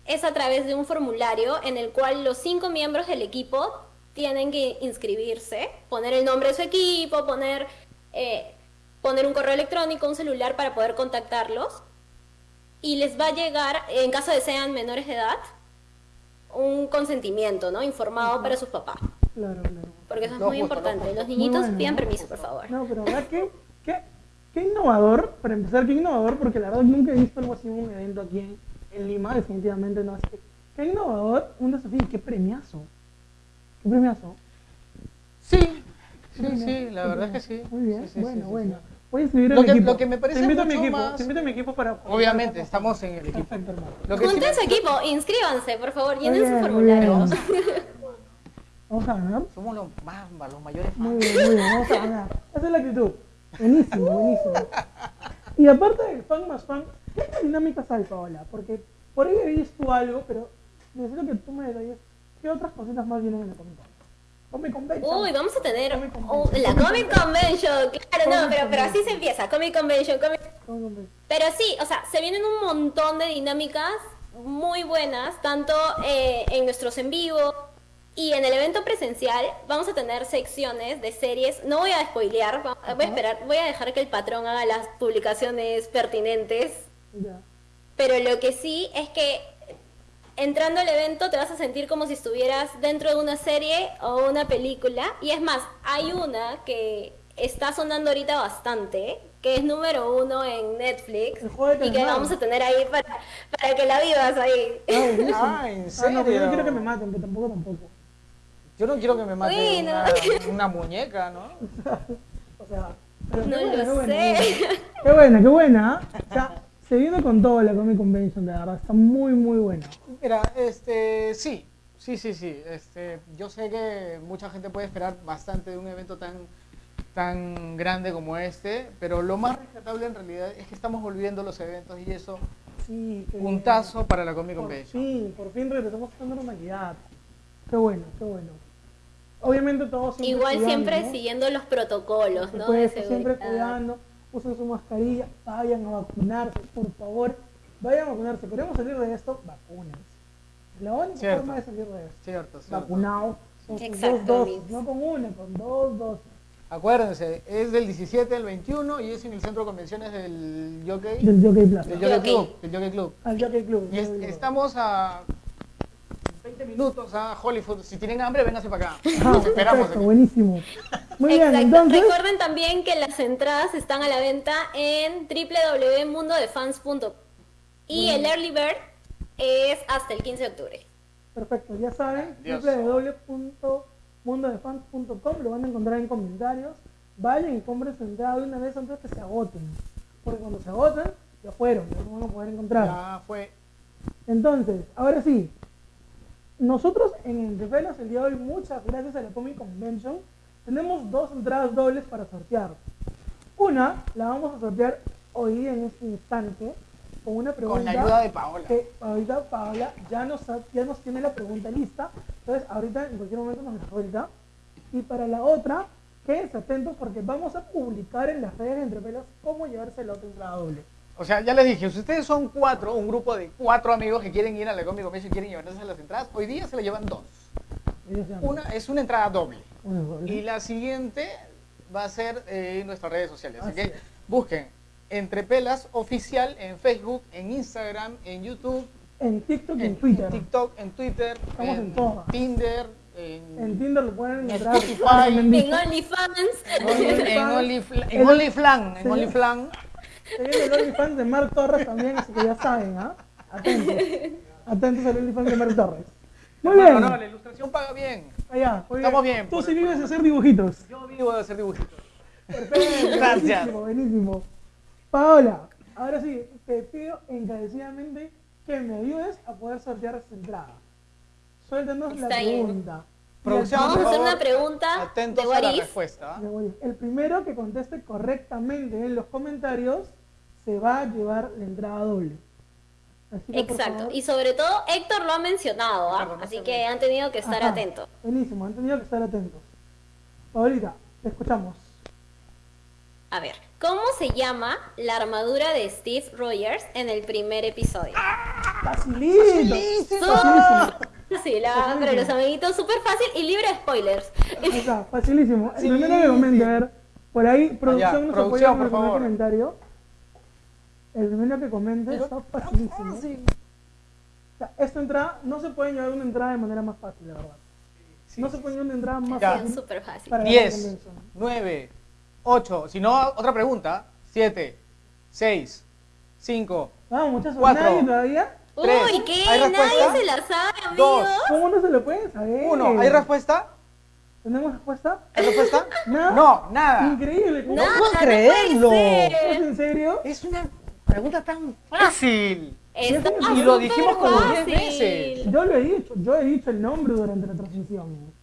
[SPEAKER 4] Es a través de un formulario en el cual los cinco miembros del equipo tienen que inscribirse, poner el nombre de su equipo, poner, eh, poner un correo electrónico, un celular para poder contactarlos. Y les va a llegar, en caso de sean menores de edad, un consentimiento, ¿no? Informado para sus papás.
[SPEAKER 1] Claro, claro.
[SPEAKER 4] Porque eso es
[SPEAKER 2] No,
[SPEAKER 4] muy
[SPEAKER 2] justo,
[SPEAKER 4] importante. Los niñitos
[SPEAKER 1] bueno,
[SPEAKER 4] pidan
[SPEAKER 1] ¿no?
[SPEAKER 4] permiso, por favor.
[SPEAKER 1] No, pero ¿verdad qué, qué, qué innovador? Para empezar, qué innovador, porque la verdad nunca he visto algo así en un evento aquí en, en Lima, definitivamente no. Así que, qué innovador, un desafío y qué premiazo. Qué premiazo.
[SPEAKER 2] Sí, sí, sí, la verdad es que sí.
[SPEAKER 1] Muy bien,
[SPEAKER 2] Sí, sí,
[SPEAKER 1] bueno,
[SPEAKER 2] sí, sí,
[SPEAKER 1] bueno.
[SPEAKER 2] sí.
[SPEAKER 1] Voy a escribir
[SPEAKER 2] Lo que-
[SPEAKER 1] equipo.
[SPEAKER 2] lo que me parece
[SPEAKER 1] te invito a mi equipo,
[SPEAKER 2] más-
[SPEAKER 1] te invito a mi equipo para...
[SPEAKER 2] Obviamente, estamos en el equipo.
[SPEAKER 1] Perfecto, hermano.
[SPEAKER 2] Lo que sí
[SPEAKER 4] Junten
[SPEAKER 2] me-
[SPEAKER 4] su equipo, inscríbanse, por favor, llenen su formulario.
[SPEAKER 1] Vamos a ganar.
[SPEAKER 2] Somos los más, los mayores
[SPEAKER 1] Muy bien, muy bien, vamos a ganar. Esa es la actitud. Buenísimo, buenísimo. Y aparte del fan más fan, ¿qué dinámicas hay, Paola? Porque por ahí he visto algo, pero necesito que tú me detalles qué otras cositas más vienen en la Comic Con. Comic Convention.
[SPEAKER 4] Uy, vamos a tener
[SPEAKER 1] Comic Convention.
[SPEAKER 4] la Comic Convention, claro, no,
[SPEAKER 1] Comic
[SPEAKER 4] pero, pero así se empieza, Comic Convention, Comic...
[SPEAKER 1] Comic Convention.
[SPEAKER 4] Pero sí, o sea, se vienen un montón de dinámicas muy buenas, tanto eh, en nuestros en vivo y en el evento presencial vamos a tener secciones de series. No voy a spoilear, voy a esperar, voy a dejar que el patrón haga las publicaciones pertinentes pero lo que sí es que entrando al evento te vas a sentir como si estuvieras dentro de una serie o una película. Y es más, hay una que está sonando ahorita bastante, que es número uno en Netflix. Y que vamos a tener ahí para, para que la vivas ahí.
[SPEAKER 1] Ah, buenísimo.
[SPEAKER 2] Ah, ¿en
[SPEAKER 1] Ah, no, pero yo
[SPEAKER 2] serio?
[SPEAKER 1] no quiero que me maten, que tampoco, tampoco.
[SPEAKER 2] Yo no quiero que me mate una, una muñeca, ¿no?
[SPEAKER 1] O sea, pero qué buena,
[SPEAKER 4] lo
[SPEAKER 1] qué buena,
[SPEAKER 4] sé.
[SPEAKER 1] Qué buena, qué buena. O sea, se vino con todo la Comic Convention, de verdad. Está muy, muy buena.
[SPEAKER 2] Mira, este, sí, sí, sí, sí. Este, yo sé que mucha gente puede esperar bastante de un evento tan, tan grande como este, pero lo más rescatable en realidad es que estamos volviendo los eventos y eso,
[SPEAKER 1] Sí, bien.
[SPEAKER 2] puntazo para la Comic
[SPEAKER 1] Por
[SPEAKER 2] Convention.
[SPEAKER 1] fin, por fin regresamos la normalidad. Qué bueno, qué bueno. Obviamente todos siempre
[SPEAKER 4] Igual
[SPEAKER 1] cuidando,
[SPEAKER 4] siempre
[SPEAKER 1] ¿no?
[SPEAKER 4] siguiendo los protocolos, ¿no? De
[SPEAKER 1] supuesto, siempre cuidando, usen su mascarilla, vayan a vacunarse, por favor. vayan a vacunarse. Queremos salir de esto, vacunas. La única
[SPEAKER 2] Cierto.
[SPEAKER 1] forma de salir de esto.
[SPEAKER 2] Cierto, cierto.
[SPEAKER 1] Vacunado con sus
[SPEAKER 4] Exacto,
[SPEAKER 1] dos dosis,
[SPEAKER 4] Mix.
[SPEAKER 1] no con una, con dos dosis.
[SPEAKER 2] Acuérdense, es del 17 al 21 y es en el centro de convenciones del Jockey,
[SPEAKER 1] Del Jockey Plaza.
[SPEAKER 2] del Jockey
[SPEAKER 4] Jockey.
[SPEAKER 2] Club. Del Jockey Club.
[SPEAKER 1] Al Jockey Club.
[SPEAKER 2] Y es-
[SPEAKER 1] Jockey Club.
[SPEAKER 2] estamos a 20 minutos a Hollywood. Si tienen hambre, vénganse para acá. Los esperamos
[SPEAKER 1] perfecto, buenísimo. Muy bien,
[SPEAKER 4] Exacto.
[SPEAKER 1] entonces,
[SPEAKER 4] Recuerden también que las entradas están a la venta en www.mundodefans.com y el early bird es hasta el 15 de octubre.
[SPEAKER 1] perfecto, ya saben, www.mundodefans.com lo van a encontrar en comentarios. Vayan y compren su entrada de una vez antes que se agoten. Porque cuando se agoten, ya fueron, ya no van a poder encontrar.
[SPEAKER 2] Ya fue.
[SPEAKER 1] Entonces, ahora sí, nosotros en Entrepelas el día de hoy, muchas gracias a la Comic Convention, tenemos dos entradas dobles para sortear. Una la vamos a sortear hoy en este instante con una pregunta
[SPEAKER 2] Con la ayuda de Paola.
[SPEAKER 1] que ahorita Paola ya nos, ha- ya nos tiene la pregunta lista, entonces ahorita en cualquier momento nos la suelta. Y para la otra, quédense atentos porque vamos a publicar en las redes de Entrepelas cómo llevarse la otra entrada doble.
[SPEAKER 2] O sea, ya les dije, si ustedes son cuatro, un grupo de cuatro amigos que quieren ir a la Comic Convention y quieren llevarse las entradas, hoy día se la llevan dos. Una es una entrada doble.
[SPEAKER 1] una doble.
[SPEAKER 2] Y la siguiente va a ser eh, en nuestras redes sociales. Así,
[SPEAKER 1] Así
[SPEAKER 2] que
[SPEAKER 1] es.
[SPEAKER 2] busquen Entre Pelas Oficial en Facebook, en Instagram, en YouTube,
[SPEAKER 1] En TikTok y en
[SPEAKER 2] en,
[SPEAKER 1] Twitter.
[SPEAKER 2] en TikTok, en Twitter,
[SPEAKER 1] Estamos en todas.
[SPEAKER 2] Tinder, en,
[SPEAKER 1] En Tinder lo pueden
[SPEAKER 2] En
[SPEAKER 1] encontrar.
[SPEAKER 4] En. OnlyFans.
[SPEAKER 2] en, en OnlyFlan, en. OnlyFlan.
[SPEAKER 1] Se viene el OnlyFans de Mark Torres también, así que ya saben, ¿ah? Atentos. Atentos al OnlyFans de Mark Torres. Muy bien.
[SPEAKER 2] no, la ilustración paga bien.
[SPEAKER 1] Allá, muy
[SPEAKER 2] Estamos bien,
[SPEAKER 1] Tú sí vives de hacer dibujitos.
[SPEAKER 2] Yo vivo de hacer dibujitos.
[SPEAKER 1] Perfecto.
[SPEAKER 2] Gracias.
[SPEAKER 1] Buenísimo, buenísimo. Paola, ahora sí, te pido encarecidamente que me ayudes a poder sortear esta entrada. Suéltanos la
[SPEAKER 4] bien.
[SPEAKER 1] pregunta.
[SPEAKER 2] Producción,
[SPEAKER 4] Vamos a hacer
[SPEAKER 2] favor,
[SPEAKER 4] una pregunta
[SPEAKER 2] Atentos
[SPEAKER 4] de
[SPEAKER 2] a la respuesta.
[SPEAKER 1] El primero que conteste correctamente en los comentarios se va a llevar la entrada doble. Así que, por
[SPEAKER 4] Exacto.
[SPEAKER 1] favor-
[SPEAKER 4] Y sobre todo, Héctor lo ha mencionado, ¿ah? Así que han tenido que estar
[SPEAKER 1] Ajá,
[SPEAKER 4] atentos.
[SPEAKER 1] Buenísimo, han tenido que estar atentos. Paulita, te escuchamos.
[SPEAKER 4] A ver, ¿cómo se llama la armadura de Steve Rogers en el primer episodio?
[SPEAKER 1] Facilito. Facilísimo.
[SPEAKER 4] Sí, la, para los amiguitos, súper fácil y libre de spoilers.
[SPEAKER 1] Está, facilísimo. El primero que comente, a ver, por ahí, producción nos
[SPEAKER 2] producción,
[SPEAKER 1] apoya con
[SPEAKER 2] por
[SPEAKER 1] el primer
[SPEAKER 2] favor.
[SPEAKER 1] comentario. El primero que comente está facilísimo. O sea, esta entrada, no se puede llevar una entrada de manera más fácil, la verdad. no se puede llevar una entrada más
[SPEAKER 2] Ya.
[SPEAKER 1] fácil
[SPEAKER 4] Súper fácil.
[SPEAKER 1] para la
[SPEAKER 2] 10,
[SPEAKER 1] convención.
[SPEAKER 2] 9, 8, si no, otra pregunta, 7, 6, 5,
[SPEAKER 1] Vamos, muchachos,
[SPEAKER 2] Cuatro.
[SPEAKER 1] nadie todavía.
[SPEAKER 2] Tres.
[SPEAKER 4] Uy, ¿qué?
[SPEAKER 2] ¿Hay respuesta?
[SPEAKER 4] Nadie se la sabe, amigos.
[SPEAKER 2] Dos.
[SPEAKER 1] ¿Cómo no se lo pueden saber?
[SPEAKER 2] 1. ¿Hay respuesta?
[SPEAKER 1] ¿Tenemos respuesta?
[SPEAKER 2] ¿Hay respuesta?
[SPEAKER 1] Nada.
[SPEAKER 2] No, nada.
[SPEAKER 1] Increíble. ¿cómo?
[SPEAKER 4] Nada,
[SPEAKER 2] puedo
[SPEAKER 4] no
[SPEAKER 2] creerlo.
[SPEAKER 4] puede
[SPEAKER 1] ¿Es en serio?
[SPEAKER 2] Es una pregunta tan fácil. Y lo dijimos como diez
[SPEAKER 4] fácil.
[SPEAKER 2] veces.
[SPEAKER 1] Yo lo he dicho, yo he dicho el nombre durante la transmisión.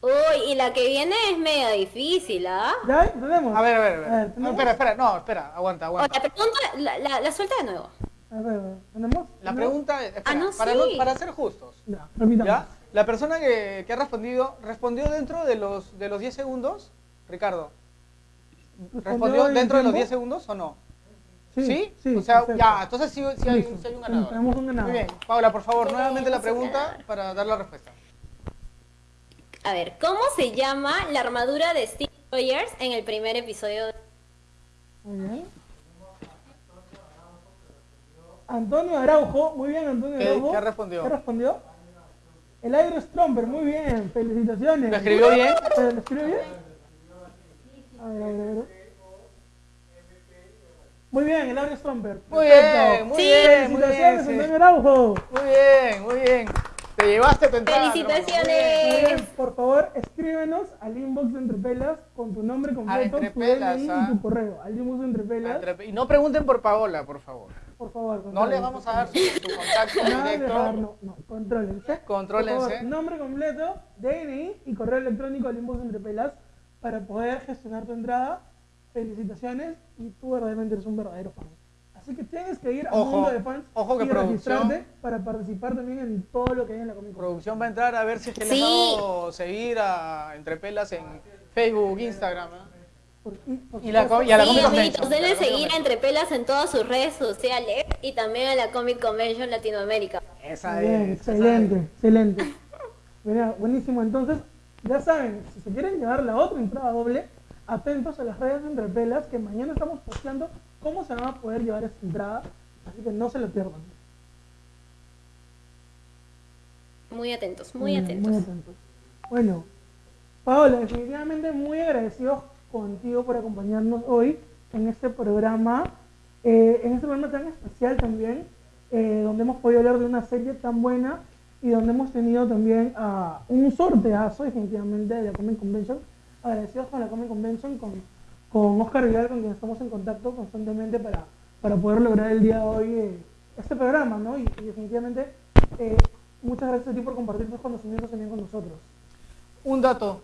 [SPEAKER 4] Uy, y la que viene es medio difícil, ¿ah?
[SPEAKER 1] ¿Ya? ¿Tenemos?
[SPEAKER 2] A ver, a ver, a ver.
[SPEAKER 1] A ver,
[SPEAKER 2] No,
[SPEAKER 1] ¿tenemos?
[SPEAKER 2] espera, espera, no, espera, aguanta,
[SPEAKER 4] O
[SPEAKER 2] aguanta.
[SPEAKER 4] la pregunta, la, la, la suelta de nuevo.
[SPEAKER 1] A ver, a ver, ¿tenemos?
[SPEAKER 2] La pregunta es, espera,
[SPEAKER 4] Ah, no,
[SPEAKER 2] para,
[SPEAKER 4] sí.
[SPEAKER 2] no- para ser justos,
[SPEAKER 1] Ya.
[SPEAKER 2] ¿ya? La persona que, que ha respondido, ¿respondió dentro de los, de los 10 segundos? Ricardo, ¿respondió
[SPEAKER 1] en
[SPEAKER 2] dentro de los
[SPEAKER 1] tiempo?
[SPEAKER 2] 10 segundos o no?
[SPEAKER 1] Sí, sí.
[SPEAKER 2] o sea,
[SPEAKER 1] perfecto.
[SPEAKER 2] ya, entonces sí, sí hay, hay un ganador.
[SPEAKER 1] Tenemos un ganador.
[SPEAKER 2] Muy bien, Paula, por favor, nuevamente la pregunta para dar la respuesta.
[SPEAKER 4] A ver, ¿cómo se llama la armadura de Steve Rogers en el primer episodio? de-
[SPEAKER 1] Muy bien. Antonio Araujo, muy bien Antonio
[SPEAKER 2] ¿Qué-
[SPEAKER 1] Araujo.
[SPEAKER 2] qué respondió?
[SPEAKER 1] ¿Qué respondió? El Aero Stromper, muy bien, felicitaciones.
[SPEAKER 2] ¿Lo escribió bien?
[SPEAKER 1] ¿Pero ¿Lo escribió bien? A ver, a ver, a ver. Muy bien, el Aero Stromper.
[SPEAKER 2] Muy
[SPEAKER 1] perfecto.
[SPEAKER 2] bien, muy
[SPEAKER 4] Sí.
[SPEAKER 2] bien, muy bien.
[SPEAKER 1] Felicitaciones,
[SPEAKER 2] sí.
[SPEAKER 1] Antonio Araujo.
[SPEAKER 2] Muy bien, muy bien. Te llevaste tu entrada. Muy bien.
[SPEAKER 1] Muy
[SPEAKER 4] ¡Felicitaciones!
[SPEAKER 1] bien, por favor, escríbenos al inbox de Entrepelas con tu nombre completo, tu
[SPEAKER 2] Entrepelas,
[SPEAKER 1] DNI
[SPEAKER 2] ah.
[SPEAKER 1] y tu correo. Al inbox de Entrepelas,
[SPEAKER 2] Entre- Y no pregunten por Paola, por favor.
[SPEAKER 1] por favor.
[SPEAKER 2] No le vamos a dar su, su contacto
[SPEAKER 1] de
[SPEAKER 2] directo.
[SPEAKER 1] dejar, no, no, contrólense.
[SPEAKER 2] Contrólense.
[SPEAKER 1] Por favor, nombre completo, DNI y correo electrónico al inbox de Entrepelas para poder gestionar tu entrada. Felicitaciones y tú verdaderamente eres un verdadero fan. Así que tienes que ir a
[SPEAKER 2] Ojo,
[SPEAKER 1] Mundo de Fans
[SPEAKER 2] ojo que
[SPEAKER 1] y
[SPEAKER 2] producción-
[SPEAKER 1] registrarte para participar también en todo lo que hay en la Comic Con.
[SPEAKER 2] Producción va a entrar a ver si es que le
[SPEAKER 4] Sí.
[SPEAKER 2] han dado seguir a Entrepelas en Facebook, Instagram. ¿eh?
[SPEAKER 1] Y,
[SPEAKER 2] la y a la
[SPEAKER 4] Sí,
[SPEAKER 2] Comic Convention. Comic
[SPEAKER 4] seguir a Entre Pelas en todas sus redes sociales y también a la Comic Convention Latinoamérica.
[SPEAKER 2] Esa
[SPEAKER 1] Bien,
[SPEAKER 2] es. esa
[SPEAKER 1] excelente,
[SPEAKER 2] es.
[SPEAKER 1] excelente. Mira, buenísimo. Entonces, ya saben, si se quieren llevar la otra entrada doble, atentos a las redes de Entre Pelas, que mañana estamos posteando cómo se van a poder llevar esta entrada. Así que no se lo pierdan.
[SPEAKER 4] Muy atentos, muy atentos.
[SPEAKER 1] Muy atentos. Bueno, Paola, definitivamente muy agradecidos contigo por acompañarnos hoy en este programa, eh, en este programa tan especial también, eh, donde hemos podido hablar de una serie tan buena y donde hemos tenido también ah, un sorteazo definitivamente de la Comic Convention. Agradecidos con la Comic Convention, con, con Oscar Vidal, con quien estamos en contacto constantemente para, para poder lograr el día de hoy eh, este programa, ¿no? Y, y definitivamente eh, muchas gracias a ti por compartir tus conocimientos también con nosotros.
[SPEAKER 2] Un dato.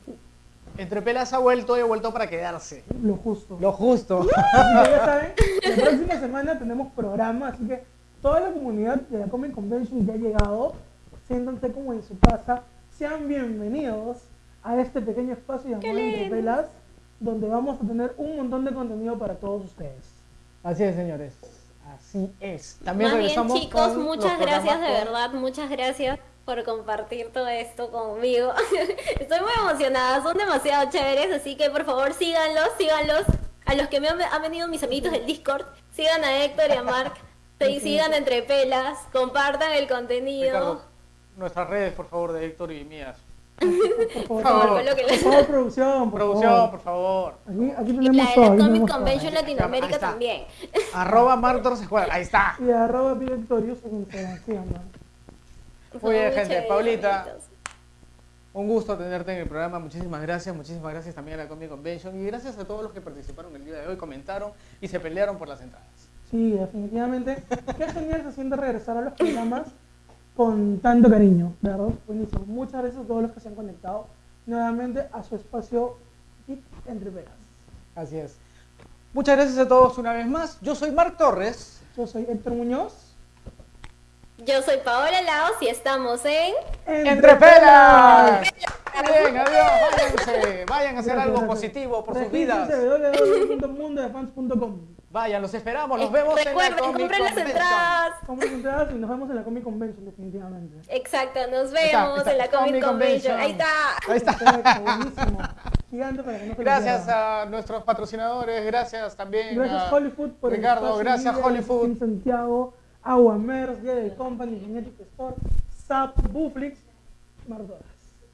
[SPEAKER 2] Entre Pelas ha vuelto y ha vuelto para quedarse.
[SPEAKER 1] Lo justo.
[SPEAKER 2] Lo justo.
[SPEAKER 1] Así que ya saben, la próxima semana tenemos programa, así que toda la comunidad de la Comic Convention ya ha llegado. Siéntanse como en su casa. Sean bienvenidos a este pequeño espacio llamado Entre. Pelas, donde vamos a tener un montón de contenido para todos ustedes.
[SPEAKER 2] Así es, señores. Así es. También
[SPEAKER 4] Más bien,
[SPEAKER 2] regresamos
[SPEAKER 4] chicos,
[SPEAKER 2] con
[SPEAKER 4] muchas gracias de
[SPEAKER 2] con-
[SPEAKER 4] verdad, muchas gracias por compartir todo esto conmigo. Estoy muy emocionada, son demasiado chéveres, así que por favor síganlos, síganlos. A los que me han, han venido mis amiguitos del Discord, sigan a Héctor y a Mark, sí, sigan entre pelas, compartan el contenido.
[SPEAKER 2] Ricardo, nuestras redes, por favor, de Héctor y mías.
[SPEAKER 1] Por favor,
[SPEAKER 2] favor.
[SPEAKER 1] por
[SPEAKER 4] Lo que les-
[SPEAKER 1] favor, producción. Por
[SPEAKER 2] Producción,
[SPEAKER 1] favor.
[SPEAKER 2] por favor.
[SPEAKER 1] Aquí, aquí
[SPEAKER 4] Y
[SPEAKER 1] tenemos
[SPEAKER 4] la de
[SPEAKER 1] todo.
[SPEAKER 4] la Comic
[SPEAKER 1] todo.
[SPEAKER 4] Convention
[SPEAKER 2] Ahí
[SPEAKER 4] Latinoamérica
[SPEAKER 2] está.
[SPEAKER 4] también.
[SPEAKER 2] Arroba Mark Torres Escuadra. Ahí está.
[SPEAKER 1] Y arroba Victorious en Instagram.
[SPEAKER 2] Muy bien, gente. Paulita. Un gusto tenerte en el programa. Muchísimas gracias. Muchísimas gracias también a la Comic Convention. Y gracias a todos los que participaron el día de hoy, comentaron y se pelearon por las entradas.
[SPEAKER 1] Sí, definitivamente. Qué genial se siente regresar a los programas con tanto cariño, ¿verdad? Buenísimo. Muchas gracias a todos los que se han conectado nuevamente a su espacio Geek entre veras.
[SPEAKER 2] Así es. Muchas gracias a todos una vez más. Yo soy Mark Torres.
[SPEAKER 1] Yo soy Héctor Muñoz.
[SPEAKER 4] Yo soy Paola Laos y estamos en...
[SPEAKER 2] ¡Entre pelas! Bien, adiós. Váyanse. Vayan a hacer
[SPEAKER 1] Gracias,
[SPEAKER 2] algo
[SPEAKER 1] gracias.
[SPEAKER 2] positivo por sus vidas.
[SPEAKER 1] www.mundodefans.com.
[SPEAKER 2] Vayan, los esperamos. Los vemos en la
[SPEAKER 4] Recuerden,
[SPEAKER 2] Comic
[SPEAKER 4] compren las
[SPEAKER 2] Convention.
[SPEAKER 4] entradas.
[SPEAKER 1] Compren entradas y nos vemos en la Comic Convention, definitivamente.
[SPEAKER 4] Exacto, nos
[SPEAKER 2] está,
[SPEAKER 4] vemos
[SPEAKER 2] está.
[SPEAKER 4] en la Comic,
[SPEAKER 2] Comic
[SPEAKER 4] Convention.
[SPEAKER 2] Convention.
[SPEAKER 4] Ahí está.
[SPEAKER 2] Ahí está.
[SPEAKER 1] Perfecto, buenísimo. Gigante para que no se
[SPEAKER 2] Gracias a nuestros patrocinadores, gracias también
[SPEAKER 1] Gracias
[SPEAKER 2] a
[SPEAKER 1] Hollywood por el
[SPEAKER 2] Ricardo,
[SPEAKER 1] espacio
[SPEAKER 2] gracias Hollywood.
[SPEAKER 1] Team Santiago, Aguamers, del Company, Genetic Store, SAP, Buflix, Mardoras.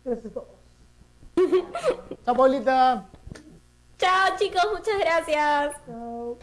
[SPEAKER 1] Gracias a todos.
[SPEAKER 2] Chao, Paulita.
[SPEAKER 4] Chao chicos, muchas gracias.
[SPEAKER 1] Chao.